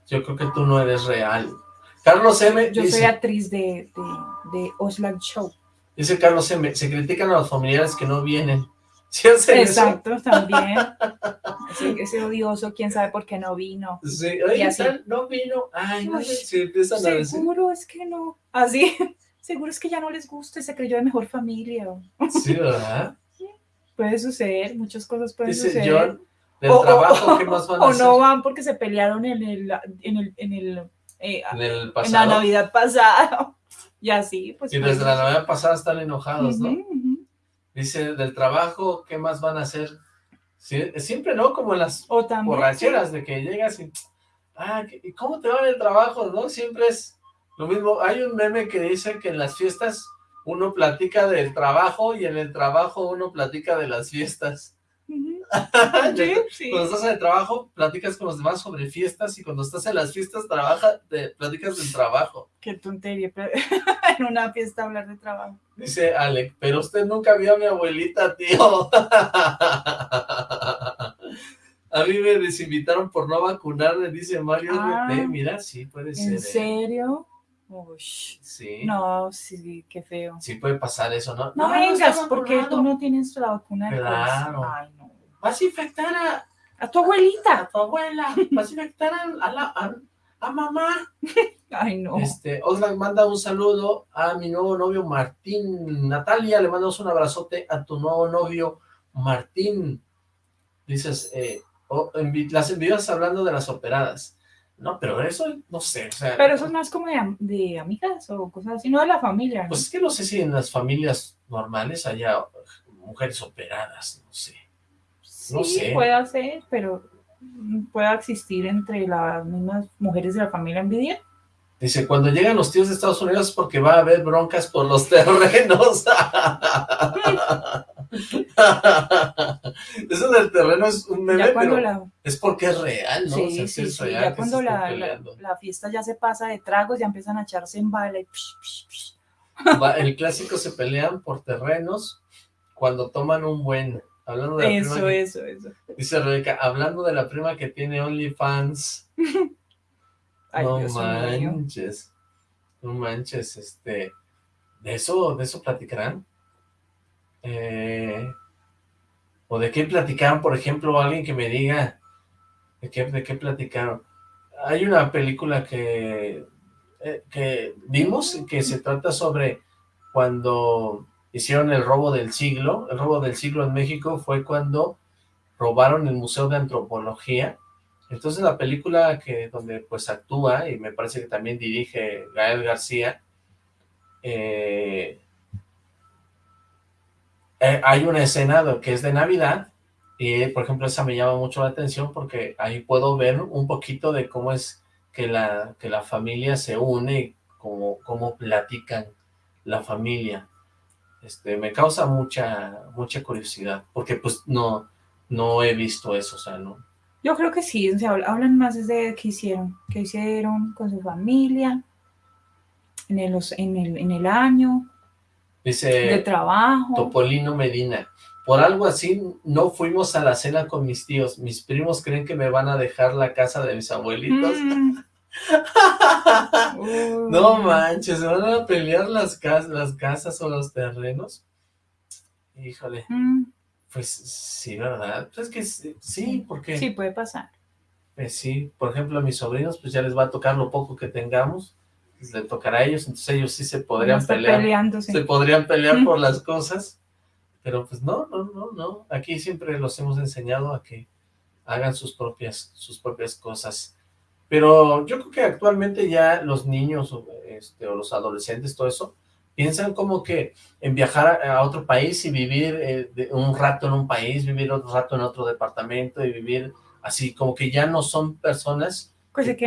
yo creo que tú no eres real. Carlos M. yo soy actriz de, de, de Show. Dice Carlos M. Se critican a los familiares que no vienen. ¿Sí hacen eso? Exacto, también. Ese, ese odioso, quién sabe por qué no vino. Sí, Y oye, así. tal, no vino. Ay, no, Uy, se empiezan a decir. Seguro es que no. Así, seguro es que ya no les gusta y se creyó de mejor familia. Sí, ¿verdad? Puede suceder, muchas cosas pueden Dice suceder. John, del O- o- trabajo, ¿qué más van a o hacer? no van porque se pelearon en el, en el, en el, eh, en el en la. Navidad pasada. Y así, pues. y pues, desde la Navidad pasada están enojados, ¿no? Dice, del trabajo, ¿qué más van a hacer? Siempre, ¿no? Como en las O también. borracheras, de que llegas y... Ah, ¿qué- ¿y cómo te va en el trabajo, no? Siempre es lo mismo. Hay un meme que dice que en las fiestas uno platica del trabajo y en el trabajo uno platica de las fiestas. Cuando Sí, estás en el trabajo, platicas con los demás sobre fiestas y cuando estás en las fiestas, trabaja, te, platicas del trabajo. Qué tontería. pero- en una fiesta hablar de trabajo. Dice Alec, pero usted nunca vio a mi abuelita, tío. A mí me desinvitaron por no vacunarme, dice Mario Ah. Mira, sí puede ser. ¿En ¿eh? serio? Uy, Sí. no, sí, qué feo. Sí puede pasar eso, ¿no? No, vengas, está porque tú no tienes la vacuna COVID. Claro. Ay, no. Vas a infectar a, A tu a abuelita. tu abuela, vas a infectar a, a la, a, a mamá. Ay, no. Este, Oxlack manda un saludo a mi nuevo novio Martín. Natalia, le mandamos un abrazote a tu nuevo novio Martín. Dices, eh, oh, envi- las envidias hablando de las operadas. No, pero eso, no sé, o sea, Pero eso es más como de, am- de amigas o cosas así, no de la familia. ¿no? pues es que no sé si en las familias normales haya mujeres operadas, no sé. No sí, sé. puede ser, pero mm, puede existir entre las mismas mujeres de la familia envidia. Dice, cuando llegan los tíos de Estados Unidos es porque va a haber broncas por los terrenos. Eso del terreno es un meme, pero la, es porque es real, ¿no? O sí, sea, sí, es sí, real ya cuando la, la, fiesta ya se pasa de tragos, ya empiezan a echarse en. Va- el clásico se pelean por terrenos cuando toman un buen. Hablando de la Eso, prima que- eso, eso. dice Rebeca, hablando de la prima que tiene OnlyFans. Ay, no Dios manches. No manches, este. ¿De eso, de eso platicarán? Eh, ¿O de qué platicaron, por ejemplo, alguien que me diga de qué, de qué platicaron? Hay una película que, eh, que vimos que se trata sobre cuando hicieron el robo del siglo. El robo del siglo en México fue cuando robaron el Museo de Antropología. Entonces la película que donde pues actúa y me parece que también dirige Gael García, eh, eh, hay una escena que es de Navidad y por ejemplo esa me llama mucho la atención porque ahí puedo ver un poquito de cómo es que la, que la familia se une cómo, cómo platican la familia. Este, me causa mucha, mucha curiosidad porque pues no, no he visto eso, o sea, no, Yo creo que sí, o sea, habl- hablan más de qué hicieron, qué hicieron con su familia, en el, en el, en el año, de Dice trabajo. Topolino Medina. Por algo así no fuimos a la cena con mis tíos. Mis primos creen que me van a dejar la casa de mis abuelitos. Mm. No manches, ¿se van a pelear las, cas las casas o los terrenos? Híjole, Mm, pues sí, ¿verdad? Pues es que sí, sí, porque Sí, puede pasar. pues sí, por ejemplo a mis sobrinos pues ya les va a tocar lo poco que tengamos, pues, le tocará a ellos, entonces ellos sí se podrían pelear. peleándose. se podrían pelear Mm. por las cosas, pero pues no, no, no, no, aquí siempre los hemos enseñado a que hagan sus propias, sus propias cosas, pero yo creo que actualmente ya los niños o, este, o los adolescentes, todo eso, piensan como que en viajar a, a otro país y vivir eh, de- un rato en un país, vivir otro rato en otro departamento y vivir así, como que ya no son personas Que se que,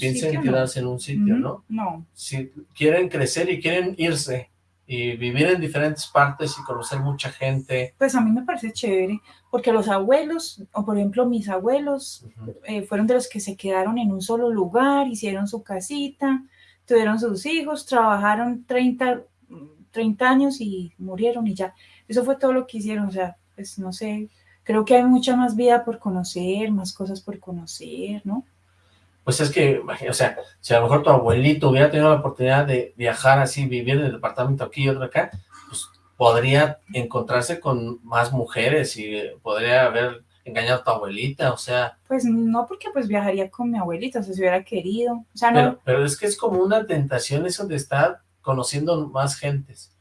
piensen sitio, ¿no? quedarse en un sitio, ¿no? No, si quieren crecer y quieren irse y vivir en diferentes partes y conocer mucha gente. pues a mí me parece chévere, porque los abuelos, o por ejemplo mis abuelos, eh, fueron de los que se quedaron en un solo lugar, hicieron su casita, tuvieron sus hijos, trabajaron 30, mm, 30 años y murieron y ya. Eso fue todo lo que hicieron, o sea, pues no sé, creo que hay mucha más vida por conocer, más cosas por conocer, ¿no? Pues es que, o sea, si a lo mejor tu abuelito hubiera tenido la oportunidad de viajar así, vivir en el departamento aquí y otro acá, podría encontrarse con más mujeres y podría haber engañado a tu abuelita, o sea, Pues no porque pues viajaría con mi abuelita, o sea, si hubiera querido, o sea, no, pero, pero es que es como una tentación eso de estar conociendo más gentes.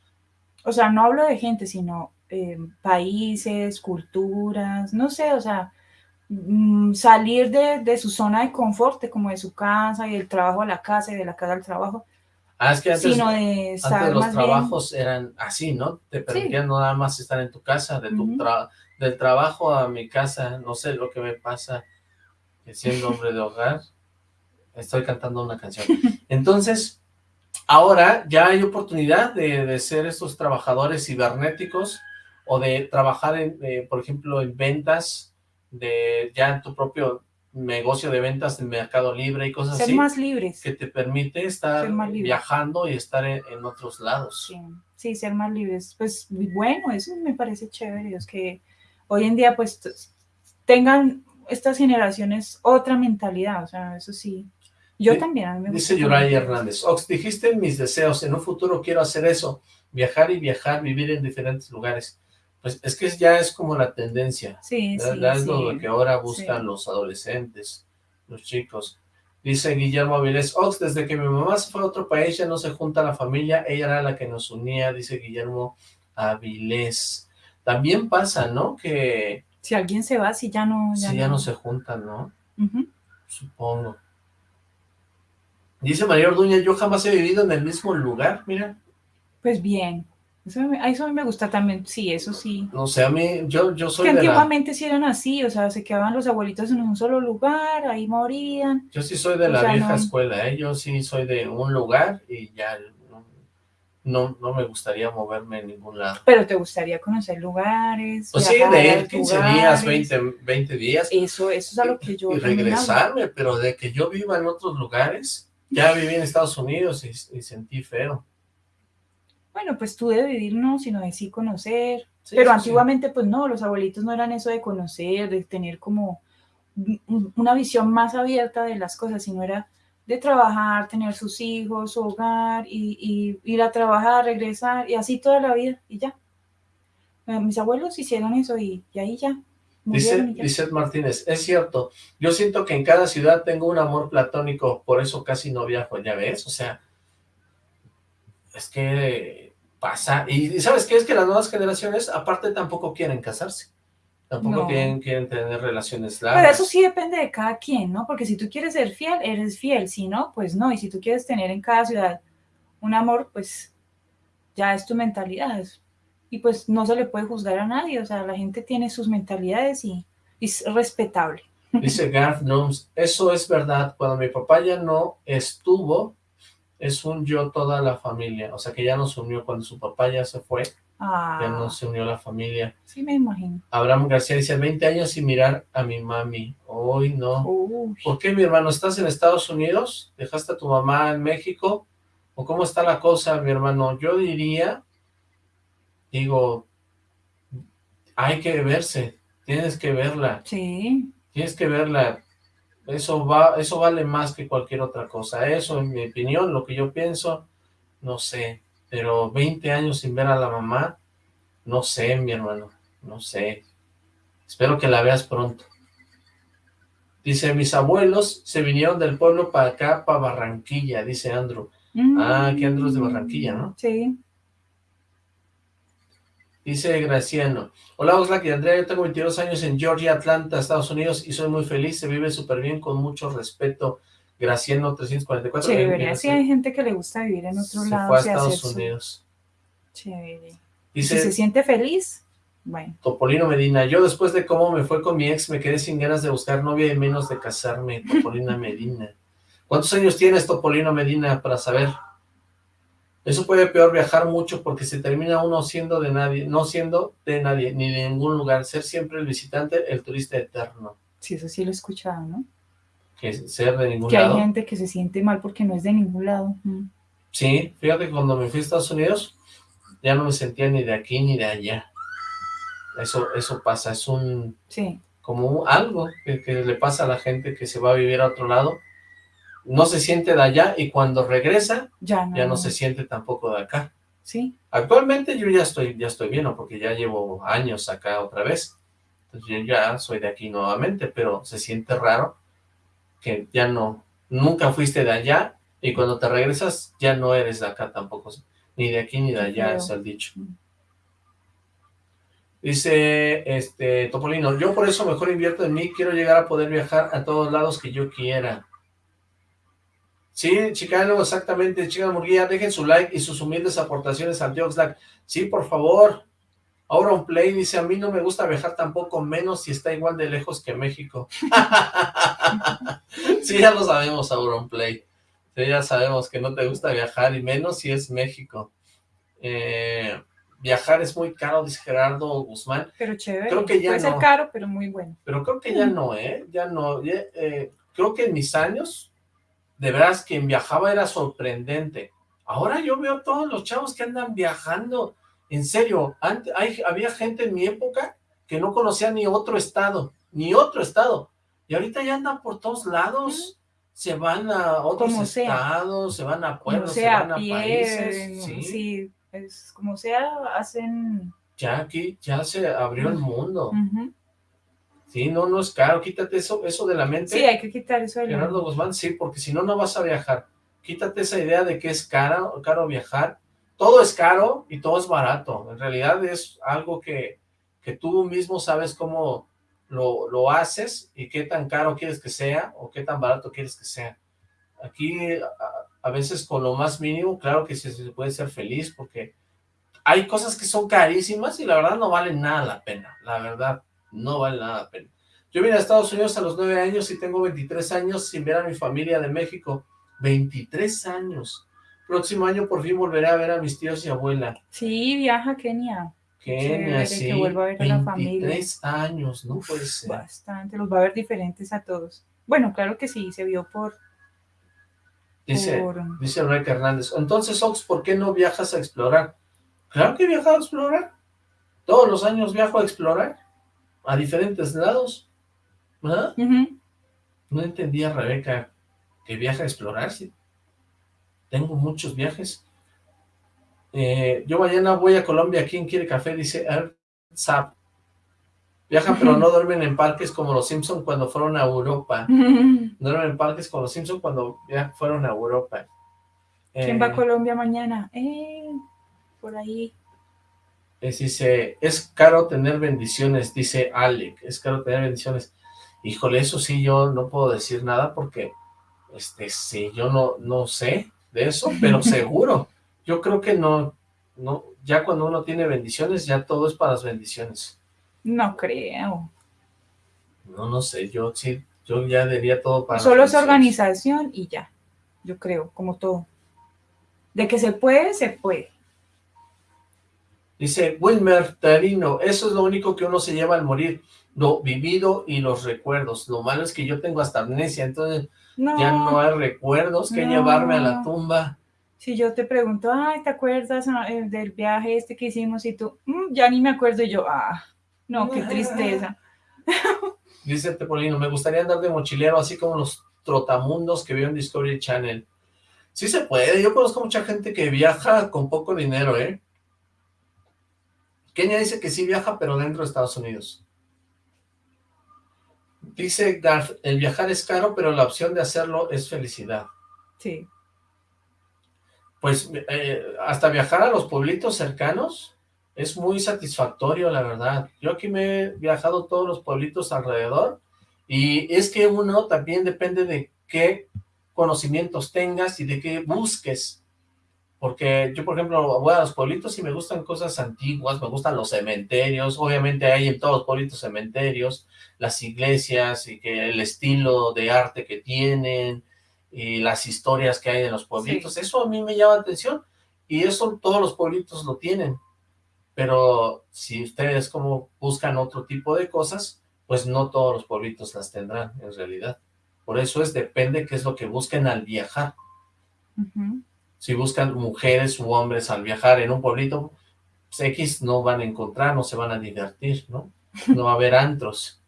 o sea, no hablo de gente, sino eh, países, culturas, no sé, o sea, mm, salir de, de su zona de confort, de como de su casa y del trabajo a la casa y de la casa al trabajo, Ah, es que antes, sino de los más bien- trabajos eran así, ¿no? Te permitían nada más estar en tu casa, de tu tra- del trabajo a mi casa, no sé lo que me pasa, siendo hombre de hogar, estoy cantando una canción. Entonces, ahora ya hay oportunidad de, de ser estos trabajadores cibernéticos o de trabajar, en, eh, por ejemplo, en ventas, de ya en tu propio negocio de ventas en Mercado Libre y cosas ser así, más libres. que te permite estar Ser viajando y estar en, en otros lados. Sí, sí, ser más libres. Pues bueno, eso me parece chévere, es que hoy en día pues tengan estas generaciones otra mentalidad, o sea, eso sí. Yo también, a mí me Dice Yuraya Hernández, Ox, dijiste en mis deseos, en un futuro quiero hacer eso, viajar y viajar, vivir en diferentes lugares. Pues es que ya es como la tendencia, Sí, ya- sí, ya es sí. lo que ahora buscan los adolescentes, los chicos. Dice Guillermo Avilés, Ox, desde que mi mamá se fue a otro país ya no se junta la familia, ella era la que nos unía, dice Guillermo Avilés. También pasa, ¿no? Que Si alguien se va, si ya no... si ya no se juntan, ¿no? Supongo. Dice María Orduña, yo jamás he vivido en el mismo lugar, mira. Pues bien, eso, a eso a mí me gusta también, sí, eso sí. No sé, a mí, yo, yo soy que de la, antiguamente sí eran así, o sea, se quedaban los abuelitos en un solo lugar, ahí morían. yo sí soy de o la sea, vieja no- escuela, ¿eh? Yo sí soy de un lugar y ya no, no, me gustaría moverme en ningún lado. Pero te gustaría conocer lugares. Pues sí, de a ir 15 días, lugares. 20, 20 días Eso, eso es a lo que yo y regresarme, pero de que yo viva en otros lugares, ya viví en Estados Unidos y, y sentí feo. Bueno, pues tú de vivir no, sino de sí conocer. Sí, Pero sí, antiguamente, pues no, los abuelitos no eran eso de conocer, de tener como un- un- una visión más abierta de las cosas, sino era de trabajar, tener sus hijos, su hogar, y, y ir a trabajar, regresar, y así toda la vida, y ya. Eh, Mis abuelos hicieron eso y, y ahí ya. Dice. Lizeth Martínez, es cierto, yo siento que en cada ciudad tengo un amor platónico, por eso casi no viajo, ya ves, o sea, es que pasa, y, ¿sabes qué? Es que las nuevas generaciones, aparte, tampoco quieren casarse, tampoco No. quieren, quieren tener relaciones Pero largas. eso sí depende de cada quien, ¿no? Porque si tú quieres ser fiel, eres fiel, si no, pues no. Y si tú quieres tener en cada ciudad un amor, pues ya es tu mentalidad. Y pues no se le puede juzgar a nadie, o sea, la gente tiene sus mentalidades y, y es respetable. Dice Garth Nooms, eso es verdad, cuando mi papá ya no estuvo, es un yo toda la familia, o sea que ya nos unió, cuando su papá ya se fue, Ah, ya no se unió la familia. sí me imagino. Abraham García dice, 20 años sin mirar a mi mami. Hoy no. Uy, ¿Por qué, mi hermano? ¿Estás en Estados Unidos? ¿Dejaste a tu mamá en México? ¿O cómo está la cosa, mi hermano? Yo diría, digo, hay que verse, tienes que verla, sí, tienes que verla. Eso va, eso vale más que cualquier otra cosa. Eso, en mi opinión, lo que yo pienso, no sé. Pero 20 años sin ver a la mamá, no sé, mi hermano, no sé. Espero que la veas pronto. Dice, mis abuelos se vinieron del pueblo para acá, para Barranquilla, dice Andrew. Ah, aquí Andrew es de Barranquilla, ¿no? Sí, Dice Graciano, hola Oxlack y Andrea, yo tengo 22 años en Georgia, Atlanta, Estados Unidos, y soy muy feliz, se vive súper bien, con mucho respeto. Graciano 344. chévere. Sí, hay gente que le gusta vivir en otro se lado. fue a Estados hacer su- Unidos. Chévere. Y si Dice se siente feliz, bueno. Topolino Medina, yo después de cómo me fue con mi ex, me quedé sin ganas de buscar novia y menos de casarme, Topolina Medina. ¿Cuántos años tienes, Topolino Medina, para saber? Eso puede peor viajar mucho porque se termina uno siendo de nadie, no siendo de nadie, ni de ningún lugar, ser siempre el visitante, el turista eterno, Sí, eso sí lo he escuchado, ¿no? que ser de ningún Que hay lado. gente que se siente mal porque no es de ningún lado. Mm. Sí, fíjate que cuando me fui a Estados Unidos, ya no me sentía ni de aquí ni de allá. Eso, eso pasa, es un, Sí, como un- algo que, que le pasa a la gente que se va a vivir a otro lado, no se siente de allá y cuando regresa ya no. ya no se siente tampoco de acá. Sí, Actualmente yo ya estoy, ya estoy bien, ¿no? porque ya llevo años acá otra vez, entonces yo ya soy de aquí nuevamente, pero se siente raro que ya no, nunca fuiste de allá y cuando te regresas ya no eres de acá tampoco, ni de aquí ni de allá, es el dicho. Dice, este, Topolino, yo por eso mejor invierto en mí, quiero llegar a poder viajar a todos lados que yo quiera. Sí, Chicano, exactamente, Chica Murguía, dejen su like y sus humildes aportaciones al Dioxlack. Sí, por favor. Auron Play dice, a mí no me gusta viajar tampoco, menos si está igual de lejos que México. sí, ya lo sabemos, Auron Play. Sí, ya sabemos que no te gusta viajar, y menos si es México. Eh, viajar es muy caro, dice Gerardo Guzmán. Pero chévere. Creo que ya Puede ser no. caro, pero muy bueno. Pero creo que ya no, ¿eh? Ya no. ya, eh, creo que en mis años, de veras, quien viajaba era sorprendente. Ahora yo veo a todos los chavos que andan viajando. En serio, antes, hay, había gente en mi época que no conocía ni otro estado, ni otro estado. Y ahorita ya andan por todos lados. Se van a otros Como sea. estados, se van a pueblos, se van a pie, países. sí. Sí. es como sea, hacen... Ya aquí, ya se abrió el mundo. Sí, no, no es caro. Quítate eso, eso de la mente. Sí, hay que quitar eso de la- Gerardo Guzmán, sí, porque si no, no vas a viajar. Quítate esa idea de que es caro, caro viajar. Todo es caro y todo es barato. En realidad es algo que, que tú mismo sabes cómo lo, lo haces y qué tan caro quieres que sea o qué tan barato quieres que sea. Aquí, a, a veces con lo más mínimo, claro que se, se puede ser feliz porque hay cosas que son carísimas y la verdad no valen nada la pena. La verdad, no vale nada la pena. Yo vine a Estados Unidos a los 9 años y tengo 23 años sin ver a mi familia de México. 23 años. Próximo año por fin volveré a ver a mis tíos y abuela. Sí, viaja a Kenia. Kenia, sí. que vuelva a ver a la familia. 23 años, no puede ser. Bastante, los va a ver diferentes a todos. Bueno, claro que sí, se vio por... Dice, por- dice Rebeca Hernández. Entonces, Ox, ¿por qué no viajas a explorar? Claro que he viajado a explorar. Todos los años viajo a explorar. A diferentes lados. Ujú. No entendía, Rebeca, que viaja a explorar. Sí. Tengo muchos viajes. Eh, yo mañana voy a Colombia. ¿Quién quiere café? Dice Zap. Viajan, pero no duermen en parques como los Simpson cuando fueron a Europa. Duermen en parques como los Simpson cuando ya fueron a Europa. ¿Quién Eh, va a Colombia mañana? Eh, por ahí. Es, dice, es caro tener bendiciones, dice Alec, es caro tener bendiciones. Híjole, eso sí, yo no puedo decir nada porque, este, sí, yo no, no sé de eso, pero seguro. Yo creo que no, no, ya cuando uno tiene bendiciones, ya todo es para las bendiciones. No creo. No, no sé, yo sí, yo ya diría todo para Solo es organización y ya. Yo creo, como todo. De que se puede, se puede. Dice Wilmer Tarino, eso es lo único que uno se lleva al morir, lo vivido y los recuerdos. Lo malo es que yo tengo hasta amnesia, entonces No, ya no hay recuerdos que no. llevarme a la tumba. si yo te pregunto, ay, ¿te acuerdas ah, del viaje este que hicimos? Y tú, "Mm, ya ni me acuerdo. Y yo, ah, no, qué tristeza. Dice Tepolino, me gustaría andar de mochilero así como los trotamundos que veo en Discovery Channel. Sí se puede, yo conozco mucha gente que viaja con poco dinero, ¿eh? Kenia dice que sí viaja, pero dentro de Estados Unidos. Dice Garth, el viajar es caro, pero la opción de hacerlo es felicidad. Sí. Pues eh, hasta viajar a los pueblitos cercanos es muy satisfactorio, la verdad. Yo aquí me he viajado todos los pueblitos alrededor y es que uno también depende de qué conocimientos tengas y de qué busques. Porque yo, por ejemplo, voy a los pueblitos y me gustan cosas antiguas, me gustan los cementerios, obviamente hay en todos los pueblitos cementerios, las iglesias y que el estilo de arte que tienen y las historias que hay en los pueblitos, eso a mí me llama la atención y eso todos los pueblitos lo tienen. Pero si ustedes como buscan otro tipo de cosas, pues no todos los pueblitos las tendrán en realidad. Por eso es, depende qué es lo que busquen al viajar. Si buscan mujeres u hombres al viajar en un pueblito, pues X no van a encontrar, no se van a divertir, ¿no? No va a haber antros.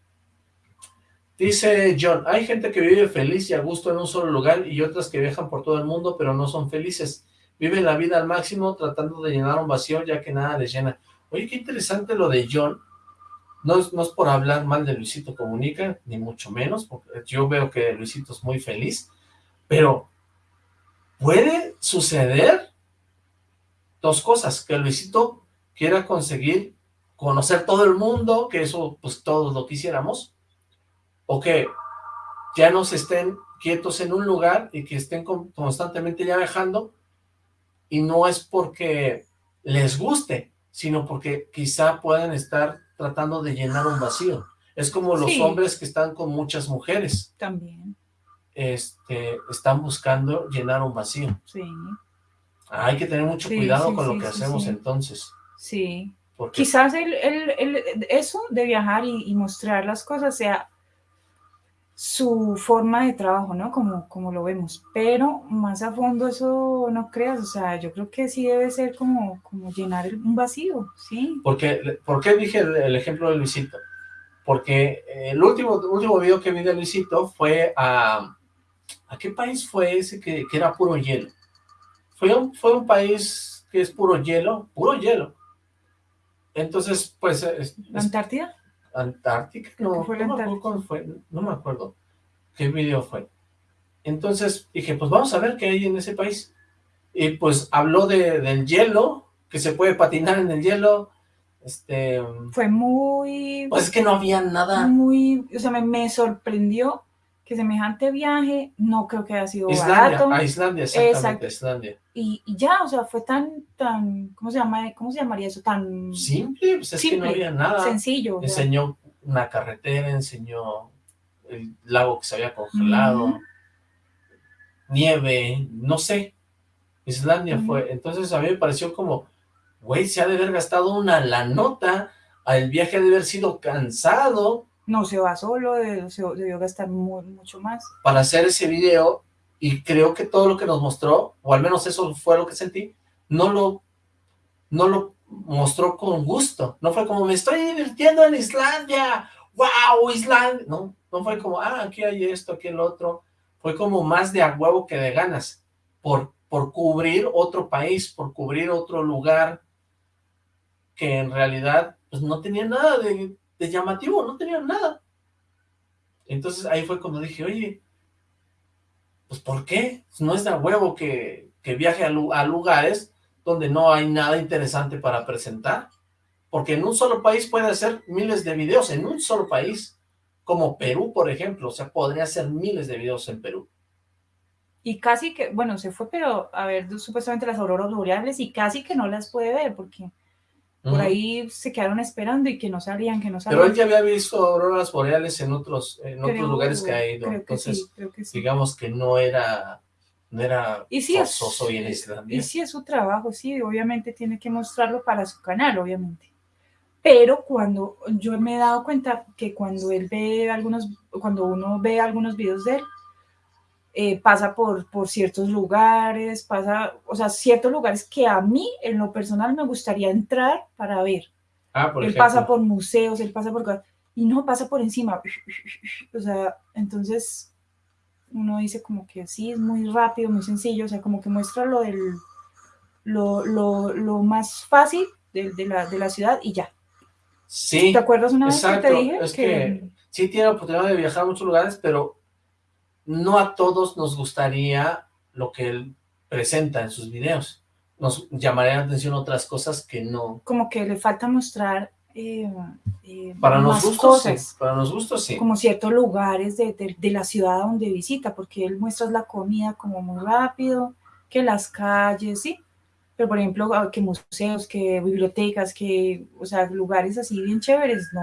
Dice John, hay gente que vive feliz y a gusto en un solo lugar y otras que viajan por todo el mundo pero no son felices. Viven la vida al máximo tratando de llenar un vacío ya que nada les llena. Oye, qué interesante lo de John. No no es por hablar mal de Luisito Comunica, ni mucho menos, porque yo veo que Luisito es muy feliz, pero puede suceder dos cosas, que Luisito quiera conseguir conocer todo el mundo, que eso pues todos lo quisiéramos, o que ya no se estén quietos en un lugar y que estén constantemente ya viajando, y no es porque les guste, sino porque quizá puedan estar tratando de llenar un vacío. Es como los Sí. hombres que están con muchas mujeres, También, este, están buscando llenar un vacío. sí, Hay que tener mucho Sí, cuidado sí, con lo que hacemos entonces, sí. porque Quizás el, el- el- eso de viajar y, y mostrar las cosas sea su forma de trabajo, ¿no? Como, como lo vemos. Pero más a fondo eso no creas, o sea, yo creo que sí debe ser como, como llenar un vacío, ¿sí? Porque, ¿Por qué dije el, el ejemplo de Luisito? Porque el último, último video que vi de Luisito fue a... ¿A qué país fue ese que, que era puro hielo? Fue un, fue un país que es puro hielo, puro hielo. Entonces, pues, es- ¿La es- Antártida? Antártica, no, fue no me acuerdo fue, no me acuerdo qué video fue. Entonces dije, pues vamos a ver qué hay en ese país. Y pues habló de, del hielo, que se puede patinar en el hielo, este, Fue muy, pues es que no había nada. muy, o sea, me, me sorprendió que semejante viaje no creo que haya sido Islandia, barato. a Islandia, exactamente, Exacto. Islandia. Y, y ya, o sea, fue tan, tan, ¿cómo se llama? ¿Cómo se llamaría eso? Tan Simple, pues es que no había nada. sencillo. Enseñó una carretera, enseñó el lago que se había congelado, nieve, no sé. Islandia fue. Entonces a mí me pareció como, güey, se ha de haber gastado una la nota, el viaje ha de haber sido cansado No se va solo, se debió gastar mu- mucho más. para hacer ese video y creo que todo lo que nos mostró, o al menos eso fue lo que sentí, no lo, no lo mostró con gusto. No fue como, me estoy divirtiendo en Islandia, wow, Islandia. No, no fue como, ah, aquí hay esto, aquí el otro. Fue como más de a huevo que de ganas, por, por cubrir otro país, por cubrir otro lugar que en realidad pues, no tenía nada de, llamativo, no tenía nada. Entonces ahí fue cuando dije, oye, pues ¿por qué? No es de huevo que, que viaje a lugares donde no hay nada interesante para presentar. Porque en un solo país puede hacer miles de videos, en un solo país, como Perú, por ejemplo, o sea, podría hacer miles de videos en Perú. Y casi que, bueno, se fue, pero a ver supuestamente las auroras boreales y casi que no las puede ver porque por ahí se quedaron esperando y que no salían, que no Pero salían. él ya había visto auroras boreales en otros, en otros lugares que ha ido, entonces sí, creo que sí. digamos que no era, no era Y sí, es, forzoso ir a Islandia. y sí es su trabajo, sí, obviamente tiene que mostrarlo para su canal, obviamente. Pero cuando yo me he dado cuenta que cuando él ve algunos, cuando uno ve algunos videos de él, eh, pasa por, por ciertos lugares, pasa, o sea, ciertos lugares que a mí en lo personal me gustaría entrar para ver. Ah, por él ejemplo. pasa por museos, él pasa por cosas, y no pasa por encima. O sea, entonces uno dice como que sí, es muy rápido, muy sencillo, o sea, como que muestra lo del lo, lo, lo más fácil de, de la, de la ciudad y ya. Sí, ¿Te acuerdas una vez que exacto, te dije? es que sí tiene la oportunidad de viajar a muchos lugares, pero no a todos nos gustaría lo que él presenta en sus videos. Nos llamaría la atención otras cosas que no. como que le falta mostrar eh, eh, Para más los gustos, cosas. sí. Para los gustos, sí. como ciertos lugares de, de- de la ciudad donde visita, porque él muestra la comida como muy rápido, que las calles, sí, pero por ejemplo, ah, que museos, que bibliotecas, que, o sea, lugares así bien chéveres, no,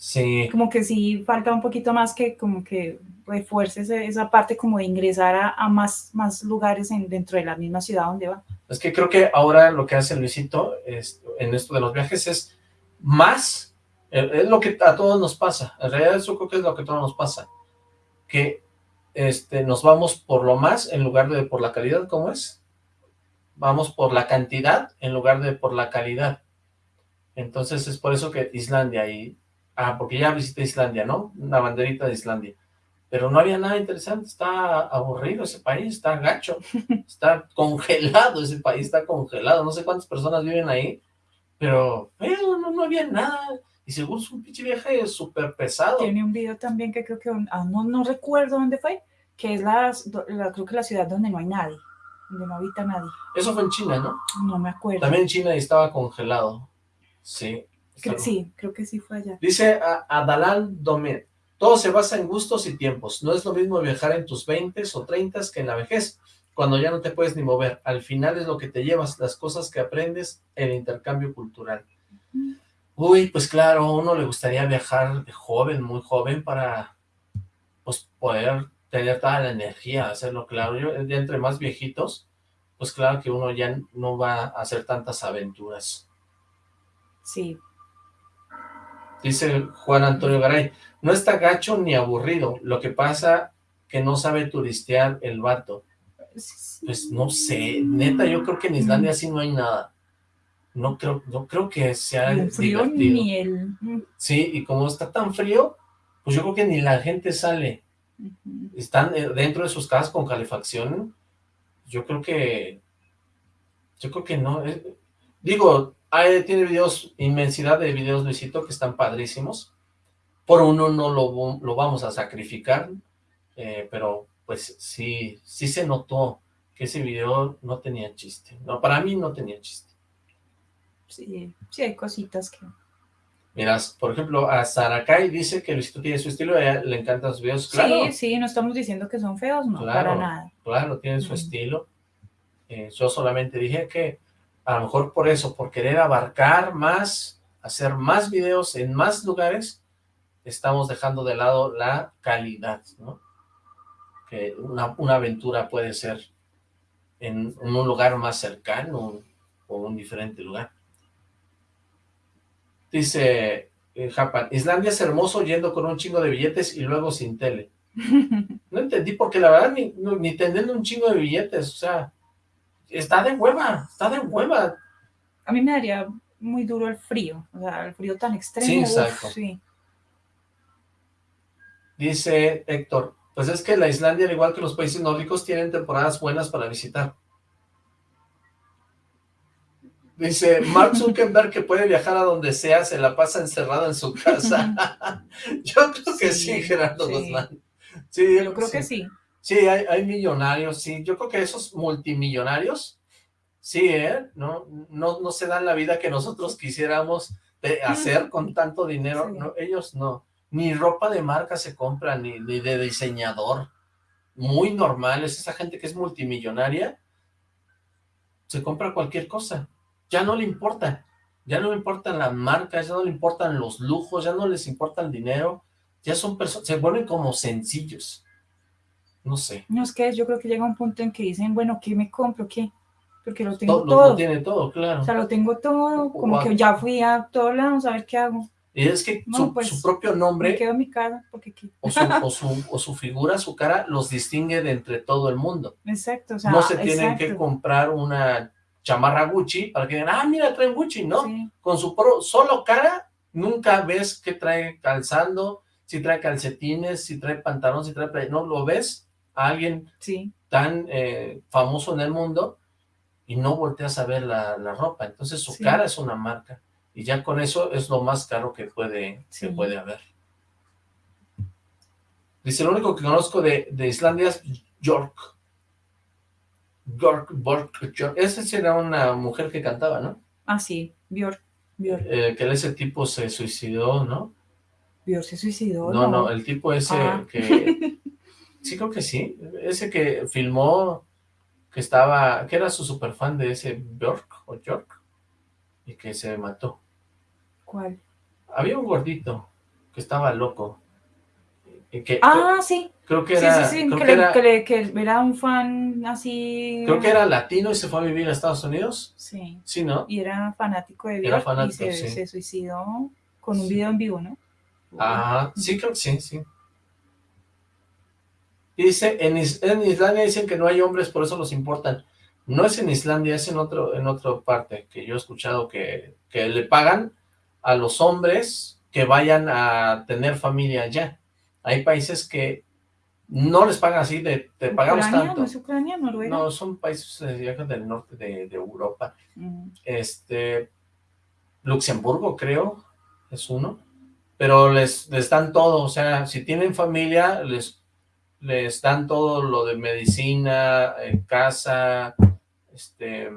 Sí, como que sí falta un poquito más que como que refuerce esa parte como de ingresar a, a más, más lugares en, dentro de la misma ciudad donde va. es que creo que ahora lo que hace Luisito es, en esto de los viajes es más, eh, es lo que a todos nos pasa. En realidad eso creo que es lo que a todos nos pasa. Que este, nos vamos por lo más en lugar de por la calidad, ¿cómo es? Vamos por la cantidad en lugar de por la calidad. Entonces es por eso que Islandia y... Ah, porque ya visité Islandia, ¿no? Una banderita de Islandia. Pero no había nada interesante, está aburrido ese país, está gacho, está congelado ese país, está congelado. No sé cuántas personas viven ahí, pero pero no, no había nada. Y seguro es un pinche viaje súper pesado. Tiene un video también que creo que, ah, no, no recuerdo dónde fue, que es la, la- creo que la ciudad donde no hay nadie, donde no habita nadie, Eso fue en China, ¿no? no me acuerdo. También en China estaba congelado. Sí. Creo- sí, creo que sí fue allá. Dice Adalán Domet, todo se basa en gustos y tiempos. No es lo mismo viajar en tus 20 o 30 que en la vejez, cuando ya no te puedes ni mover. Al final es lo que te llevas, las cosas que aprendes, el intercambio cultural. Uy, pues claro, a uno le gustaría viajar de joven, muy joven, para pues poder tener toda la energía, hacerlo claro. Yo, ya entre más viejitos, pues claro que uno ya no va a hacer tantas aventuras. Sí, Dice Juan Antonio Garay, no está gacho ni aburrido, lo que pasa que no sabe turistear el vato. Pues no sé, neta, yo creo que en Islandia sí no hay nada. No creo, no creo que sea un frío divertido. ni el... Sí, y como está tan frío, pues yo creo que ni la gente sale. Están eh, dentro de sus casas con calefacción. Yo creo que... Yo creo que no. eh, digo, hay- tiene videos, inmensidad de videos, Luisito, que están padrísimos. Por uno no lo, lo vamos a sacrificar, eh, pero pues sí, sí se notó que ese video no tenía chiste. No, para mí no tenía chiste. Sí, sí, hay cositas que... Miras, por ejemplo, a Sarakai dice que Luisito tiene su estilo, a ella le encantan sus videos. Claro, Sí, sí, no estamos diciendo que son feos, no, Claro. para nada. claro, tiene su estilo. Eh, yo solamente dije que a lo mejor por eso, por querer abarcar más, hacer más videos en más lugares, estamos dejando de lado la calidad, ¿no? Que una, una aventura puede ser en, en un lugar más cercano o un diferente lugar. Dice eh, Japan, Islandia es hermoso yendo con un chingo de billetes y luego sin tele. No entendí, porque la verdad ni, ni teniendo un chingo de billetes, o sea, está de hueva, está de hueva. A mí me daría muy duro el frío, o sea, el frío tan extremo. Sí, uf, exacto. sí. Dice Héctor, pues es que la Islandia, al igual que los países nórdicos, tienen temporadas buenas para visitar. Dice Mark Zuckerberg que puede viajar a donde sea, se la pasa encerrado en su casa. Yo creo que sí, Sí, Gerardo. Guzmán. Sí, Yo creo que sí. Sí, hay, hay millonarios, sí. Yo creo que esos multimillonarios, sí, ¿eh? No, no, no se dan la vida que nosotros quisiéramos de hacer con tanto dinero. Sí. No, ellos no. Ni ropa de marca se compra, ni, ni de diseñador. Muy normal, es esa gente que es multimillonaria, se compra cualquier cosa. Ya no le importa. Ya no le importan las marcas, ya no le importan los lujos, ya no les importa el dinero. Ya son personas, se vuelven como sencillos. No sé. No es que yo creo que llega un punto en que dicen, bueno, ¿qué me compro? ¿Qué? Porque lo tengo Todo, todo. lo tiene todo, claro. O sea, lo tengo todo, como que ya fui a todos lados a ver qué hago. Y es que su, pues, su propio Me nombre quedo en mi casa, porque o su, o, su, o su figura, su cara, los distingue de entre todo el mundo. Exacto, o sea, no se tienen que comprar una chamarra Gucci para que digan, ah, mira, traen Gucci, ¿no? Sí, Con su pro- solo cara, nunca ves que trae calzando, si trae calcetines, si trae pantalón, si trae... No, lo ves a alguien sí, tan eh, famoso en el mundo y no volteas a ver la, la ropa. Entonces su Sí. cara es una marca y ya con eso es lo más caro que puede, Sí. que puede haber. Dice, lo único que conozco de, de Islandia es York. York, Bork, York. Esa era una mujer que cantaba, ¿no? ah, sí, Björk, Björk, Eh, que ese tipo se suicidó, ¿no? Björk se suicidó, No, no, el tipo ese Ah. que... Sí, creo que sí. Ese que filmó, que estaba... que era su superfan de ese Bjork o York, y que se mató. ¿Cuál? Había un gordito que estaba loco. y que Ah, sí, creo que sí, era... sí, sí, creo que, era, que le- que era un fan así. creo que era latino y se fue a vivir a Estados Unidos. Sí, Sí, ¿no? y era fanático de fanático, y se, sí. se suicidó con un video en vivo, ¿no? Ah, sí, creo que sí, sí. Y Dice, en, Is- en Islandia dicen que no hay hombres, por eso los importan. No es en Islandia, es en otro, en otra parte, que yo he escuchado que, que le pagan a los hombres que vayan a tener familia allá. Hay países que no les pagan así, de te pagamos Ucrania, tanto. ¿No es Ucrania, Noruega? No, son países eh, del norte de, de Europa. Mm, Este, Luxemburgo, creo, es uno, pero les, les dan todo, o sea, si tienen familia, les, les dan todo lo de medicina, eh, casa, este,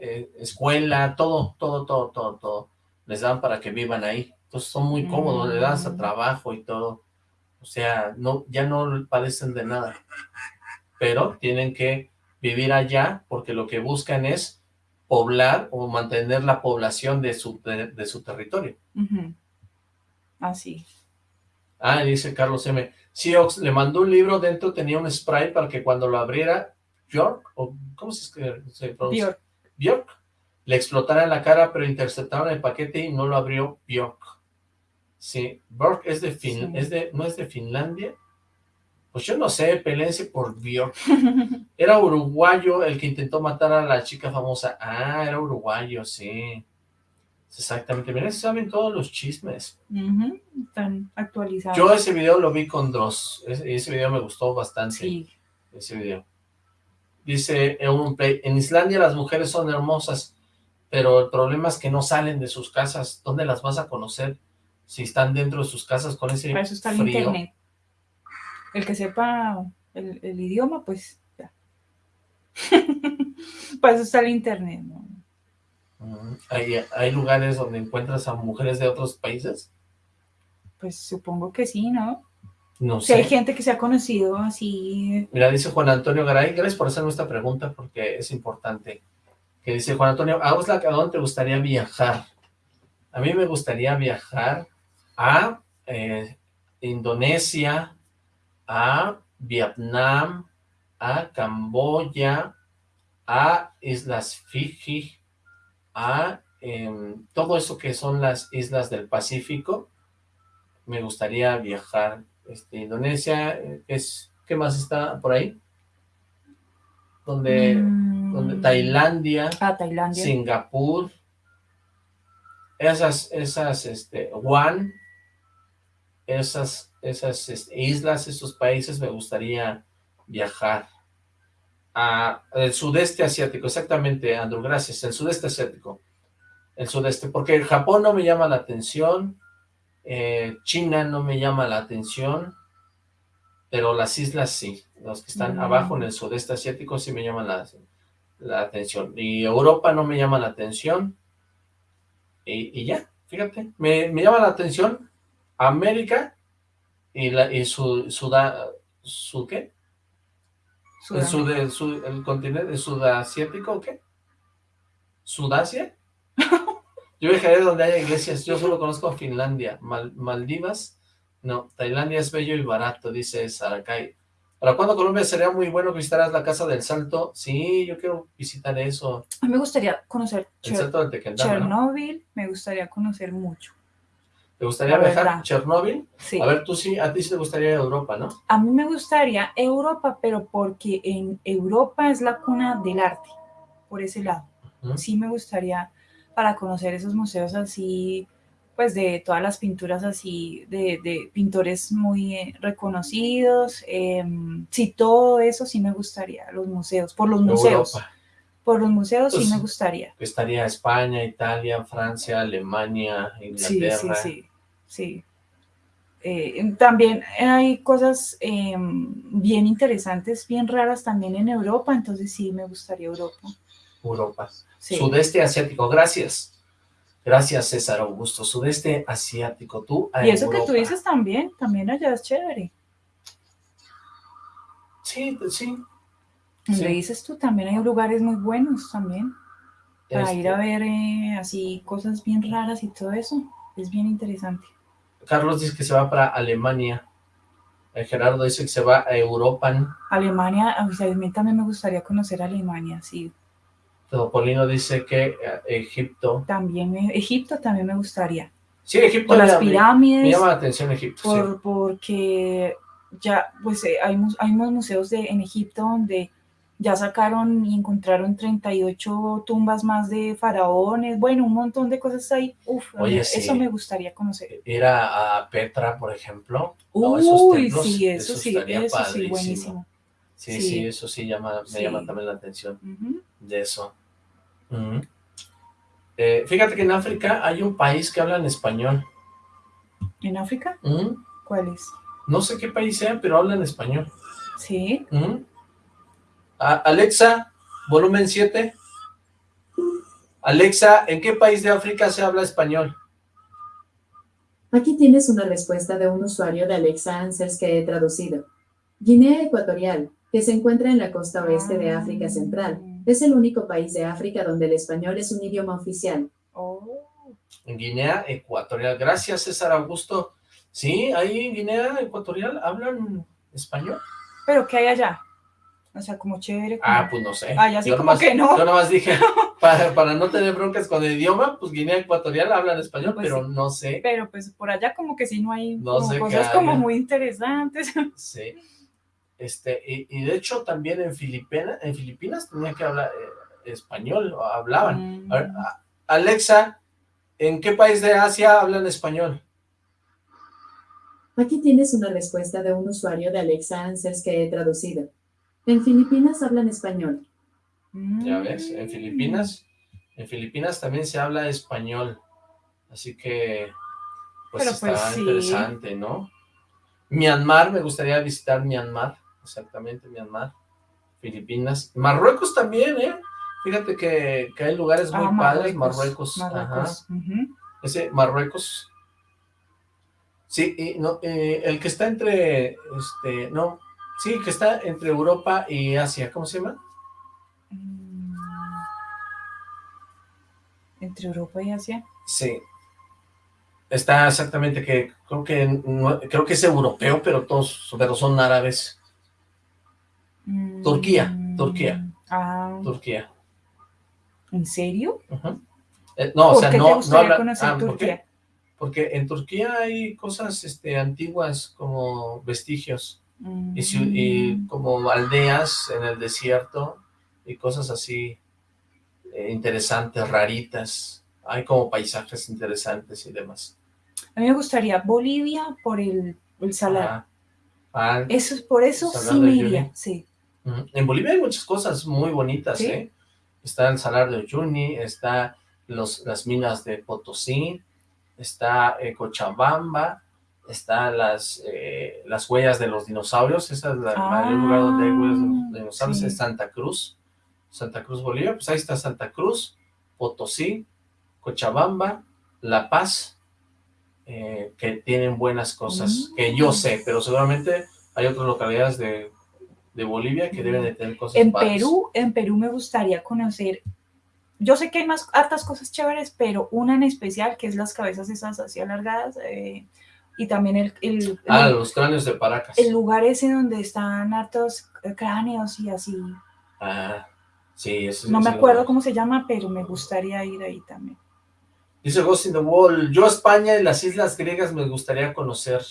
eh, escuela, todo, todo, todo, todo, todo. Les dan para que vivan ahí. Entonces son muy cómodos, le das a Mm. trabajo y todo. O sea, no, ya no padecen de nada. Pero tienen que vivir allá porque lo que buscan es poblar o mantener la población de su, de, de su territorio. Ujú. Así. Ah, dice Carlos M. Siox le mandó un libro, dentro tenía un spray para que cuando lo abriera, Bjork, o ¿cómo se, escribe- se pronuncia? Bjork. Bjork, le explotara en la cara, pero interceptaron el paquete y no lo abrió Bjork. Sí, Bjork es de Fin, Sí. es de, ¿no es de Finlandia? Pues yo no sé, pelense por Bjork. Era uruguayo el que intentó matar a la chica famosa. Ah, era uruguayo, sí. Exactamente, miren, se saben todos los chismes. Están actualizados. Yo ese video lo vi con Dross, ese, ese video me gustó bastante, Sí. ese video. Dice Play, en Islandia las mujeres son hermosas, pero el problema es que no salen de sus casas. ¿Dónde las vas a conocer si están dentro de sus casas con ese Para eso está el frío? internet. El que sepa el, el idioma, pues ya. Para eso está el internet, ¿no? ¿Hay, ¿Hay lugares donde encuentras a mujeres de otros países? Pues supongo que sí, ¿no? No Si hay sé. gente que se ha conocido así. Mira, dice Juan Antonio Garay, gracias por hacerme esta pregunta porque es importante. Que dice Juan Antonio, ¿a vos, ¿a dónde te gustaría viajar? A mí me gustaría viajar a eh, Indonesia, a Vietnam, a Camboya, a Islas Fiji, a em, todo eso que son las islas del Pacífico. Me gustaría viajar. Este, Indonesia, es, ¿qué más está por ahí? Donde, mm, donde Tailandia, Ah, Tailandia. Singapur, esas, esas, este, Guam, esas, esas este, islas, esos países me gustaría viajar. A el sudeste asiático, exactamente, Andrew, gracias, el sudeste asiático, el sudeste, porque Japón no me llama la atención, eh, China no me llama la atención, pero las islas sí, los que están Mm. abajo en el sudeste asiático sí me llaman la, la atención, y Europa no me llama la atención, y, y ya, fíjate, me, me llama la atención América y, la, y su, suda, su, ¿qué? El, sud, el, sud- el continente sudasiático, ¿o qué? ¿Sudasia? Yo viajaré donde haya iglesias, yo solo conozco Finlandia, Mal- Maldivas, no, Tailandia es bello y barato, dice Saracay. ¿Para cuándo Colombia sería muy bueno que visitaras la Casa del Salto? Sí, yo quiero visitar eso, A mí me gustaría conocer el Cher-. Chernobyl, me gustaría conocer mucho. ¿Te gustaría La viajar a Chernóbil? Sí. A ver, tú sí, a ti sí te gustaría Europa, ¿no? A mí me gustaría Europa, pero porque en Europa es la cuna del arte, por ese lado. Sí me gustaría para conocer esos museos así, pues de todas las pinturas así, de, de pintores muy eh, reconocidos. em, sí, todo eso sí me gustaría, los museos, por los museos. Por los museos sí Pues, me gustaría. Estaría España, Italia, Francia, Alemania, Inglaterra. sí, sí, sí. Eh, también hay cosas em, bien interesantes, bien raras también en Europa, entonces sí me gustaría Europa. Europa. Sí. Sudeste asiático, gracias. Gracias, César Augusto. Sudeste asiático, tú a Y eso que tú dices también, también allá es chévere. Sí, sí. Sí. dices tú, también hay lugares muy buenos también, para Este, ir a ver eh, así cosas bien raras y todo eso. Es bien interesante. Carlos dice que se va para Alemania. Eh, Gerardo dice que se va a Europa. Alemania, o sea, a mí también me gustaría conocer Alemania, sí. Topolino dice que eh, Egipto. También me- Egipto también me gustaría. Sí, Egipto Por las me, pirámides. me llama la atención Egipto. sí. por, porque ya, pues eh, hay, hay unos museos de, en Egipto donde ya sacaron y encontraron 38 tumbas más de faraones, bueno, un montón de cosas ahí. Uf, Oye, eso sí. me gustaría conocer. Ir a, a Petra, por ejemplo. No, Uy, templos, sí, eso, sí, eso sí, buenísimo. Sí, Sí. sí, eso sí llama, me Sí. llama también la atención de eso. Eh, fíjate que en África hay un país que habla en español. ¿En África? Ujú. ¿Cuál es? No sé qué país sea, pero habla en español. Sí. Alexa, volumen 7. Alexa, ¿en qué país de África se habla español? Aquí tienes una respuesta de un usuario de Alexa Answers que he traducido. Guinea Ecuatorial, que se encuentra en la costa oeste de África Central, es el único país de África donde el español es un idioma oficial. Oh. Guinea Ecuatorial. Gracias, César Augusto. Sí, ahí en Guinea Ecuatorial hablan español. ¿Pero qué hay allá? O sea, como chévere. como- Ah, pues no sé. Ah, ya sí, Yo como nomás- que no. Yo nada más dije, para, para no tener broncas con el idioma, pues Guinea Ecuatorial hablan español, Pues pero sí. no sé. Pero pues por allá como que sí no hay No como sé qué cosas como muy interesantes. Sí. Este, y, y de hecho también en Filipinas, en Filipinas tenían que hablar eh, español, o hablaban. Mm. A ver, a- Alexa, ¿en qué país de Asia hablan español? Aquí tienes una respuesta de un usuario de Alexa Answers que he traducido. En Filipinas hablan español. Ya ves, Mm. en Filipinas, en Filipinas también se habla español, así que, pues Pero, está pues, sí. interesante, ¿no? Myanmar, me gustaría visitar Myanmar, exactamente, Myanmar, Filipinas, Marruecos también, ¿eh? Fíjate que, que hay lugares muy Ah, padres, Marruecos, ajá. Ese Marruecos. Sí, y no, eh, el que está entre, este, no, sí, que está entre Europa y Asia, ¿cómo se llama? Mm. Entre Europa y Asia. Sí. Está exactamente que, creo que, no- creo que es europeo, pero todos, pero son árabes. Mm. Turquía, Turquía. Ah, Turquía. ¿en serio? Eh, no, o ¿Por sea, qué no, te no habla, conocer ah. Turquía? Porque en Turquía hay cosas, este, antiguas como vestigios. Y, y Mm. como aldeas en el desierto y cosas así eh, interesantes, raritas. Hay como paisajes interesantes y demás. A mí me gustaría Bolivia por el, el salar. Ajá. Ah, Eso es por eso sí me iría, sí. ujú. En Bolivia hay muchas cosas muy bonitas, ¿Sí? ¿eh? Está el Salar de Uyuni, está los, las minas de Potosí, está eh, Cochabamba, está las, eh, las huellas de los dinosaurios, ese es la- el mayor lugar donde hay huellas de los dinosaurios, Ah, sí. es Santa Cruz, Santa Cruz, Bolivia, pues ahí está Santa Cruz, Potosí, Cochabamba, La Paz, eh, que tienen buenas cosas, Mm. que yo sé, pero seguramente hay otras localidades de, de Bolivia que deben de tener cosas En padres. Perú, en Perú me gustaría conocer, yo sé que hay más hartas cosas chéveres, pero una en especial que es las cabezas esas así alargadas eh, y también el, el, Ah, el- los cráneos de Paracas. el lugar ese donde están hartos cráneos y así. Ah, sí, ese- No me acuerdo cómo se llama, pero me gustaría ir ahí también. Dice Ghost in the Wall, yo España y las islas griegas me gustaría conocer.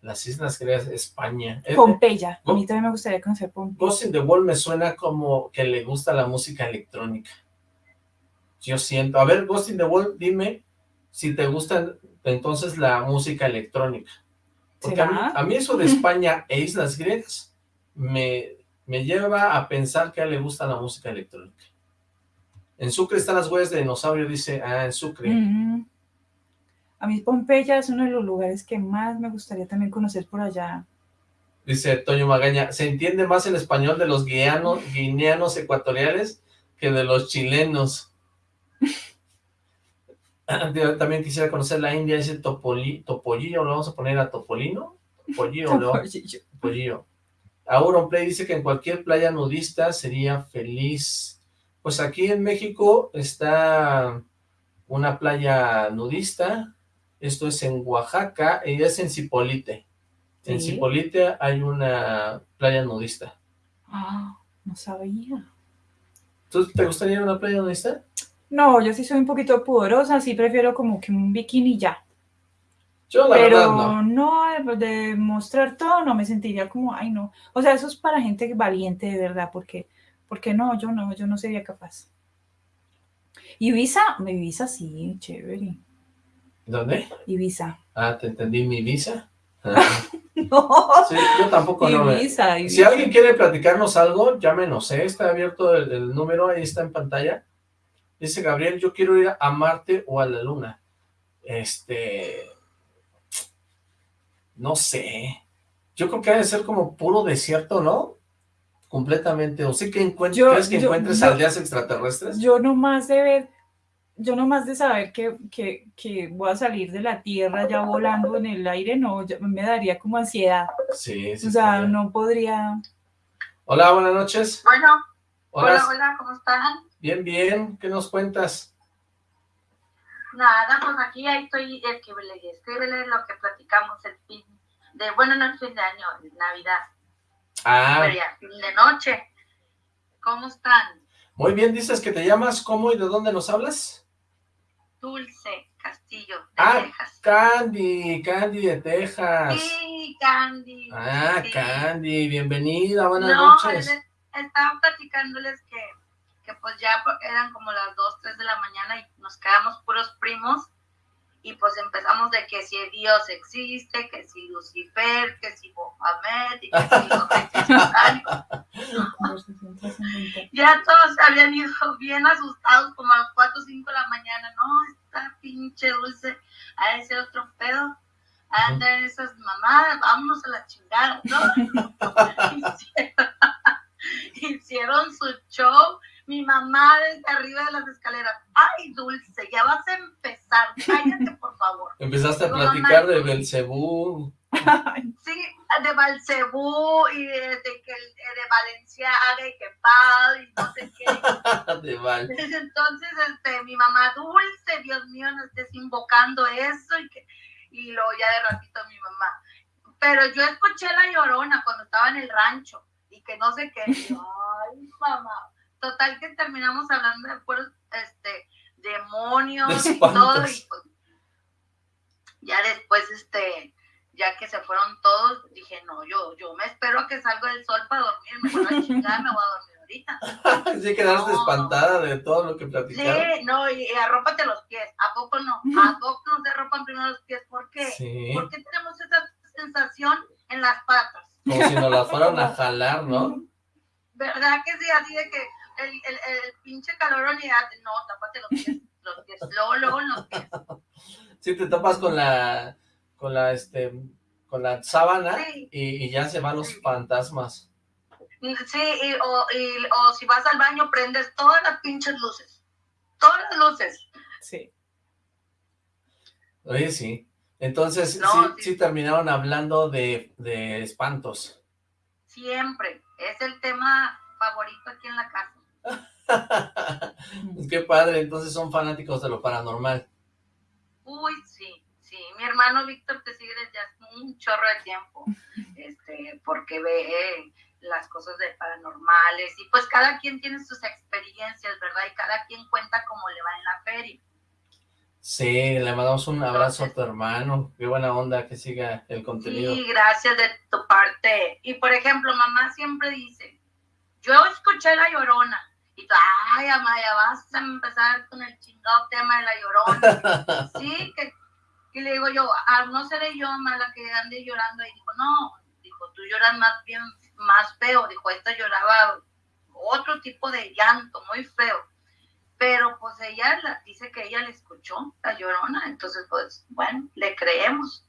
Las islas griegas, España. Eh, Pompeya, a mí también me gustaría conocer Pompeya. Ghost in the Wall me suena como que le gusta la música electrónica. Yo siento. A ver, Ghost in the Wall, dime si te gusta entonces la música electrónica. Porque a mí, ¿Será? a mí eso de España e islas griegas me, me lleva a pensar que a él le gusta la música electrónica. En Sucre están las huellas de dinosaurio, dice, ah, en Sucre. A mí Pompeya es uno de los lugares que más me gustaría también conocer por allá. Dice Toño Magaña, se entiende más el español de los guianos, guineanos ecuatoriales que de los chilenos. Yo También quisiera conocer la India, ese Topoli, Topollillo, lo vamos a poner a Topolino. Topollillo, ¿no? Topollillo. Auronplay dice que en cualquier playa nudista sería feliz. Pues aquí en México está una playa nudista, esto es en Oaxaca, y es en Cipolite. En. Cipolite hay una playa nudista. Ah, no sabía. ¿Tú te gustaría ir a una playa nudista? No, yo sí soy un poquito pudorosa, sí prefiero como que un bikini ya. Yo la Pero verdad no. no, de, mostrar todo, no me sentiría como, ay no. O sea, eso es para gente valiente de verdad, porque, porque no, yo no, yo no sería capaz. Ibiza, Ibiza sí, chévere. ¿Dónde? Ibiza. Ah, te entendí, mi visa. Ah, No, sí, yo tampoco no. me- Ibiza, Si Ibiza. alguien quiere platicarnos algo, llámenos, ¿eh? Está abierto el, el número, ahí está en pantalla. Dice Gabriel, yo quiero ir a Marte o a la Luna. Este... No sé. Yo creo que debe ser como puro desierto, ¿no? Completamente. ¿O sí que encuentres, Yo- ¿crees que yo- encuentres yo- aldeas extraterrestres? Yo nomás de ver yo nomás de saber que, que, que voy a salir de la tierra ya volando en el aire, no, ya me daría como ansiedad. Sí, sí. O sea, no podría... Hola, buenas noches. Bueno, Hola. hola, hola, ¿cómo están? Bien, bien. ¿Qué nos cuentas? Nada, pues aquí ahí estoy, escríbele, escríbele lo que platicamos el fin de, bueno, no el fin de año, Navidad, Ah, pero ya, fin de noche. ¿Cómo están? muy bien. Dices que te llamas ¿cómo y de dónde nos hablas? Dulce Castillo de Ah, Texas. Candy, Candy de Texas. Sí, Candy. Ah, sí. Candy, bienvenida, buenas no, noches. les- estaba platicándoles que, que pues ya eran como las 2, 3 de la mañana y nos quedamos puros primos y pues empezamos de que si Dios existe, que si Lucifer, que si Mohamed, y que si los ya todos se habían ido bien asustados como a las 4 o 5 de la mañana, no, esta pinche dulce, a ese otro pedo, a andar esas mamadas, vámonos a la chingada, ¿no? hicieron, hicieron su show, mi mamá desde arriba de las escaleras, ay dulce, ya vas a empezar, cállate por favor. Empezaste a platicar mamá. de Belcebú. Sí, de Balcebú y de, de que el- de Valenciaga y que Pau y no sé qué. de Val. Entonces, este, mi mamá dulce, Dios mío, no estés invocando eso y que, y luego ya de ratito mi mamá. Pero yo escuché la llorona cuando estaba en el rancho y que no sé qué. y yo, Ay, mamá. Total que terminamos hablando de puros, este, demonios De y todo. Y pues, ya después, este, ya que se fueron todos, dije, no, yo, yo me espero a que salga el sol para dormir, me voy a chingar, me voy a dormir ahorita. Sí, quedaste No. espantada de todo lo que platicaron. Sí, no, y, y arrópate los pies. ¿A poco no? ¿A poco no se arropan primero los pies? ¿Por qué? Sí, ¿Por qué tenemos esa sensación en las patas? como si nos las fueran a jalar, ¿no? ¿Verdad que sí? Así de que el, el, el pinche calorón y no, tápate los pies, los pies, luego, luego en los pies. Sí, te tapas con la, con la, este, con la sábana Sí. y, y ya se van los Sí. fantasmas. Sí, y, o, y, o si vas al baño, prendes todas las pinches luces. Todas las luces. Sí. Oye, sí. Entonces, No, sí, sí. sí terminaron hablando de, de espantos. Siempre. Es el tema favorito aquí en la casa. Qué padre, entonces son fanáticos de lo paranormal. Uy, sí, sí. Mi hermano Víctor te sigue desde hace un chorro de tiempo, este, porque ve eh, las cosas de paranormales y pues cada quien tiene sus experiencias, ¿verdad? Y cada quien cuenta cómo le va en la feria. Sí, le mandamos un abrazo a tu hermano. Qué buena onda que siga el contenido. Sí, gracias de tu parte. Y por ejemplo, mamá siempre dice, yo escuché la llorona. Y tú, ay, Amaya, vas a empezar con el chingado tema de la llorona. Sí, que, que le digo yo, ah, no seré yo mala que ande llorando. Y dijo, no, dijo, tú lloras más bien, más feo. Dijo, esta lloraba otro tipo de llanto, muy feo. Pero pues ella la- dice que ella le escuchó, la llorona. Entonces, pues, bueno, le creemos.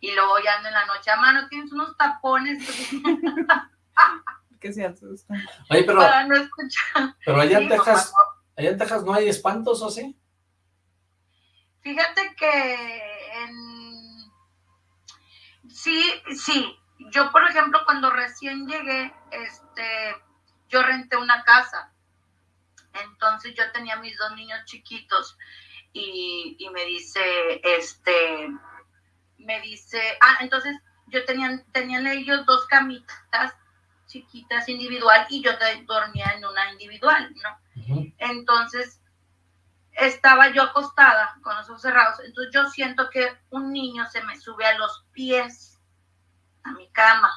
Y luego ya en la noche, a mano, tienes unos tapones Que se asustan. Oye, pero, para no escuchar. pero allá en Texas, mamá, allá en Texas no hay espantos, ¿o sí? Fíjate que en... sí, sí. Yo, por ejemplo, cuando recién llegué, este, yo renté una casa. Entonces yo tenía mis dos niños chiquitos y, y me dice, este, me dice, ah, entonces yo tenían, tenían ellos dos camitas chiquitas individual y yo de- dormía en una individual, ¿no? Entonces, estaba yo acostada con los ojos cerrados. Entonces, yo siento que un niño se me sube a los pies a mi cama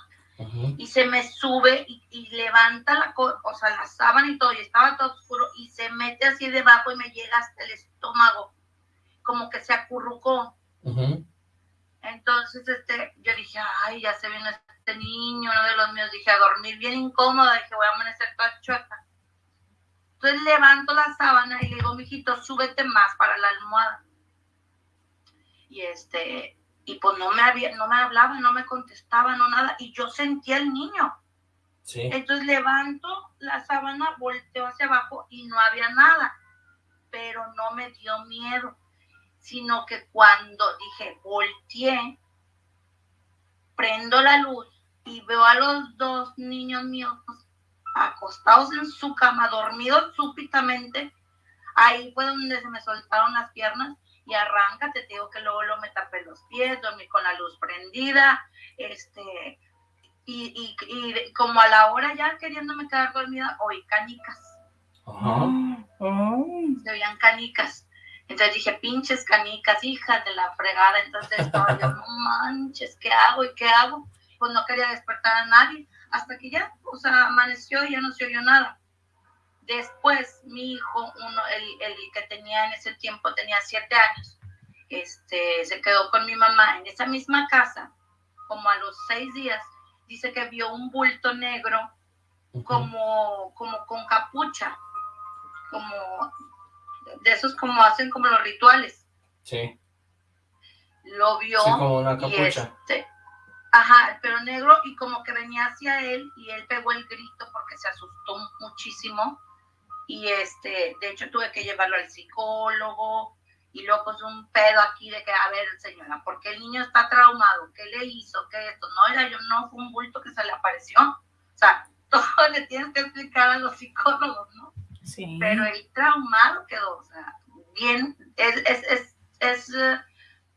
y se me sube y, y levanta la, o sea, la sábana y todo, y estaba todo oscuro y se mete así debajo y me llega hasta el estómago, como que se acurrucó. Entonces, este, yo dije, ay, ya se viene este niño, uno de los míos. Dije, a dormir bien incómoda, dije, voy a amanecer toda chueca. Entonces levanto la sábana y le digo, mijito, súbete más para la almohada. Y este, y pues no me había, no me hablaba, no me contestaba, no nada. Y yo sentía al niño. Sí. Entonces levanto la sábana, volteo hacia abajo y no había nada. pero no me dio miedo, sino que cuando dije, volteé, prendo la luz y veo a los dos niños míos acostados en su cama, dormidos súbitamente, ahí fue donde se me soltaron las piernas y arranca, te digo que luego lo me tapé los pies, dormí con la luz prendida, este, y, y, como a la hora ya queriéndome quedar dormida, oí canicas. Se oían canicas. Entonces dije, pinches canicas, hijas de la fregada. Entonces estaba yo, no manches, ¿qué hago y qué hago? Pues no quería despertar a nadie. Hasta que ya, o sea, amaneció y ya no se oyó nada. Después, mi hijo, uno, el, el que tenía en ese tiempo, tenía siete años, este, se quedó con mi mamá en esa misma casa, como a los seis días, dice que vio un bulto negro como, como con capucha, como de esos como hacen como los rituales. Sí. Lo vio. Sí, como una capucha. Este, ajá, pero negro y como que venía hacia él y él pegó el grito porque se asustó muchísimo y este, de hecho tuve que llevarlo al psicólogo y luego pues un pedo aquí de que, a ver señora, ¿por qué el niño está traumado? ¿Qué le hizo? ¿Qué esto? No, era yo, no fue un bulto que se le apareció. O sea, todo le tienes que explicar a los psicólogos, ¿no? Sí. Pero el traumado quedó, o sea, bien, es, es, es, es uh,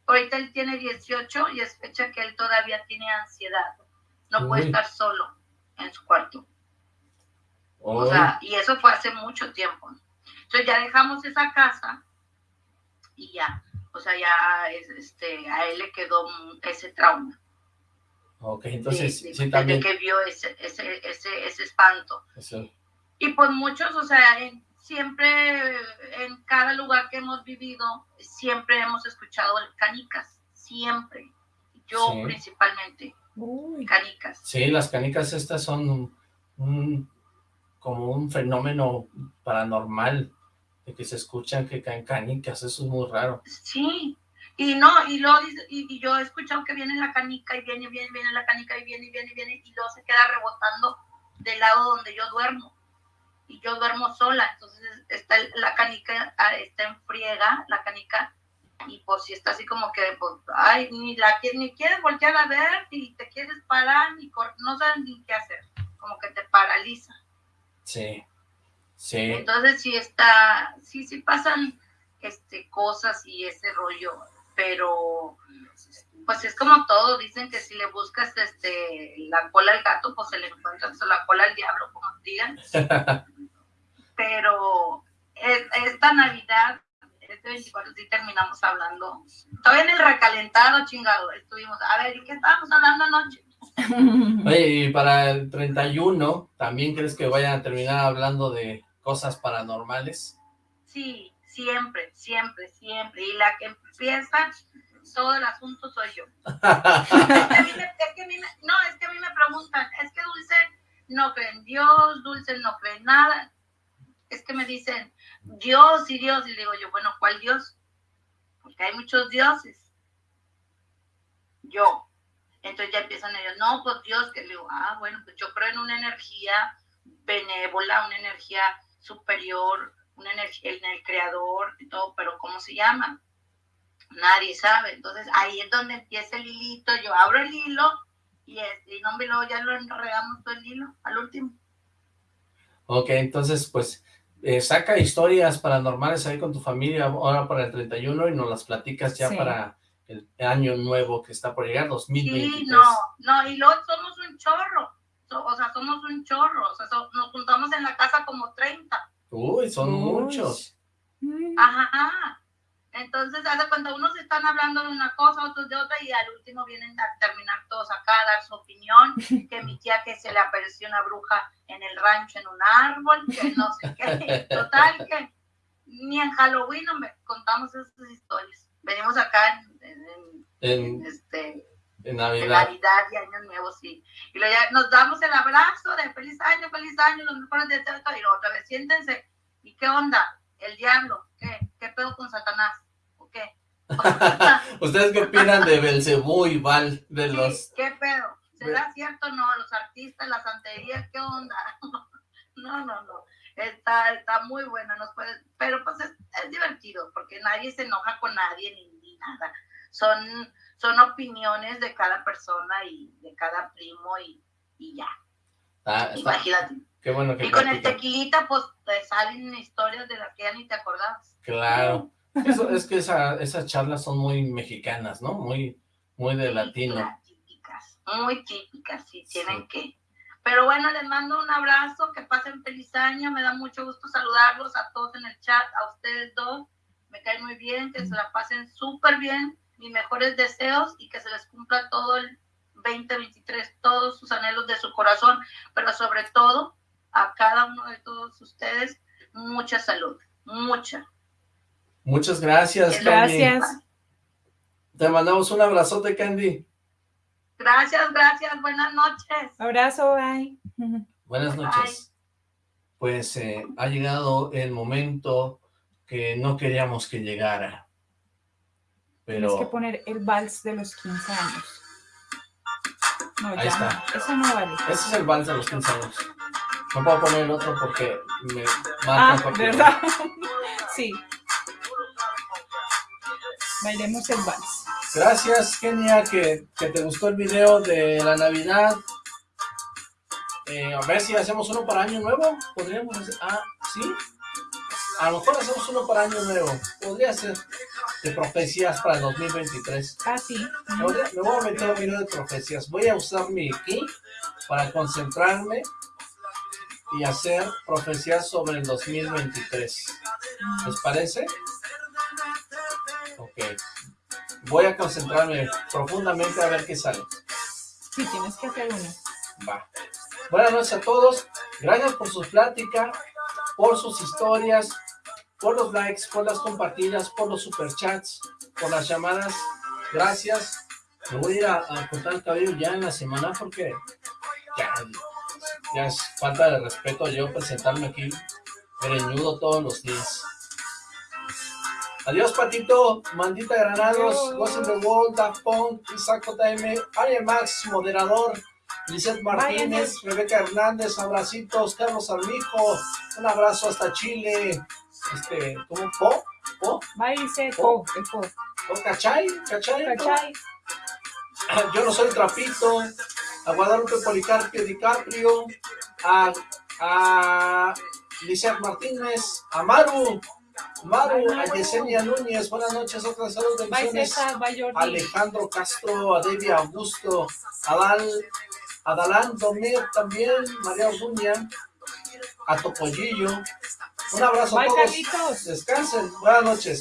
ahorita él tiene 18 y es fecha que él todavía tiene ansiedad. No puede estar solo en su cuarto. O sea, y eso fue hace mucho tiempo. Entonces ya dejamos esa casa y ya, o sea, ya es, este, a él le quedó ese trauma. Ok, entonces, de- de- sí, desde también. que vio ese, ese, ese, ese espanto. eso. Y pues muchos, o sea, en- siempre en cada lugar que hemos vivido, siempre hemos escuchado canicas, siempre. Yo Sí. principalmente, Uy. canicas. Sí, las canicas estas son un, un- como un fenómeno paranormal, de que se escuchan que caen canicas, eso es muy raro. Sí, y no, y luego dice- y, y yo he escuchado que viene la canica y viene, viene, viene la canica y viene, y viene, y viene, y luego se queda rebotando del lado donde yo duermo. Y yo duermo sola, entonces está la canica, ah, está en friega, la canica, y pues si está así como que, pues, ay, ni la ni quieres voltear a ver, ni te quieres parar, ni cor- no sabes ni qué hacer, como que te paraliza. Sí, sí, Entonces sí está, sí, sí pasan este, cosas y ese rollo, pero pues es como todo, dicen que si le buscas este la cola al gato, pues se le encuentras la cola al diablo, como digan. Pero es- esta Navidad, este 24 sí terminamos hablando, todavía en el recalentado, chingado, estuvimos, a ver, ¿y qué estábamos hablando anoche? Oye, y para el 31, ¿también crees que vayan a terminar hablando de cosas paranormales? Sí, siempre, siempre, siempre. Y la que empieza todo el asunto soy yo. Es que a mí me- es que a mí me- no, es que a mí me preguntan, es que Dulce no cree en Dios, Dulce no cree en nada. Es que me dicen, Dios y Dios, y digo yo, bueno, ¿cuál Dios? Porque hay muchos dioses. Yo. Entonces ya empiezan ellos, no, pues Dios, que le digo, ah, bueno, pues yo creo en una energía benévola, una energía superior, una energía en el creador y todo, pero ¿cómo se llama? Nadie sabe. Entonces ahí es donde empieza el hilito, yo abro el hilo y, este, y no lo, ya lo enredamos todo el hilo al último. Ok, entonces, pues, eh, saca historias paranormales ahí con tu familia ahora para el 31 y nos las platicas ya Sí. para el año nuevo que está por llegar, Sí, 2023. no, no, y luego somos un chorro, so- o sea, somos un chorro, o sea, so- nos juntamos en la casa como 30. Uy, son Uy. muchos. Ajá. Entonces, hace cuando unos están hablando de una cosa, otros de otra, y al último vienen a terminar todos acá a dar su opinión, que mi tía que se le apareció una bruja en el rancho en un árbol, que no sé qué. Total, que ni en Halloween no me contamos esas historias. Venimos acá en, en- en- este, Navidad. Navidad y Año Nuevo, sí. Y luego ya nos damos el abrazo de feliz año, feliz año, los mejores deseos, y luego otra vez, siéntense. ¿Y qué onda? El diablo, ¿qué? ¿Qué pedo con Satanás? ¿O qué? ¿Ustedes qué opinan de Belcebú y Val? De Sí, los... ¿Qué pedo? ¿Será cierto o no? Los artistas, la santería, ¿qué onda? No, no, no. Está, está muy buena, nos puede, pero pues es, es divertido, porque nadie se enoja con nadie ni, ni nada. Son, son opiniones de cada persona y de cada primo y, y ya. Ah, está- Imagínate. Qué bueno que Y con el tequilita, pues te salen historias de las que ya ni te acordabas. Claro. Eso, es que esa- esas charlas son muy mexicanas, ¿no? Muy, muy de latino. Típicas, muy típicas, sí, tienen que. Pero bueno, les mando un abrazo, que pasen feliz año, me da mucho gusto saludarlos a todos en el chat, a ustedes dos, me cae muy bien, que se la pasen súper bien, mis mejores deseos y que se les cumpla todo el 2023, todos sus anhelos de su corazón, pero sobre todo a cada uno de todos ustedes, mucha salud, mucha. Muchas gracias, Candy. Gracias. Te mandamos un abrazote, Candy. Gracias, gracias, buenas noches. Abrazo, bye. Buenas noches. Pues eh, ha llegado el momento que no queríamos que llegara. Tienes que Pero poner el vals de los 15 años. No, Ahí ya está. no. Eso no vale. ese es el vals de los 15 años. No puedo poner el otro porque me Ah, matan cualquier ¿verdad? sí. Bailemos el vals. Gracias, Kenia, que, que te gustó el video de la Navidad. Eh, a ver si hacemos uno para Año Nuevo. Podríamos hacer... Ah, ¿sí? A lo mejor hacemos uno para Año Nuevo. Podría ser de profecías para el 2023. Ah, sí. Me voy a- me voy a meter un video de profecías. Voy a usar mi ki para concentrarme y hacer profecías sobre el 2023. ¿Les parece? Ok. Voy a concentrarme profundamente a ver qué sale. Sí, tienes que hacer uno. Va. Buenas noches a todos. Gracias por sus pláticas, por sus historias, por los likes, por las compartidas, por los superchats, por las llamadas. Gracias. Me voy a ir a, a cortar el cabello ya en la semana porque ya, ya es falta de respeto yo presentarme aquí greñudo todos los días. Adiós, Patito, Mandita Granados, in the World, Daft Punk, Isaac JM, Ariel Max, moderador, Lizeth Martínez, Rebeca Hernández, abracitos, Carlos Armijo, un abrazo hasta Chile, este, ¿cómo? ¿Po? ¿Po? Va dice po, po. ¿Po? ¿Cachai? ¿Cachai? ¿Cachai? Yo no soy trapito, a Guadalupe Policarpio DiCaprio, a, a Lizeth Martínez, a Maru, Maru, a Yesenia Núñez, buenas noches, otras saludos de Jordi. Alejandro Castro, a Debbie Augusto, a Dal, a Dalán Domir también, María Orduña, a Topollillo. Un abrazo a todos. Carlitos. Descansen. Buenas noches.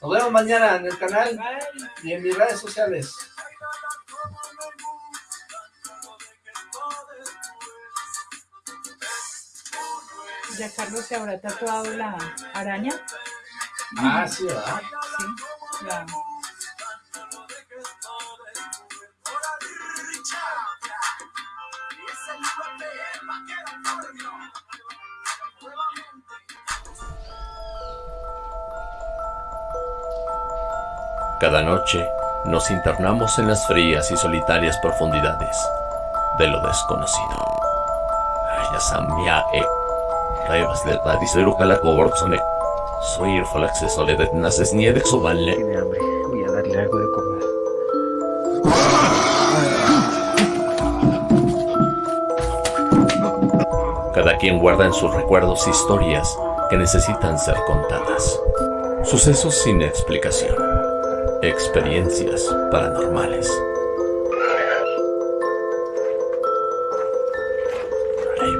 Nos vemos mañana en el canal Bye. y en mis redes sociales. Ya Carlos se habrá tatuado la araña. Ah, sí, ¿verdad? Sí. Cada noche nos internamos en las frías y solitarias profundidades de lo desconocido. Revas de Radisero Calacoborzone. Soy Irfalaxe Soledad Naces Niede Soballe. Tiene hambre. Voy a darle algo de comer. Cada quien guarda en sus recuerdos historias que necesitan ser contadas. Sucesos sin explicación. Experiencias paranormales.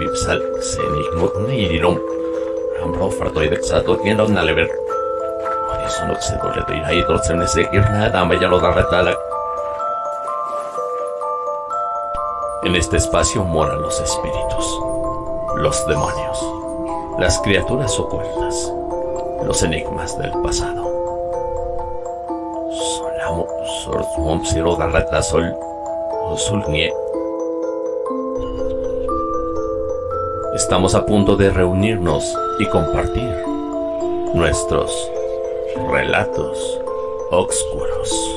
Reivipsal, Senigmut Nirum. Ambro Fartoidex Atokiendo Nalever. Eso no se dole de ir ahí, dorsen de seguir nada, me ya lo da. En este espacio moran los espíritus, los demonios, las criaturas ocultas, los enigmas del pasado. Solamo, Sorsmom, Siro, Garreta, Sol, Osulnie. Estamos a punto de reunirnos y compartir nuestros relatos oscuros.